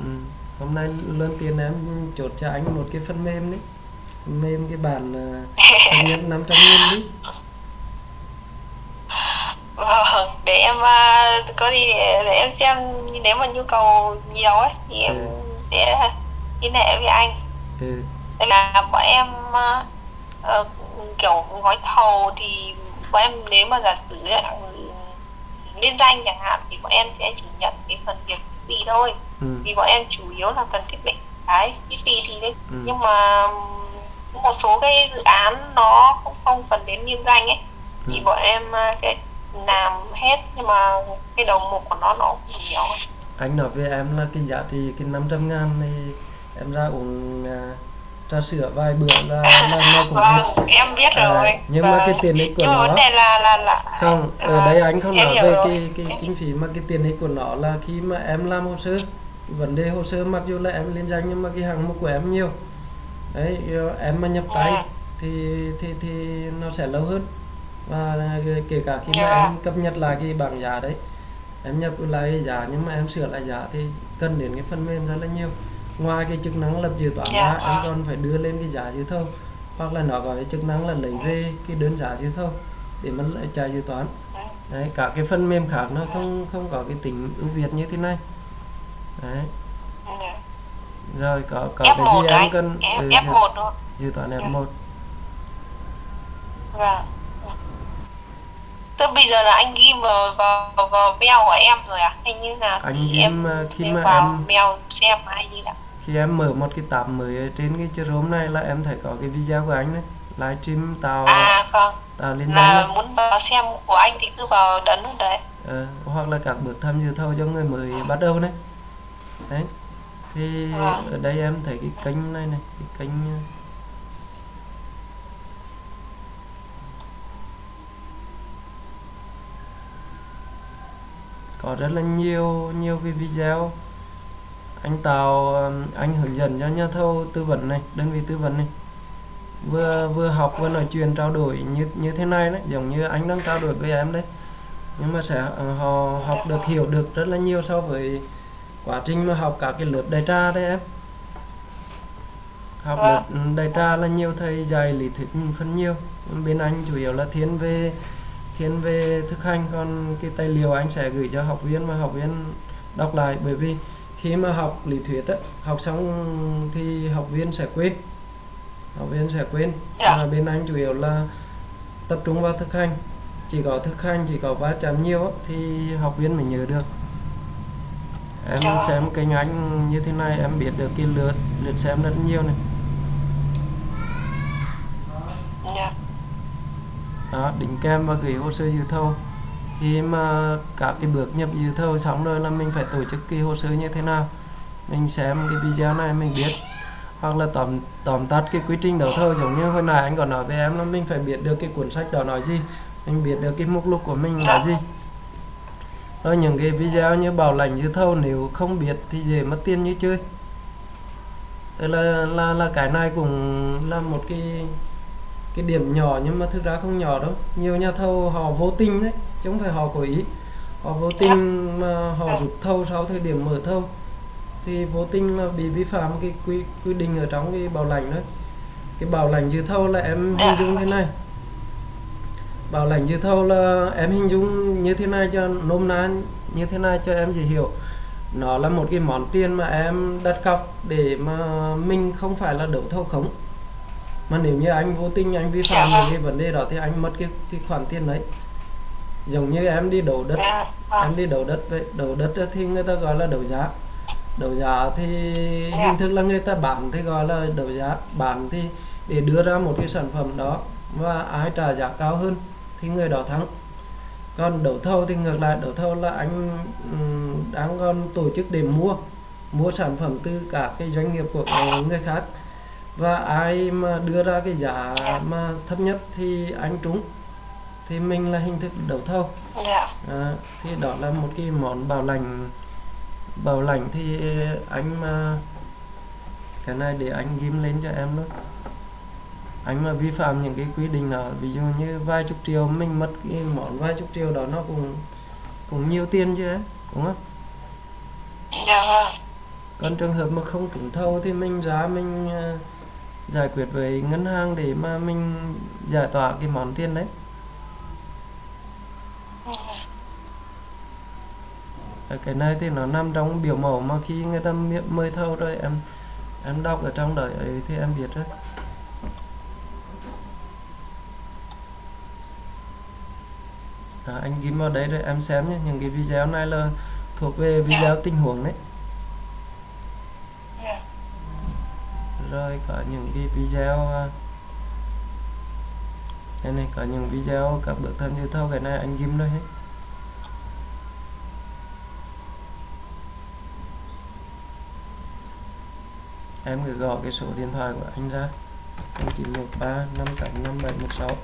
A: hôm nay lương tiền em chốt cho anh một cái phần mềm đấy phần mềm cái bản uh, nhân 500 nghìn đi.
B: Vâng để em à, có gì để, để em xem. Nếu mà nhu cầu nhiều ấy thì em
A: Ừ.
B: sẽ liên hệ với anh
A: ừ.
B: Là bọn em ờ, kiểu gói thầu thì bọn em nếu mà giả sử là liên danh chẳng hạn thì bọn em sẽ chỉ nhận cái phần việc thiết bị thôi
A: Ừ.
B: vì bọn em chủ yếu là phần thiết bị đấy thiết bị thì đấy
A: Ừ.
B: nhưng mà một số cái dự án nó không không cần đến liên danh ấy thì
A: Ừ.
B: bọn em à, sẽ làm hết nhưng mà cái đầu mục của nó nó cũng nhiều ấy.
A: Anh nói với em là cái giá trị cái 500 ngàn này em ra uống à, trà sữa vài bữa là, là nó cũng *laughs*
B: vâng em biết
A: À,
B: rồi
A: nhưng mà
B: Vâng.
A: cái tiền ích của
B: nhưng mà
A: nó-
B: vấn đề là là là
A: không ở
B: à,
A: đây anh không nói về
B: rồi.
A: cái cái kinh phí mà cái tiền ích của nó là khi mà em làm hồ sơ vấn đề hồ sơ mặc dù là em liên danh nhưng mà cái hạng mục của em nhiều đấy rồi em mà nhập tay
B: Ừ.
A: thì thì thì nó sẽ lâu hơn và kể cả khi mà
B: Dạ.
A: em cập nhật lại cái bảng giá đấy em nhập lại giá nhưng mà em sửa lại giá thì cần đến cái phần mềm rất là nhiều ngoài cái chức năng lập dự toán
B: Dạ,
A: ra em
B: vâng.
A: còn phải đưa lên cái giá dự thầu hoặc là nó có cái chức năng là lấy về cái đơn giá dự thầu để mà lại trả dự toán đấy cả cái phần mềm khác nó không không có cái tính ưu việt như thế này đấy rồi có có
B: F1
A: cái gì em
B: anh,
A: cần
B: F,
A: ừ,
B: F1 thôi
A: dự toán
B: Dạ.
A: F1
B: Vâng. Tức bây giờ là anh ghi vào vào vào mail của em rồi à? Hay như là
A: Anh ghim,
B: em
A: ờ, khi mà
B: vào
A: em-
B: mail xem hay như nào?
A: khi em mở một cái tab mới trên cái Chrome này là em thấy có cái video của anh đấy livestream tạo
B: À vâng,
A: tạo liên danh
B: là muốn vào xem của anh thì cứ vào đấn luôn đấy.
A: Ờ, hoặc là các bước tham dự thầu cho người mới bắt đầu đấy đấy thì
B: Vâng.
A: ở đây em thấy cái kênh này này cái kênh có rất là nhiều nhiều cái video. Anh tạo anh hướng dẫn cho nhà thầu tư vấn này đơn vị tư vấn này. Vừa vừa học vừa nói chuyện trao đổi như như thế này đấy giống như anh đang trao đổi với em đấy. Nhưng mà sẽ ờ, họ học được hiểu được rất là nhiều so với quá trình mà học cả cái lớp đại tra đấy em. Học
B: Vâng.
A: lớp đại tra là nhiều thầy dạy lý thuyết phân nhiều. Bên anh chủ yếu là thiên về thiên về thực hành còn cái tài liệu anh sẽ gửi cho học viên và học viên đọc lại bởi vì khi mà học lý thuyết á, học xong thì học viên sẽ quên học viên sẽ quên
B: Dạ.
A: mà bên anh chủ yếu là tập trung vào thực hành chỉ có thực hành chỉ có va chạm nhiều á, thì học viên mới nhớ được em
B: Dạ.
A: xem kênh anh như thế này em biết được cái lượt lượt xem rất nhiều này
B: Dạ
A: đó, đính kèm và gửi hồ sơ dự thầu. Khi mà các cái bước nhập dự thầu xong rồi là mình phải tổ chức cái hồ sơ như thế nào? Mình xem cái video này mình biết. Hoặc là tóm tóm tắt cái quy trình đấu thầu, giống như hồi nãy anh còn nói với em là mình phải biết được cái cuốn sách đó nói gì. Mình biết được cái mục lục của mình là gì. Rồi những cái video như bảo lãnh dự thầu, nếu không biết thì dễ mất tiền như chơi. Tức là là là cái này cũng là một cái cái điểm nhỏ nhưng mà thực ra không nhỏ đâu. Nhiều nhà thầu họ vô tình đấy, chứ không phải họ cố ý. Họ vô tình mà họ rút thầu sau thời điểm mở thầu. Thì vô tình là bị vi phạm cái quy quy định ở trong cái bảo lãnh đấy cái bảo lãnh dự thầu là em hình dung thế này. Bảo lãnh dự thầu là em hình dung như thế này cho nôm na, như thế này cho em dễ hiểu. Nó là một cái món tiền mà em đặt cọc để mà mình không phải là đấu thầu khống mà nếu như anh vô tình anh vi phạm những cái vấn đề đó thì anh mất cái cái khoản tiền đấy. Giống như em đi đấu đất
B: dạ vâng.
A: em đi đấu đất vậy đấu đất thì người ta gọi là đấu giá. Đấu giá thì hình thức là người ta bán thì gọi là đấu giá. Bán thì để đưa ra một cái sản phẩm đó và ai trả giá cao hơn thì người đó thắng. Còn đấu thầu thì ngược lại đấu thầu là anh đang còn tổ chức để mua mua sản phẩm từ cả cái doanh nghiệp của người khác và ai mà đưa ra cái giá mà thấp nhất thì anh trúng thì mình là hình thức đấu thầu.
B: Dạ.
A: À, thì đó là một cái món bảo lãnh. Bảo lãnh thì anh mà cái này để anh ghim lên cho em luôn. Anh mà vi phạm những cái quy định đó ví dụ như vài chục triệu mình mất cái món vài chục triệu đó nó cũng cũng nhiều tiền chứ em đúng không?
B: Dạ vâng.
A: Còn trường hợp mà không trúng thầu thì mình ra mình ờ, giải quyết với ngân hàng để mà mình giải tỏa cái món tiền đấy. Ở cái này thì nó nằm trong biểu mẫu mà khi người ta mời thâu rồi em em đọc ở trong đấy ấy thì em biết rồi. À, anh ghi vào đấy rồi em xem nhé những cái video này là thuộc về video tình huống đấy
B: dạ
A: rồi có những cái video à, đây này có những video các bước thân dự thâu, cái này anh ghim đây hết. Em gửi gọi cái số điện thoại của anh ra 0913 58 5716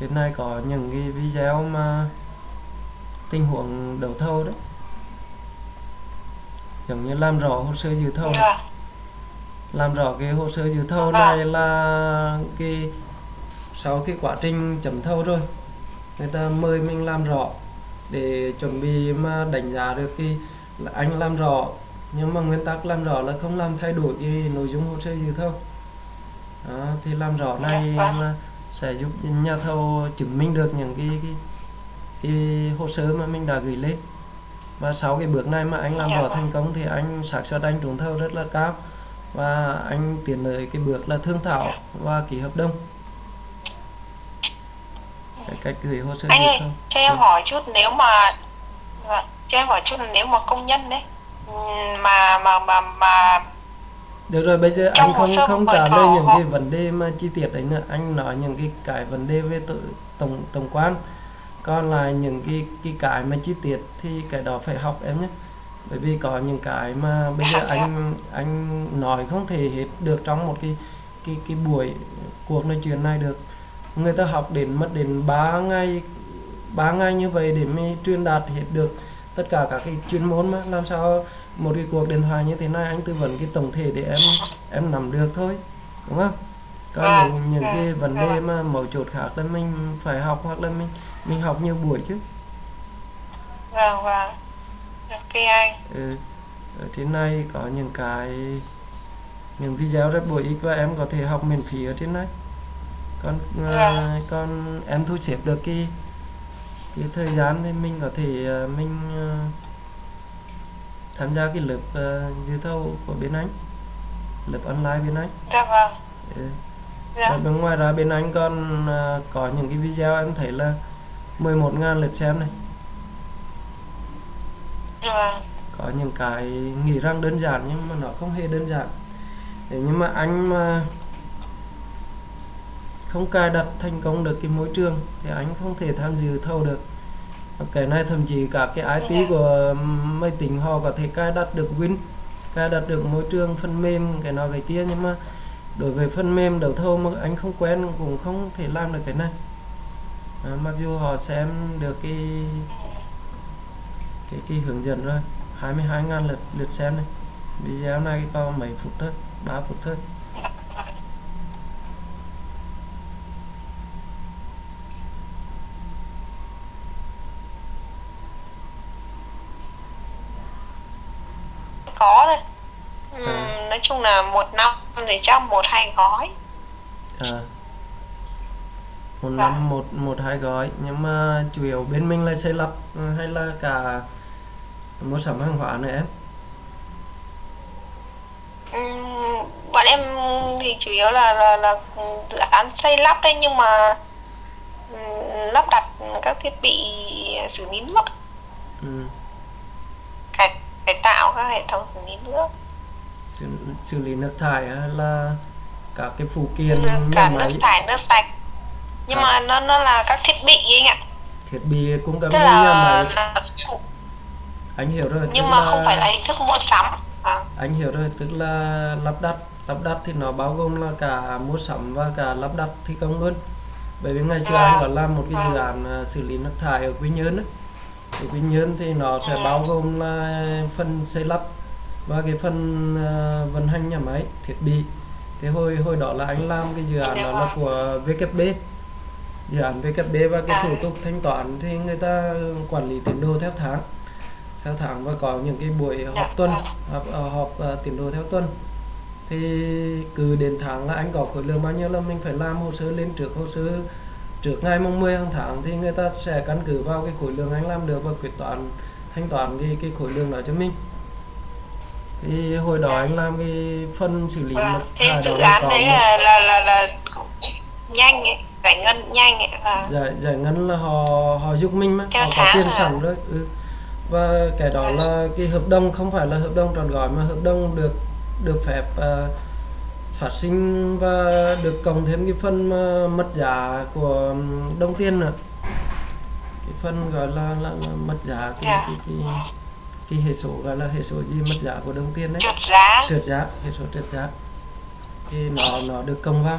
A: trên này có những cái video mà tình huống đấu thầu đấy. Giống như làm rõ hồ sơ dự thầu yeah.
B: Dạ
A: làm rõ cái hồ sơ dự thầu
B: Vâng.
A: này là cái sau cái quá trình chấm thầu rồi người ta mời mình làm rõ để chuẩn bị mà đánh giá được cái là anh làm rõ nhưng mà nguyên tắc làm rõ là không làm thay đổi cái nội dung hồ sơ dự thầu đó, thì làm rõ này
B: Dạ vâng.
A: là sẽ giúp nhà thầu chứng minh được những cái cái, cái hồ sơ mà mình đã gửi lên và sau cái bước này mà anh làm
B: Dạ
A: rõ
B: vâng.
A: thành công thì anh xác suất anh trúng thầu rất là cao và anh tiến tới cái bước là thương thảo và ký hợp đồng. Cái cách gửi hồ sơ
B: anh ơi cho em
A: Ừ.
B: hỏi chút nếu mà vâng, cho em hỏi chút là nếu mà công nhân đấy ừm, mà mà mà mà
A: được rồi bây giờ
B: Trong
A: anh không không trả lời những
B: họ-
A: cái vấn đề mà chi tiết đấy nữa. Anh nói những cái cái vấn đề về tự, tổng tổng quan. Còn lại những cái cái cái mà chi tiết thì cái đó phải học em nhé bởi vì có những cái mà bây giờ anh anh nói không thể hết được trong một cái cái cái buổi cuộc nói chuyện này được. Người ta học đến mất đến 3 ngày 3 ngày như vậy để mới truyền đạt hết được tất cả các cái chuyên môn mà. Làm sao một cái cuộc điện thoại như thế này anh tư vấn cái tổng thể để em em nắm được thôi đúng không? Còn
B: Vâng,
A: những những cái
B: vâng,
A: vấn đề
B: vâng.
A: mà mấu chốt khác là mình phải học hoặc là mình mình học nhiều buổi chứ.
B: Vâng vâng ok anh
A: ừ. ở trên này có những cái những video rất bổ ích và em có thể học miễn phí ở trên này còn à,
B: Vâng.
A: còn em thu xếp được cái cái thời gian thì mình có thể à, mình à, tham gia cái lớp à, dự thầu của bên anh lớp online bên anh
B: dạ vâng
A: ừ.
B: dạ
A: Và bên ngoài ra bên anh còn à, có những cái video em thấy là 11.000 lượt xem này
B: vâng
A: có những cái nghĩ rằng đơn giản nhưng mà nó không hề đơn giản. Nếu như mà anh mà không cài đặt thành công được cái môi trường thì anh không thể tham dự thầu được. Cái này thậm chí cả cái IT của máy tính họ có thể cài đặt được Win cài đặt được môi trường phần mềm cái nọ cái kia. Nhưng mà đối với phần mềm đấu thầu mà anh không quen cũng không thể làm được cái này. À, mặc dù họ xem được cái cái cái hướng dẫn rồi 22.000 lượt lượt xem này. Video này có mấy phút thôi 3 phút thôi.
B: Có thôi. Ừm,
A: À.
B: nói chung là một năm thì chắc một hai gói.
A: À một
B: Vâng.
A: năm một một hai gói. Nhưng mà chủ yếu bên mình là xây lắp ừ, hay là cả mua sắm hàng hóa nữa em?
B: Ừm, bọn em thì chủ yếu là là là dự án xây lắp đấy nhưng mà ừm, lắp đặt các thiết bị xử lý nước.
A: Ừ.
B: cải cải tạo các hệ thống xử lý nước.
A: Xử, xử lý nước thải là các cái phụ kiện
B: cả
A: nhà
B: nước
A: máy?
B: thải nước sạch. Nhưng
A: À.
B: mà nó nó là các thiết bị ấy anh ạ.
A: Thiết bị cung cấp
B: tức là, là
A: anh hiểu rồi
B: nhưng mà không phải là hình thức mua sắm à,
A: anh hiểu rồi tức là lắp đặt lắp đặt thì nó bao gồm là cả mua sắm và cả lắp đặt thi công luôn bởi vì ngày xưa
B: Vâng.
A: anh có làm một cái dự
B: Vâng.
A: án à, xử lý nước thải ở Quy Nhơn ấy. ở Quy Nhơn thì nó sẽ
B: Ừ.
A: bao gồm là phần xây lắp và cái phần à, vận hành nhà máy thiết bị thì hồi hồi đó là anh làm cái dự án
B: Dạ
A: đó là của VKB dự án VKB và cái
B: À.
A: thủ tục thanh toán thì người ta quản lý tiến độ theo tháng theo tháng và có những cái buổi
B: Dạ
A: họp tuần
B: vâng.
A: họp, ờ, họp ờ, tiến độ theo tuần thì cứ đến tháng là anh có khối lượng bao nhiêu là mình phải làm hồ sơ lên trước hồ sơ trước ngày mùng 10 hàng tháng thì người ta sẽ căn cứ vào cái khối lượng anh làm được và quyết toán thanh toán cái cái khối lượng đó cho mình thì hồi đó anh làm cái phần xử lý
B: vâng.
A: đó
B: dự
A: là
B: án đấy là là là, là nhanh ấy, giải ngân nhanh ấy, và
A: giải giải ngân là họ họ giúp mình mà
B: Theo
A: họ có tiền
B: à?
A: sẵn rồi ừ. Và cái đó là cái hợp đồng không phải là hợp đồng trọn gói mà hợp đồng được được phép ờ, phát sinh và được cộng thêm cái phần mất giá của đồng tiền nữa. Cái phần gọi là là, là mất giá cái,
B: Dạ.
A: cái cái cái hệ số gọi là hệ số gì mất giá của đồng tiền đấy.
B: Trượt giá.
A: Trượt giá hệ số trượt giá. Thì nó nó được công vào.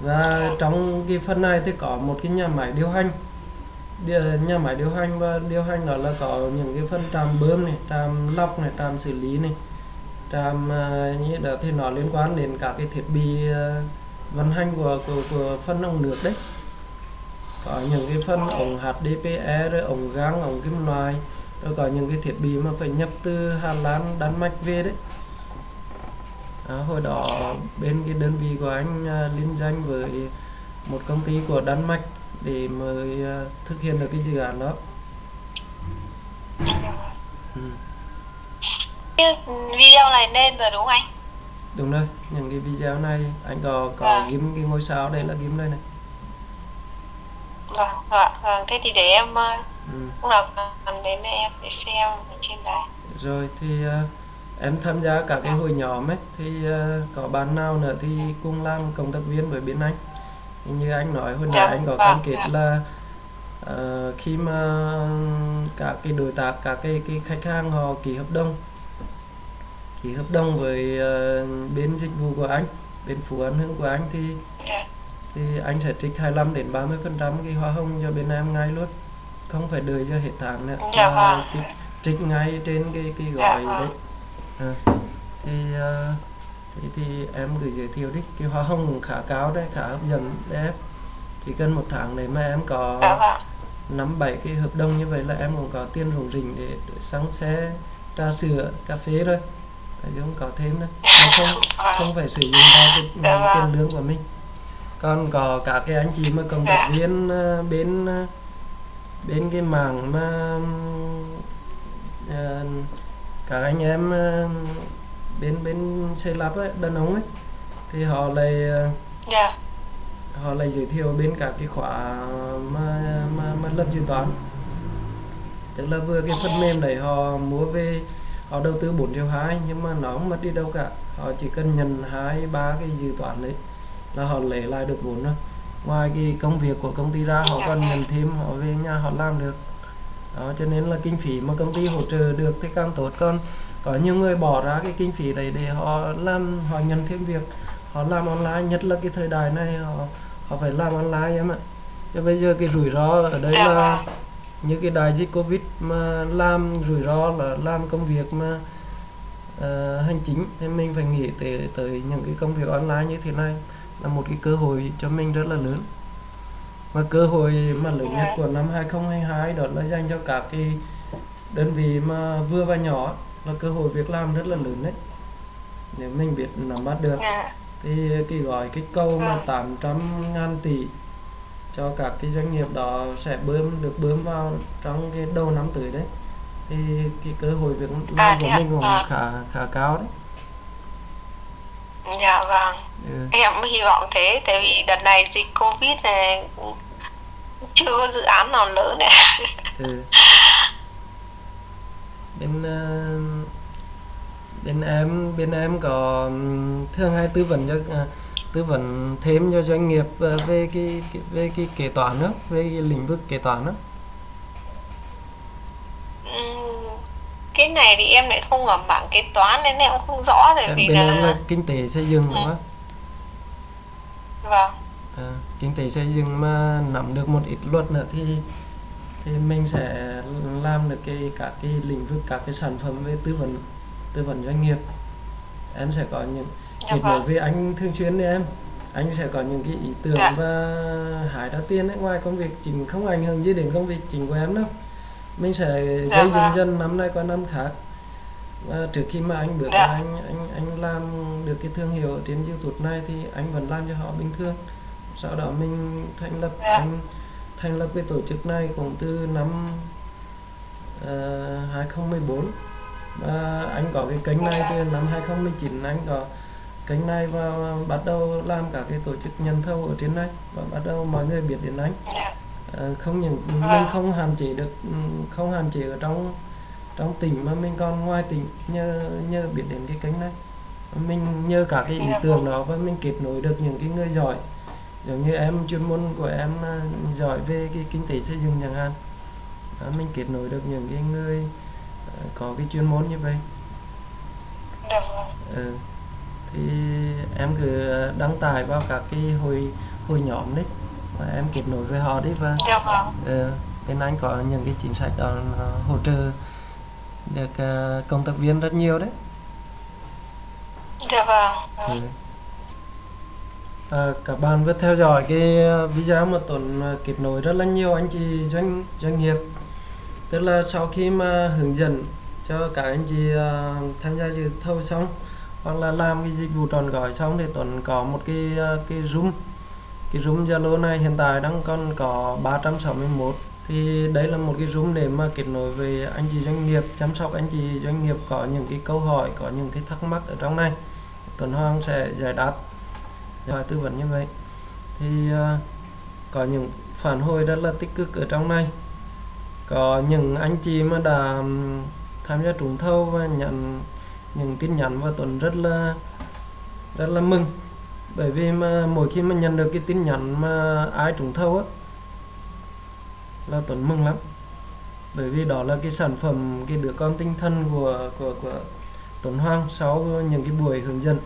A: Và trong cái phần này thì có một cái nhà máy điều hành nhà máy điều hành và điều hành đó là có những cái phần trạm bơm này trạm lọc này trạm xử lý này trạm à, như đó thì nó liên quan đến các cái thiết bị à, vận hành của của của phân ống nước đấy. Có những cái phân ống HDPE rồi ống gang ống kim loại rồi có những cái thiết bị mà phải nhập từ Hà Lan Đan Mạch về đấy. À, hồi đó bên cái đơn vị của anh à, liên danh với một công ty của Đan Mạch để mới à, thực hiện được cái dự án đó ừ.
B: Video này lên rồi đúng không anh
A: đúng rồi những cái video này anh có có
B: Vâng.
A: ghim cái ngôi sao đây là ghim đây này
B: vâng vâng vâng thế thì để em ờ,
A: ừ.
B: lúc nào cần đến em để xem ở trên đấy
A: rồi thì à, em tham gia các cái hội nhóm ấy thì à, có bạn nào nữa thì cùng làm cộng tác viên với bên anh như anh nói hồi nãy
B: Dạ,
A: anh có
B: vâng,
A: cam kết
B: dạ.
A: là ờ, khi mà các cái đối tác các cái cái khách hàng họ ký hợp đồng ký hợp đồng với ờ, bên dịch vụ của anh bên Phú An Hưng của anh thì
B: Dạ.
A: thì anh sẽ trích 25 đến 30 phần trăm cái hoa hồng cho bên em ngay luôn không phải đợi cho hết tháng nữa
B: Dạ
A: mà
B: vâng.
A: trích, trích ngay trên cái cái
B: Dạ
A: gói
B: vâng.
A: đấy à, thì ờ, thì thì em gửi giới thiệu đi cái hoa hồng cũng khá cao đấy khá hấp dẫn đấy chỉ cần một tháng để mà em có
B: dạ vâng
A: năm bảy cái hợp đồng như vậy là em cũng có tiền rủng rỉnh để, để xăng xe trà sữa cà phê rồi chứ không có thêm nữa mà không không phải sử dụng vào cái
B: Dạ vâng.
A: tiền lương của mình. Còn có cả cái anh chị mà cộng tác
B: Dạ.
A: viên ờ, bên ờ, bên cái mảng mà ờ, các anh em bên bên xây lắp ấy đàn ông ấy. Thì họ lại ờ,
B: dạ.
A: họ lại giới thiệu bên các cái khóa mà mà mà lập dự toán. Tức là vừa cái phần mềm đấy họ mua về họ đầu tư 4 triệu hai nhưng mà nó không mất đi đâu cả. Họ chỉ cần nhận hai ba cái dự toán đấy là họ lấy lại được vốn rồi ngoài cái công việc của công ty ra họ còn nhận thêm họ về nhà họ làm được. Đó cho nên là kinh phí mà công ty hỗ trợ được thì càng tốt. Còn có nhiều người bỏ ra cái kinh phí đấy để họ làm họ nhận thêm việc họ làm online. Nhất là cái thời đại này họ họ phải làm online em ạ. Chứ bây giờ cái rủi ro ở đây
B: Dạ
A: là
B: vâng.
A: như cái đại dịch covid mà làm rủi ro là làm công việc mà ờ, hành chính. Thì mình phải nghĩ tới tới những cái công việc online như thế này là một cái cơ hội cho mình rất là lớn. Và cơ hội mà lớn nhất của năm 2022 đó là dành cho các cái đơn vị mà vừa và nhỏ là cơ hội việc làm rất là lớn đấy nếu mình biết nắm bắt được
B: Dạ.
A: thì cái gói kích cầu mà
B: Vâng.
A: 800 ngàn tỷ cho các cái doanh nghiệp đó sẽ bơm được bơm vào trong cái đầu năm tới đấy thì cái cơ hội việc
B: À,
A: làm của
B: thế ạ?
A: mình cũng
B: À.
A: khá khá cao đấy
B: Dạ vâng.
A: ừ.
B: Em hy vọng thế, tại vì đợt này dịch Covid này chưa có dự án nào lớn này.
A: Ừ. *laughs* bên ờ, bên em bên em có thường hay tư vấn cho à, tư vấn thêm cho doanh nghiệp ờ, về cái, về cái kế toán đó về cái lĩnh vực kế toán đó
B: Cái này thì em lại không ở mảng kế toán nên em không rõ tại vì
A: bên em là
B: là
A: kinh tế xây dựng đúng không?
B: vâng.
A: À, kinh tế xây dựng mà nắm được một ít luật nữa thì thì mình sẽ làm được cái các cái lĩnh vực các cái sản phẩm về tư vấn tư vấn doanh nghiệp em sẽ có những kết nối với anh thường xuyên đấy em anh sẽ có những cái ý tưởng
B: Dạ.
A: và hái ra tiền ấy ngoài công việc chính không ảnh hưởng gì đến công việc chính của em đâu mình sẽ
B: Dạ
A: gây dần
B: vâng.
A: dần năm nay qua năm khác và trước khi mà anh bước
B: Dạ.
A: anh anh anh làm được cái thương hiệu trên YouTube này thì anh vẫn làm cho họ bình thường sau đó mình thành lập
B: Dạ.
A: anh thành lập cái tổ chức này cũng từ năm uh, 2014 và anh có cái kênh này từ năm 2019 anh có kênh này và bắt đầu làm cả cái tổ chức nhận thầu ở trên này và bắt đầu mọi người biết đến anh. Ờ, không những, mình không hạn chế được, không hạn chế ở trong trong tỉnh mà mình còn ngoài tỉnh nhờ nhờ biết đến cái kênh này. Mình nhờ cả cái ý tưởng đó và mình kết nối được những cái người giỏi. Giống như em, chuyên môn của em ờ, giỏi về cái kinh tế xây dựng chẳng hạn. Mình kết nối được những cái người có cái chuyên môn như vậy ừ. thì em cứ đăng tải vào các cái hội hội nhóm đấy và em kết nối với họ đi và ờ, bên anh có những cái chính sách đó hỗ trợ được ờ, công tác viên rất nhiều đấy
B: Dạ vâng.
A: ừ. À, các bạn vừa theo dõi cái video mà Tuấn ờ, kết nối rất là nhiều anh chị doanh doanh nghiệp tức là sau khi mà hướng dẫn cho các anh chị ờ, tham gia dự thầu xong, hoặc là làm cái dịch vụ tròn gói xong thì Tuấn có một cái ờ, cái room. Cái room Zalo này hiện tại đang còn có 361 thì đấy là một cái room để mà kết nối với anh chị doanh nghiệp, chăm sóc anh chị doanh nghiệp có những cái câu hỏi, có những cái thắc mắc ở trong này. Tuấn Hoàng sẽ giải đáp. Hỏi tư vấn như vậy. Thì ờ, có những phản hồi rất là tích cực ở trong này có những anh chị mà đã tham gia trúng thầu và nhận những tin nhắn và tuần rất là rất là mừng. Bởi vì mà mỗi khi mà nhận được cái tin nhắn mà ai trúng thầu á, là Tuấn mừng lắm. Bởi vì đó là cái sản phẩm, cái đứa con tinh thần của của của Tuấn hoang sau những cái buổi hướng dẫn.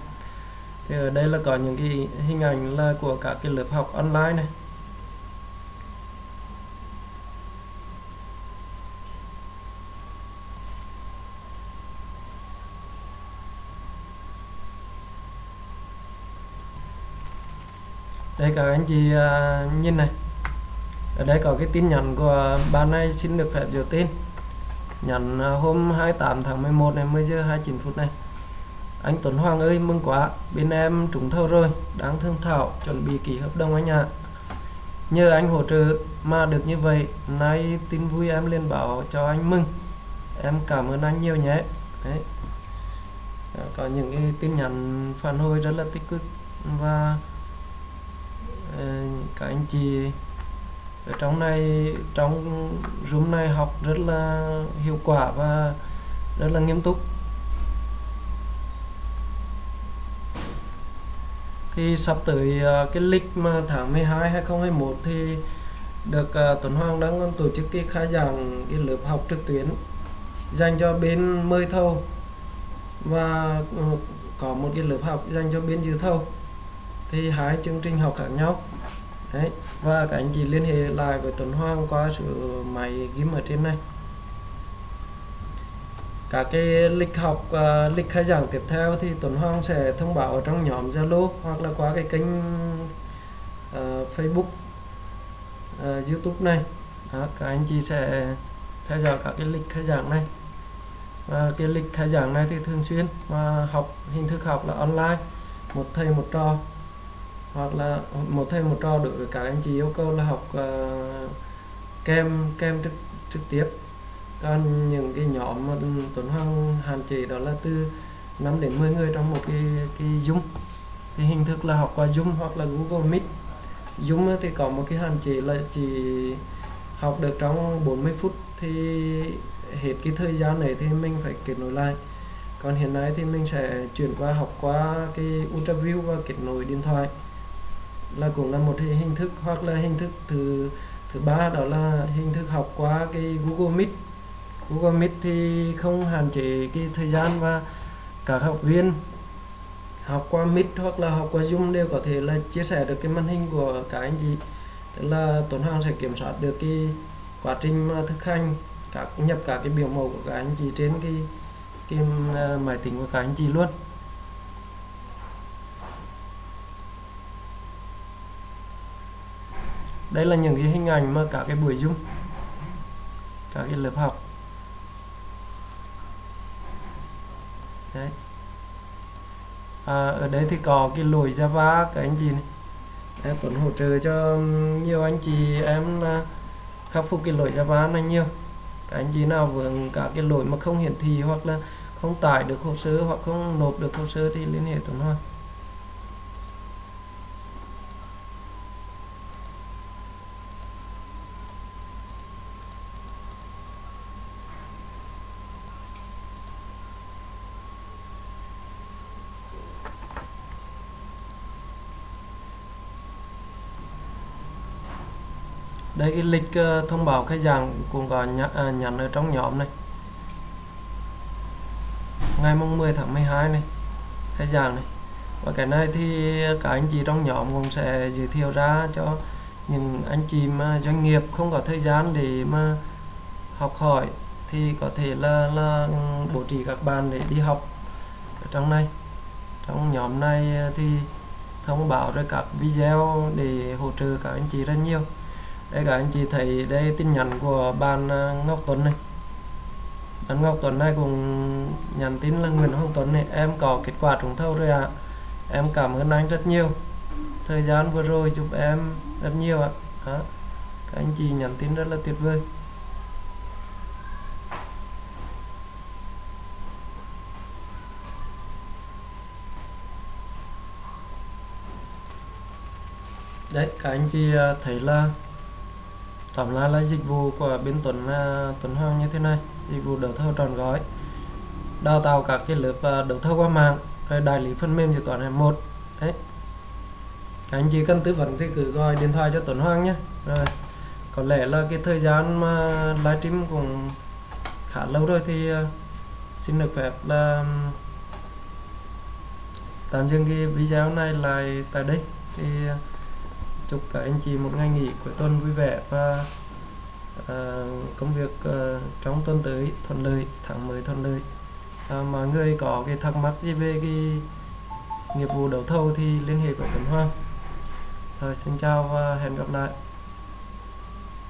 A: Thì ở đây là có những cái hình ảnh là của các cái lớp học online này. Đây các anh chị à, nhìn này. Ở đây có cái tin nhắn của bạn này xin được phép dựa tin. Nhắn à, hôm 28 tháng 11 này 10 giờ 29 phút này. Anh Tuấn Hoàng ơi mừng quá. Bên em trúng thầu rồi đang thương thảo chuẩn bị ký hợp đồng anh ạ. Nhờ anh hỗ trợ mà được như vậy nay tin vui em lên báo cho anh mừng. Em cảm ơn anh nhiều nhé. Đấy. Ờ, có những cái tin nhắn phản hồi rất là tích cực và Ờ, các anh chị ở trong này, trong room này học rất là hiệu quả và rất là nghiêm túc. Thì sắp tới ờ, cái lịch mà tháng 12 2021 thì được ờ, Tuấn Hoàng đang tổ chức cái khai giảng cái lớp học trực tuyến dành cho bên mời thầu và có một cái lớp học dành cho bên dự thầu thì hai chương trình học khác nhau. Đấy và các anh chị liên hệ lại với Tuấn Hoàng qua số máy ghim ở trên này. Các cái lịch học uh, lịch khai giảng tiếp theo thì Tuấn Hoàng sẽ thông báo ở trong nhóm Zalo hoặc là qua cái kênh uh, Facebook uh, YouTube này. Đó, các anh chị sẽ theo dõi các cái lịch khai giảng này. Và cái lịch khai giảng này thì thường xuyên và học hình thức học là online một thầy một trò hoặc là một thầy một trò đối với các anh chị yêu cầu là học uh, kem kem trực trực tiếp. Còn những cái nhóm mà Tuấn Hoàng hạn chế đó là từ 5 đến 10 người trong một cái cái Zoom. Thì hình thức là học qua Zoom hoặc là Google Meet. Zoom thì có một cái hạn chế là chỉ học được trong 40 phút thì hết cái thời gian này thì mình phải kết nối lại. Còn hiện nay thì mình sẽ chuyển qua học qua cái ultraview và kết nối điện thoại là cũng là một hình thức hoặc là hình thức thứ thứ ba, đó là hình thức học qua cái Google Meet. Google Meet thì không hạn chế cái thời gian và các học viên học qua Meet hoặc là học qua Zoom đều có thể là chia sẻ được cái màn hình của các anh chị. Tức là Tuấn Hoàng sẽ kiểm soát được cái quá trình mà thực hành, các, nhập cả cái biểu mẫu của các anh chị trên cái cái ờ, máy tính của các anh chị luôn. Đây là những cái hình ảnh mà cả cái buổi dung cả cái lớp học. Đấy. À, ở đây thì có cái lỗi Java các anh chị này. Em Tuấn hỗ trợ cho nhiều anh chị em là khắc phục cái lỗi Java này nhiều. Các anh chị nào vướng cả cái lỗi mà không hiển thị hoặc là không tải được hồ sơ hoặc không nộp được hồ sơ thì liên hệ Tuấn Hoàng đây cái lịch ờ, thông báo khai giảng cũng có nhắn, ờ, nhắn ở trong nhóm này. Ngày mùng 10 tháng 12 này khai giảng này. Và cái này thì các anh chị trong nhóm cũng sẽ giới thiệu ra cho những anh chị mà doanh nghiệp không có thời gian để mà học hỏi thì có thể là là bố trí các bạn để đi học ở trong này. Trong nhóm này thì thông báo rồi các video để hỗ trợ các anh chị rất nhiều đây các anh chị thấy đây tin nhắn của bạn à, Ngọc Tuấn này bạn Ngọc Tuấn này cũng nhắn tin là Nguyễn Hoàng Tuấn này, em có kết quả trúng thầu rồi ạ à. em cảm ơn anh rất nhiều thời gian vừa rồi giúp em rất nhiều ạ à. các anh chị nhắn tin rất là tuyệt vời đấy, các anh chị à, thấy là tổng là lấy dịch vụ của bên Tuấn uh, Tuấn Hoàng như thế này. Dịch vụ đấu thầu tròn gói đào tạo các cái lớp uh, đấu thầu qua mạng rồi đại lý phần mềm dự toán hệ một. Đấy. Các anh chị cần tư vấn thì cứ gọi điện thoại cho Tuấn Hoàng nhé. Rồi có lẽ là cái thời gian mà livestream cũng khá lâu rồi thì uh, xin được phép là tạm dừng cái video này lại tại đây. Thì uh, chúc các anh chị một ngày nghỉ cuối tuần vui vẻ và uh, công việc uh, trong tuần tới thuận lợi tháng mới thuận lợi. Uh, mọi người có cái thắc mắc gì về cái nghiệp vụ đấu thầu thì liên hệ với Tuấn Hoàng. Rồi xin chào và hẹn gặp lại.